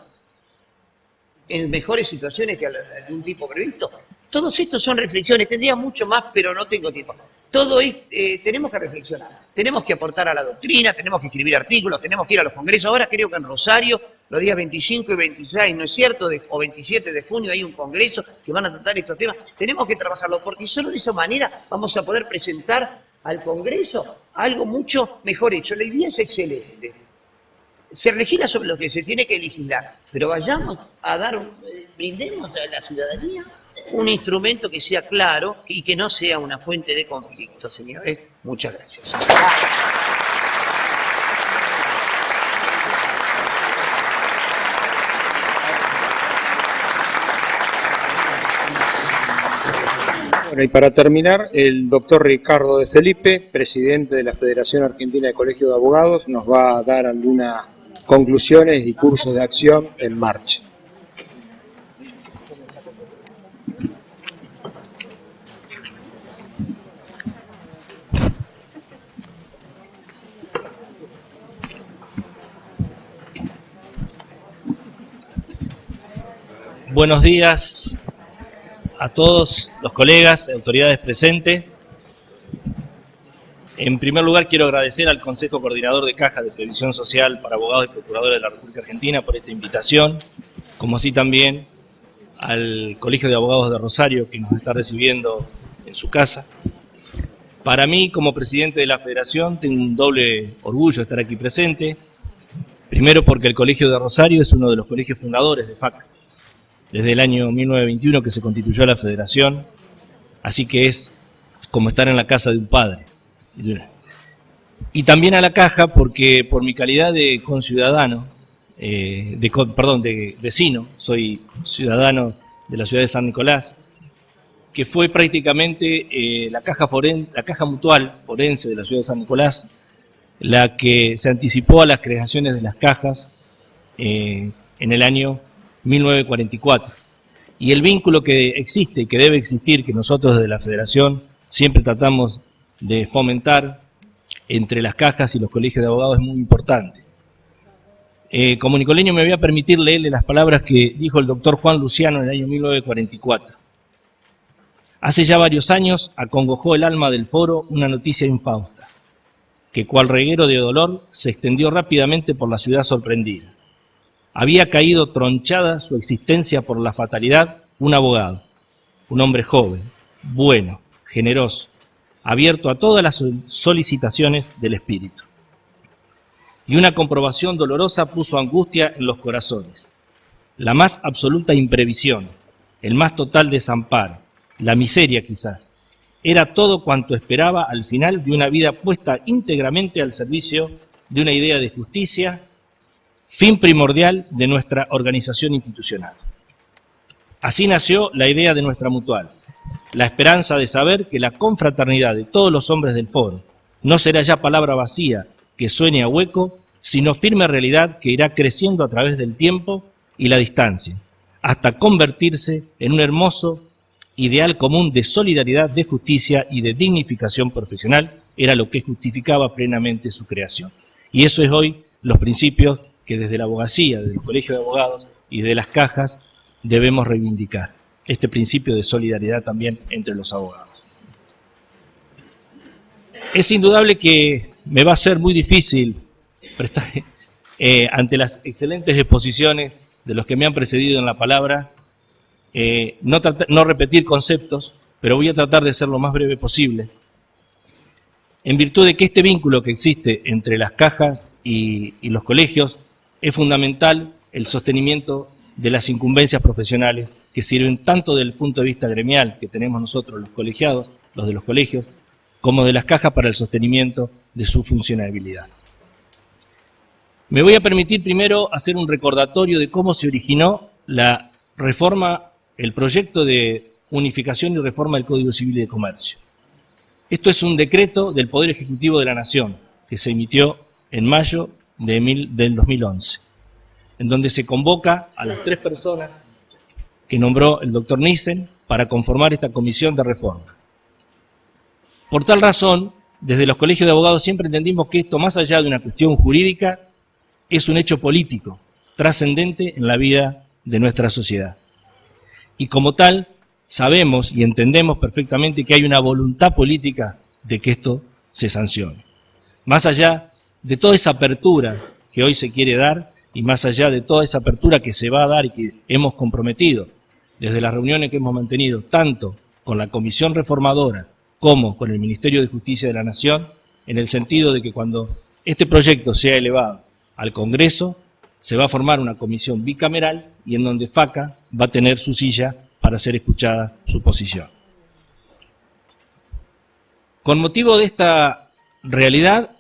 en mejores situaciones que de un tipo previsto. Todos estos son reflexiones, tendría mucho más, pero no tengo tiempo. Todo eh, tenemos que reflexionar, tenemos que aportar a la doctrina, tenemos que escribir artículos, tenemos que ir a los congresos. Ahora creo que en Rosario, los días 25 y 26, ¿no es cierto? o 27 de junio hay un congreso que van a tratar estos temas. Tenemos que trabajarlo porque solo de esa manera vamos a poder presentar al Congreso algo mucho mejor hecho. La idea es excelente. Se legisla sobre lo que se tiene que legislar, pero vayamos a dar, eh, brindemos a la ciudadanía un instrumento que sea claro y que no sea una fuente de conflicto, señores. Muchas gracias. Y para terminar, el doctor Ricardo de Felipe, presidente de la Federación Argentina de Colegios de Abogados, nos va a dar algunas conclusiones y cursos de acción en marcha. Buenos días a todos los colegas, autoridades presentes. En primer lugar, quiero agradecer al Consejo Coordinador de Caja de Previsión Social para Abogados y Procuradores de la República Argentina por esta invitación, como así también al Colegio de Abogados de Rosario que nos está recibiendo en su casa. Para mí, como presidente de la Federación, tengo un doble orgullo estar aquí presente. Primero porque el Colegio de Rosario es uno de los colegios fundadores de FAC desde el año 1921 que se constituyó la federación, así que es como estar en la casa de un padre. Y también a la caja porque por mi calidad de conciudadano, eh, de, perdón, de vecino, soy ciudadano de la ciudad de San Nicolás, que fue prácticamente eh, la, caja foren, la caja mutual forense de la ciudad de San Nicolás, la que se anticipó a las creaciones de las cajas eh, en el año 1944. Y el vínculo que existe que debe existir, que nosotros desde la Federación siempre tratamos de fomentar entre las cajas y los colegios de abogados es muy importante. Eh, como nicoleño me voy a permitir leerle las palabras que dijo el doctor Juan Luciano en el año 1944. Hace ya varios años acongojó el alma del foro una noticia infausta, que cual reguero de dolor se extendió rápidamente por la ciudad sorprendida. Había caído tronchada su existencia por la fatalidad un abogado, un hombre joven, bueno, generoso, abierto a todas las solicitaciones del espíritu. Y una comprobación dolorosa puso angustia en los corazones. La más absoluta imprevisión, el más total desamparo, la miseria quizás, era todo cuanto esperaba al final de una vida puesta íntegramente al servicio de una idea de justicia, fin primordial de nuestra organización institucional. Así nació la idea de nuestra mutual, la esperanza de saber que la confraternidad de todos los hombres del foro no será ya palabra vacía que suene a hueco, sino firme realidad que irá creciendo a través del tiempo y la distancia, hasta convertirse en un hermoso ideal común de solidaridad, de justicia y de dignificación profesional, era lo que justificaba plenamente su creación. Y eso es hoy los principios que desde la abogacía, desde el Colegio de Abogados y de las cajas debemos reivindicar este principio de solidaridad también entre los abogados. Es indudable que me va a ser muy difícil prestar, eh, ante las excelentes exposiciones de los que me han precedido en la palabra, eh, no, repetir conceptos, pero voy a tratar de ser lo más breve posible, en virtud de que este vínculo que existe entre las cajas y los colegios es fundamental el sostenimiento de las incumbencias profesionales que sirven tanto del punto de vista gremial que tenemos nosotros los colegiados, los de los colegios, como de las cajas para el sostenimiento de su funcionabilidad. Me voy a permitir primero hacer un recordatorio de cómo se originó la reforma, el proyecto de unificación y reforma del Código Civil de Comercio. Esto es un decreto del Poder Ejecutivo de la Nación que se emitió en mayo del 2011 en donde se convoca a las tres personas que nombró el doctor Nissen para conformar esta comisión de reforma. Por tal razón, desde los colegios de abogados siempre entendimos que esto, más allá de una cuestión jurídica, es un hecho político, trascendente en la vida de nuestra sociedad. Y como tal, sabemos y entendemos perfectamente que hay una voluntad política de que esto se sancione. Más allá de toda esa apertura que hoy se quiere dar y más allá de toda esa apertura que se va a dar y que hemos comprometido desde las reuniones que hemos mantenido, tanto con la Comisión Reformadora como con el Ministerio de Justicia de la Nación, en el sentido de que cuando este proyecto sea elevado al Congreso, se va a formar una comisión bicameral y en donde FACA va a tener su silla para ser escuchada su posición. Con motivo de esta realidad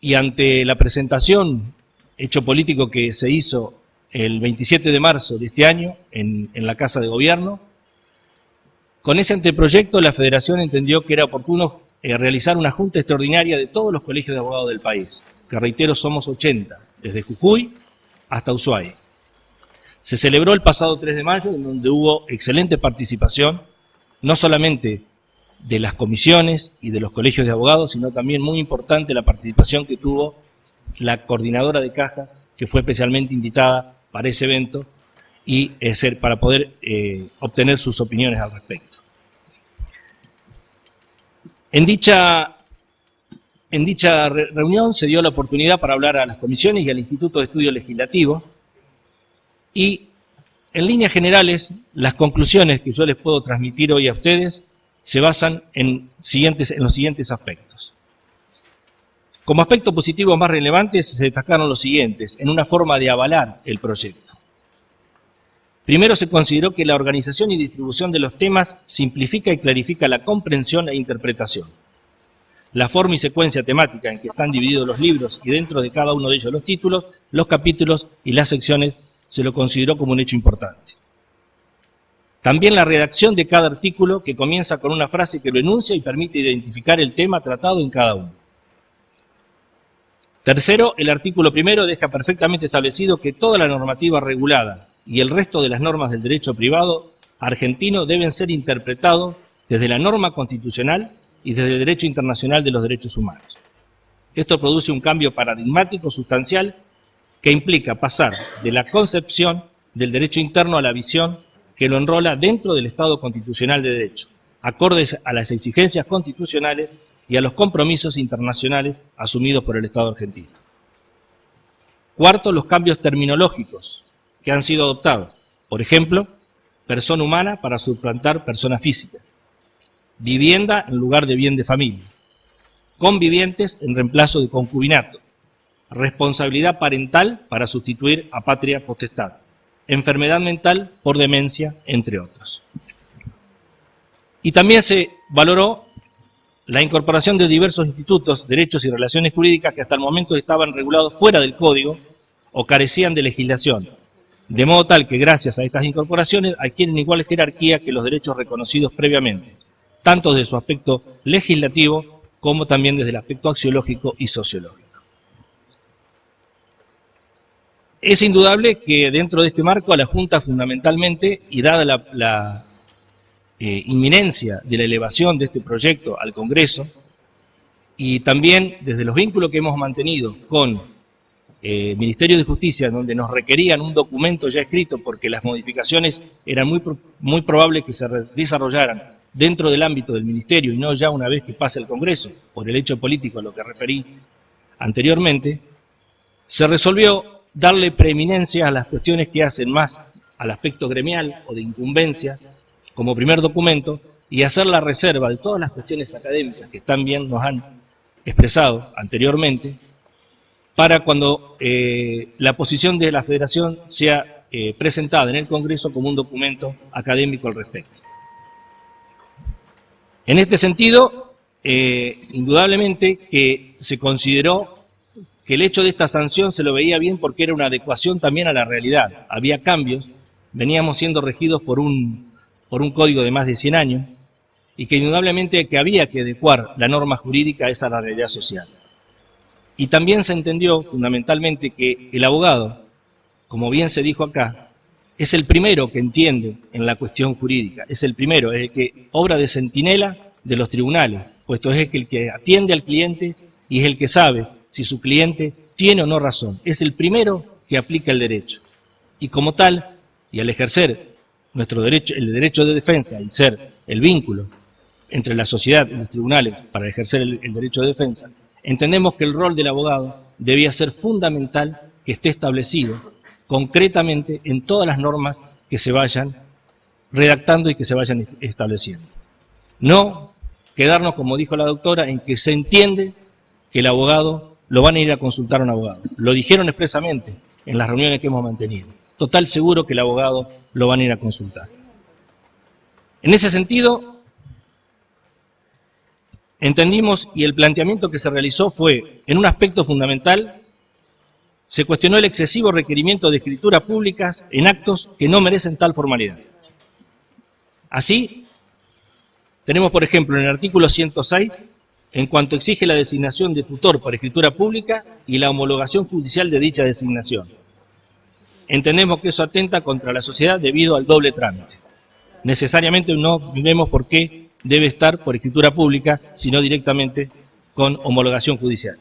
y ante la presentación hecho político que se hizo el 27 de marzo de este año en, la Casa de Gobierno. Con ese anteproyecto la Federación entendió que era oportuno eh, realizar una junta extraordinaria de todos los colegios de abogados del país, que reitero somos 80, desde Jujuy hasta Ushuaia. Se celebró el pasado 3 de mayo, en donde hubo excelente participación, no solamente de las comisiones y de los colegios de abogados, sino también muy importante la participación que tuvo la coordinadora de cajas, que fue especialmente invitada para ese evento y ser, para poder eh, obtener sus opiniones al respecto. En dicha, en dicha reunión se dio la oportunidad para hablar a las comisiones y al Instituto de Estudios Legislativos y en líneas generales las conclusiones que yo les puedo transmitir hoy a ustedes se basan en, los siguientes aspectos. Como aspecto positivo más relevante se destacaron los siguientes, en una forma de avalar el proyecto. Primero se consideró que la organización y distribución de los temas simplifica y clarifica la comprensión e interpretación. La forma y secuencia temática en que están divididos los libros y dentro de cada uno de ellos los títulos, los capítulos y las secciones se lo consideró como un hecho importante. También la redacción de cada artículo que comienza con una frase que lo enuncia y permite identificar el tema tratado en cada uno. Tercero, el artículo primero deja perfectamente establecido que toda la normativa regulada y el resto de las normas del derecho privado argentino deben ser interpretados desde la norma constitucional y desde el derecho internacional de los derechos humanos. Esto produce un cambio paradigmático sustancial que implica pasar de la concepción del derecho interno a la visión que lo enrola dentro del Estado constitucional de derecho, acordes a las exigencias constitucionales y a los compromisos internacionales asumidos por el Estado argentino. Cuarto, los cambios terminológicos que han sido adoptados. Por ejemplo, persona humana para suplantar persona física, vivienda en lugar de bien de familia, convivientes en reemplazo de concubinato, responsabilidad parental para sustituir a patria potestad, enfermedad mental por demencia, entre otros. Y también se valoró la incorporación de diversos institutos, derechos y relaciones jurídicas que hasta el momento estaban regulados fuera del código o carecían de legislación, de modo tal que gracias a estas incorporaciones adquieren igual jerarquía que los derechos reconocidos previamente, tanto desde su aspecto legislativo como también desde el aspecto axiológico y sociológico. Es indudable que dentro de este marco a la Junta fundamentalmente, y dada la, eh, inminencia de la elevación de este proyecto al Congreso y también desde los vínculos que hemos mantenido con el eh, Ministerio de Justicia, donde nos requerían un documento ya escrito porque las modificaciones eran muy, muy probables que se desarrollaran dentro del ámbito del Ministerio y no ya una vez que pase el Congreso, por el hecho político a lo que referí anteriormente, se resolvió darle preeminencia a las cuestiones que hacen más al aspecto gremial o de incumbencia como primer documento y hacer la reserva de todas las cuestiones académicas que también nos han expresado anteriormente, para cuando eh, la posición de la Federación sea eh, presentada en el Congreso como un documento académico al respecto. En este sentido, eh, indudablemente que se consideró que el hecho de esta sanción se lo veía bien porque era una adecuación también a la realidad. Había cambios, veníamos siendo regidos por un por un código de más de 100 años y que indudablemente que había que adecuar la norma jurídica a esa realidad social. Y también se entendió fundamentalmente que el abogado, como bien se dijo acá, es el primero que entiende en la cuestión jurídica, es el primero, es el que obra de centinela de los tribunales, puesto es el que atiende al cliente y es el que sabe si su cliente tiene o no razón, es el primero que aplica el derecho. Y como tal, y al ejercer nuestro derecho, el derecho de defensa y ser el vínculo entre la sociedad y los tribunales para ejercer el, el derecho de defensa, entendemos que el rol del abogado debía ser fundamental que esté establecido concretamente en todas las normas que se vayan redactando y que se vayan estableciendo. No quedarnos, como dijo la doctora, en que se entiende que el abogado lo van a ir a consultar a un abogado. Lo dijeron expresamente en las reuniones que hemos mantenido. Total seguro que el abogado lo van a ir a consultar. En ese sentido, entendimos y el planteamiento que se realizó fue, en un aspecto fundamental, se cuestionó el excesivo requerimiento de escrituras públicas en actos que no merecen tal formalidad. Así, tenemos, por ejemplo, en el artículo 106, en cuanto exige la designación de tutor por escritura pública y la homologación judicial de dicha designación. Entendemos que eso atenta contra la sociedad debido al doble trámite. Necesariamente no vemos por qué debe estar por escritura pública, sino directamente con homologación judicial.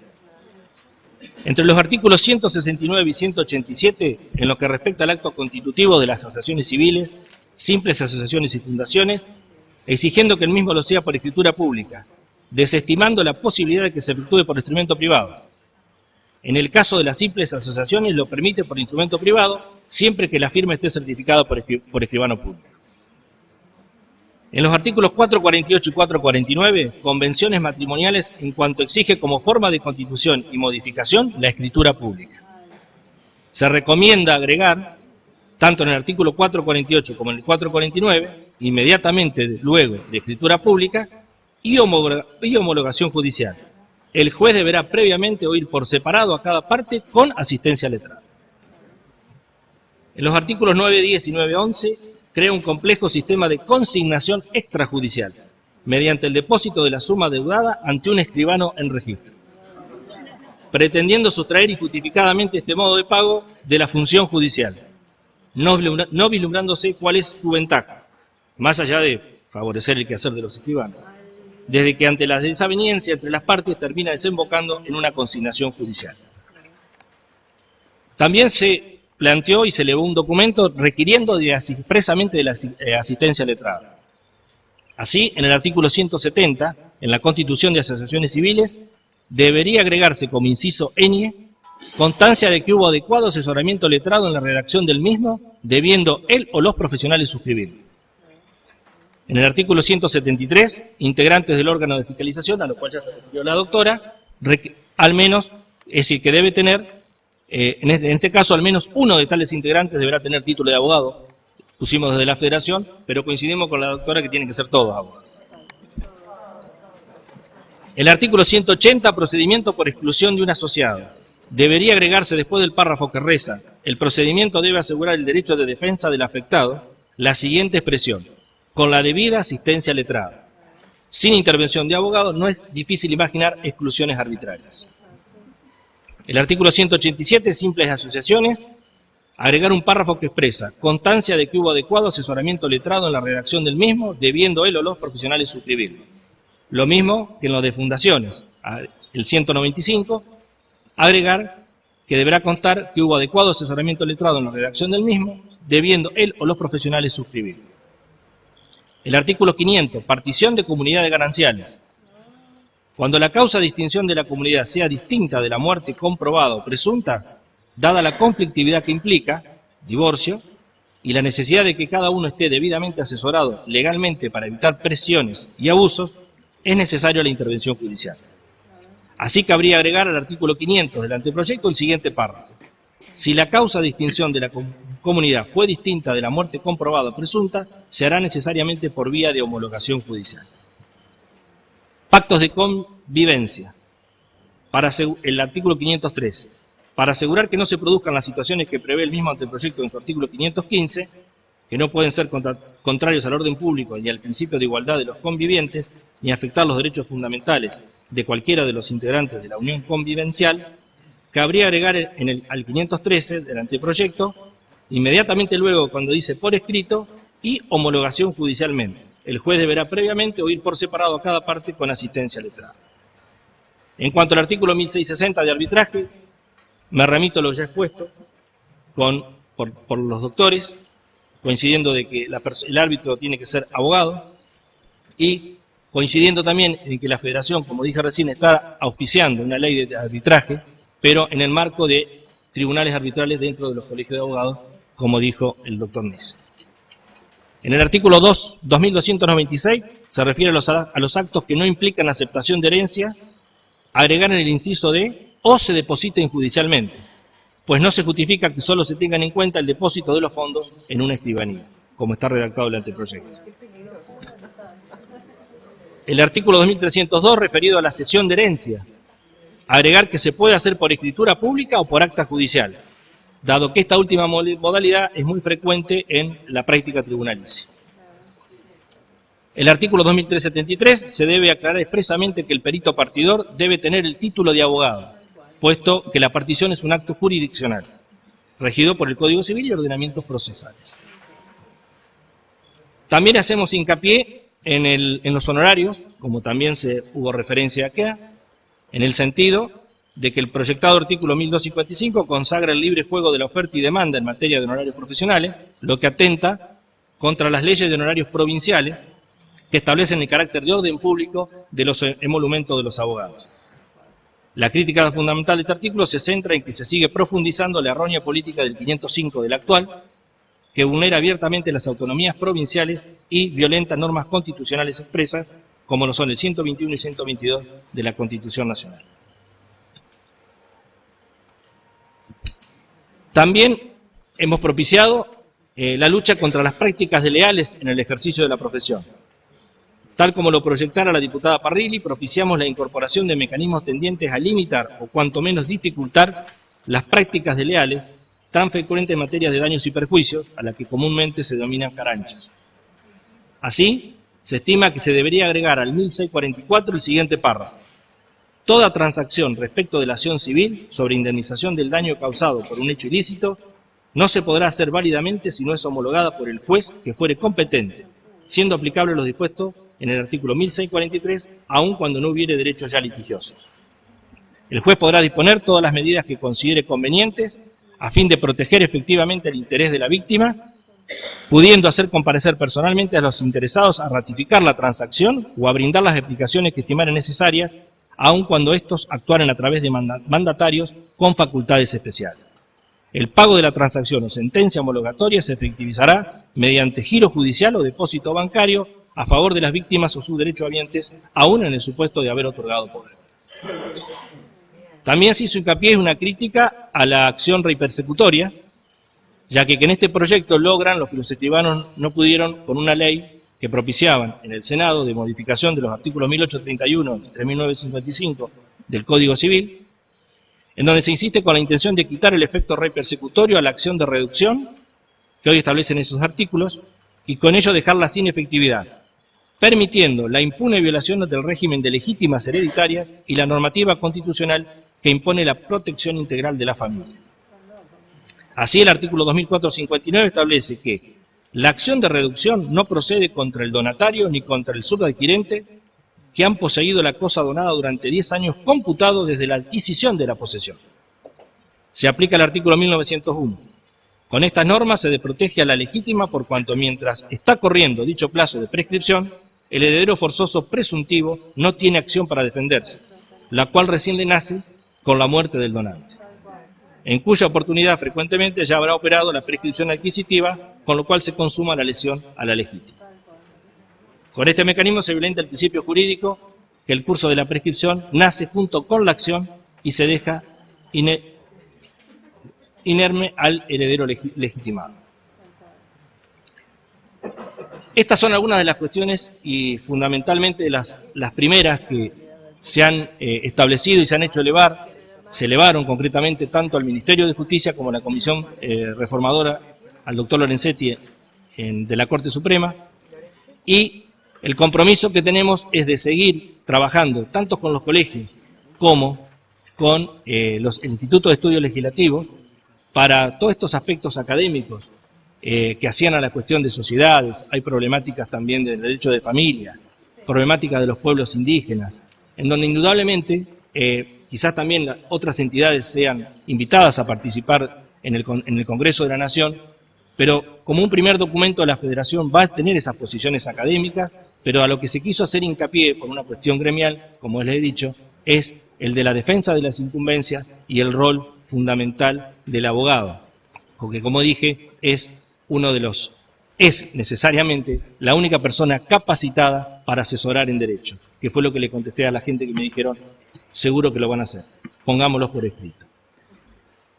Entre los artículos 169 y 187, en lo que respecta al acto constitutivo de las asociaciones civiles, simples asociaciones y fundaciones, exigiendo que el mismo lo sea por escritura pública, desestimando la posibilidad de que se efectúe por instrumento privado, en el caso de las simples asociaciones lo permite por instrumento privado, siempre que la firma esté certificada por, escribano público. En los artículos 448 y 449, convenciones matrimoniales en cuanto exige como forma de constitución y modificación la escritura pública. Se recomienda agregar, tanto en el artículo 448 como en el 449, inmediatamente luego de escritura pública y homologación judicial el juez deberá previamente oír por separado a cada parte con asistencia letrada. En los artículos 9, 10 y 9, 11 crea un complejo sistema de consignación extrajudicial mediante el depósito de la suma deudada ante un escribano en registro. pretendiendo sustraer injustificadamente este modo de pago de la función judicial, no, vislumbrándose cuál es su ventaja, más allá de favorecer el quehacer de los escribanos, desde que ante la desaveniencia entre las partes termina desembocando en una consignación judicial. También se planteó y se elevó un documento requiriendo expresamente de la eh, asistencia letrada. Así, en el artículo 170, en la Constitución de Asociaciones Civiles, debería agregarse como inciso enie constancia de que hubo adecuado asesoramiento letrado en la redacción del mismo, debiendo él o los profesionales suscribir. En el artículo 173, integrantes del órgano de fiscalización, a lo cual ya se refirió la doctora, al menos, es decir, que debe tener, eh, en, este, en este caso, al menos uno de tales integrantes deberá tener título de abogado. Pusimos desde la federación, pero coincidimos con la doctora que tienen que ser todos abogados. El artículo 180, procedimiento por exclusión de un asociado. Debería agregarse después del párrafo que reza, el procedimiento debe asegurar el derecho de defensa del afectado, la siguiente expresión, con la debida asistencia letrada. Sin intervención de abogado no es difícil imaginar exclusiones arbitrarias. El artículo 187, simples asociaciones, agregar un párrafo que expresa constancia de que hubo adecuado asesoramiento letrado en la redacción del mismo, debiendo él o los profesionales suscribirlo. Lo mismo que en lo de fundaciones. El 195, agregar que deberá constar que hubo adecuado asesoramiento letrado en la redacción del mismo, debiendo él o los profesionales suscribirlo. El artículo 500, partición de comunidades gananciales. Cuando la causa de extinción de la comunidad sea distinta de la muerte comprobada o presunta, dada la conflictividad que implica, divorcio, y la necesidad de que cada uno esté debidamente asesorado legalmente para evitar presiones y abusos, es necesaria la intervención judicial. Así cabría agregar al artículo 500 del anteproyecto el siguiente párrafo. Si la causa de extinción de la comunidad fue distinta de la muerte comprobada o presunta, se hará necesariamente por vía de homologación judicial. Pactos de convivencia. Para el artículo 513. Para asegurar que no se produzcan las situaciones que prevé el mismo anteproyecto en su artículo 515, que no pueden ser contra- contrarios al orden público ni al principio de igualdad de los convivientes, ni afectar los derechos fundamentales de cualquiera de los integrantes de la unión convivencial, cabría agregar en el, al 513 del anteproyecto, inmediatamente luego cuando dice por escrito y homologación judicialmente. El juez deberá previamente oír por separado a cada parte con asistencia letrada. En cuanto al artículo 1660 de arbitraje, me remito a lo ya expuesto con, por, los doctores, coincidiendo de que el árbitro tiene que ser abogado y coincidiendo también en que la federación, como dije recién, está auspiciando una ley de arbitraje, pero en el marco de tribunales arbitrales dentro de los colegios de abogados, como dijo el doctor Ness. En el artículo 2, 2296 se refiere a los, a los actos que no implican aceptación de herencia, agregar en el inciso de o se depositen judicialmente, pues no se justifica que solo se tengan en cuenta el depósito de los fondos en una escribanía, como está redactado el anteproyecto. El artículo 2302 referido a la cesión de herencia, agregar que se puede hacer por escritura pública o por acta judicial, dado que esta última modalidad es muy frecuente en la práctica tribunalicia. El artículo 2373 se debe aclarar expresamente que el perito partidor debe tener el título de abogado, puesto que la partición es un acto jurisdiccional, regido por el Código Civil y ordenamientos procesales. También hacemos hincapié en los honorarios, como también se hubo referencia acá, en el sentido de que el proyectado artículo 1255 consagra el libre juego de la oferta y demanda en materia de honorarios profesionales, lo que atenta contra las leyes de honorarios provinciales que establecen el carácter de orden público de los emolumentos de los abogados. La crítica fundamental de este artículo se centra en que se sigue profundizando la errónea política del 505 del actual, que vulnera abiertamente las autonomías provinciales y violenta normas constitucionales expresas, como lo son el 121 y 122 de la Constitución Nacional. También hemos propiciado eh, la lucha contra las prácticas desleales en el ejercicio de la profesión. Tal como lo proyectara la diputada Parrilli, propiciamos la incorporación de mecanismos tendientes a limitar o cuanto menos dificultar las prácticas desleales tan frecuentes en materia de daños y perjuicios, a las que comúnmente se denominan caranchos. Así, se estima que se debería agregar al 1644 el siguiente párrafo. Toda transacción respecto de la acción civil sobre indemnización del daño causado por un hecho ilícito no se podrá hacer válidamente si no es homologada por el juez que fuere competente, siendo aplicable los dispuestos en el artículo 1643, aun cuando no hubiere derechos ya litigiosos. El juez podrá disponer todas las medidas que considere convenientes a fin de proteger efectivamente el interés de la víctima, pudiendo hacer comparecer personalmente a los interesados a ratificar la transacción o a brindar las explicaciones que estimaren necesarias, aun cuando estos actuaren a través de mandatarios con facultades especiales. El pago de la transacción o sentencia homologatoria se efectivizará mediante giro judicial o depósito bancario a favor de las víctimas o sus derechohabientes, aún en el supuesto de haber otorgado poder. También se hizo hincapié en una crítica a la acción rey persecutoria, ya que, en este proyecto logran lo que los escribanos no pudieron con una ley que propiciaban en el Senado de modificación de los artículos 1831 y 3955 del Código Civil, en donde se insiste con la intención de quitar el efecto rey persecutorio a la acción de reducción que hoy establecen esos artículos y con ello dejarla sin efectividad, permitiendo la impune violación del régimen de legítimas hereditarias y la normativa constitucional que impone la protección integral de la familia. Así el artículo 2459 establece que la acción de reducción no procede contra el donatario ni contra el subadquirente que han poseído la cosa donada durante 10 años computados desde la adquisición de la posesión. Se aplica el artículo 1901. Con estas normas se desprotege a la legítima por cuanto mientras está corriendo dicho plazo de prescripción, el heredero forzoso presuntivo no tiene acción para defenderse, la cual recién le nace con la muerte del donante, en cuya oportunidad frecuentemente ya habrá operado la prescripción adquisitiva, con lo cual se consuma la lesión a la legítima. Con este mecanismo se violenta el principio jurídico que el curso de la prescripción nace junto con la acción y se deja inerme al heredero legitimado. Estas son algunas de las cuestiones y fundamentalmente las, las primeras que se han eh, establecido y se han hecho elevar, se elevaron concretamente tanto al Ministerio de Justicia como a la Comisión eh, Reformadora, al doctor Lorenzetti de la Corte Suprema, y el compromiso que tenemos es de seguir trabajando tanto con los colegios como con eh, los, el Instituto de Estudios Legislativos para todos estos aspectos académicos eh, que hacían a la cuestión de sociedades, hay problemáticas también del derecho de familia, problemáticas de los pueblos indígenas, en donde indudablemente quizás también otras entidades sean invitadas a participar en el, Congreso de la Nación, pero como un primer documento la Federación va a tener esas posiciones académicas pero a lo que se quiso hacer hincapié por una cuestión gremial, como les he dicho, es el de la defensa de las incumbencias y el rol fundamental del abogado, porque como dije, es uno de los, es necesariamente la única persona capacitada para asesorar en derecho, que fue lo que le contesté a la gente que me dijeron, seguro que lo van a hacer, pongámoslo por escrito.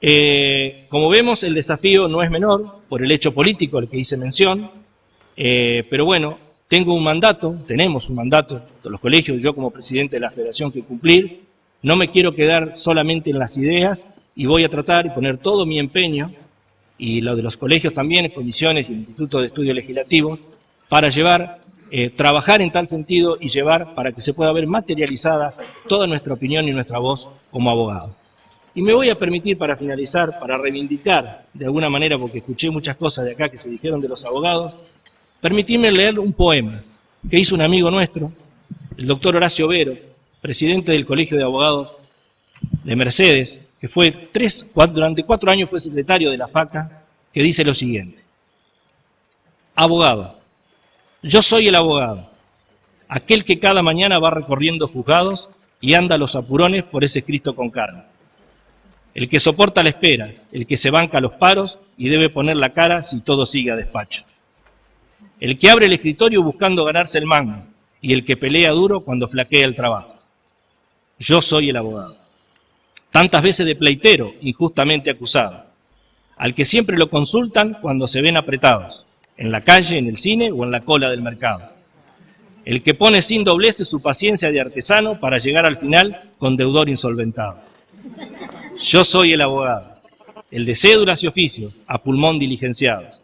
Eh, como vemos, el desafío no es menor por el hecho político al que hice mención, eh, pero bueno, tengo un mandato, tenemos un mandato de los colegios, yo como presidente de la federación que cumplir. No me quiero quedar solamente en las ideas y voy a tratar y poner todo mi empeño, y lo de los colegios también, comisiones y el Instituto de Estudios Legislativos, para llevar, eh, trabajar en tal sentido y llevar para que se pueda ver materializada toda nuestra opinión y nuestra voz como abogado. Y me voy a permitir para finalizar, para reivindicar de alguna manera, porque escuché muchas cosas de acá que se dijeron de los abogados, Permitidme leer un poema que hizo un amigo nuestro, el doctor Horacio Vero, presidente del Colegio de Abogados de Mercedes, que fue tres, durante cuatro años fue secretario de la FACA, que dice lo siguiente. Abogado, yo soy el abogado, aquel que cada mañana va recorriendo juzgados y anda los apurones por ese Cristo con carne. El que soporta la espera, el que se banca los paros y debe poner la cara si todo sigue a despacho el que abre el escritorio buscando ganarse el mango y el que pelea duro cuando flaquea el trabajo. Yo soy el abogado. Tantas veces de pleitero, injustamente acusado, al que siempre lo consultan cuando se ven apretados, en la calle, en el cine o en la cola del mercado. El que pone sin dobleces su paciencia de artesano para llegar al final con deudor insolventado. Yo soy el abogado, el de cédulas y oficios, a pulmón diligenciados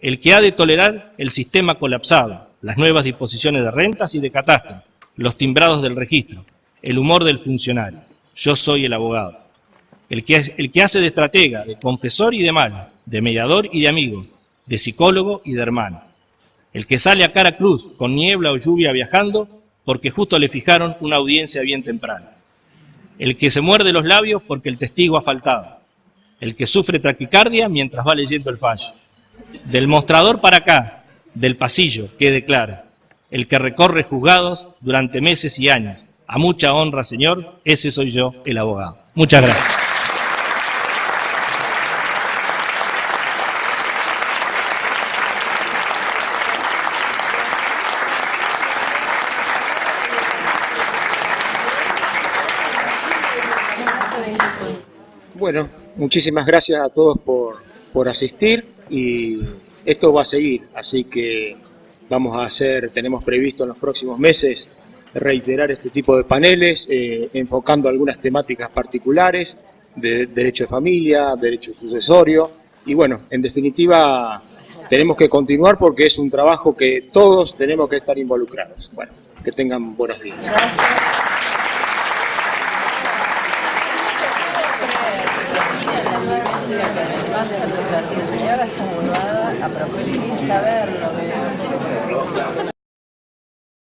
el que ha de tolerar el sistema colapsado, las nuevas disposiciones de rentas y de catastro, los timbrados del registro, el humor del funcionario. Yo soy el abogado. El que, el que hace de estratega, de confesor y de mal, de mediador y de amigo, de psicólogo y de hermano. El que sale a cara cruz con niebla o lluvia viajando porque justo le fijaron una audiencia bien temprana. El que se muerde los labios porque el testigo ha faltado. El que sufre taquicardia mientras va leyendo el fallo. Del mostrador para acá, del pasillo, quede claro. El que recorre juzgados durante meses y años. A mucha honra, señor, ese soy yo, el abogado. Muchas gracias. Bueno, muchísimas gracias a todos por, por asistir y esto va a seguir, así que vamos a hacer, tenemos previsto en los próximos meses reiterar este tipo de paneles, eh, enfocando algunas temáticas particulares de derecho de familia, derecho sucesorio y bueno, en definitiva tenemos que continuar porque es un trabajo que todos tenemos que estar involucrados. Bueno, que tengan buenos días. Y ahora está burlada a propósito, verlo,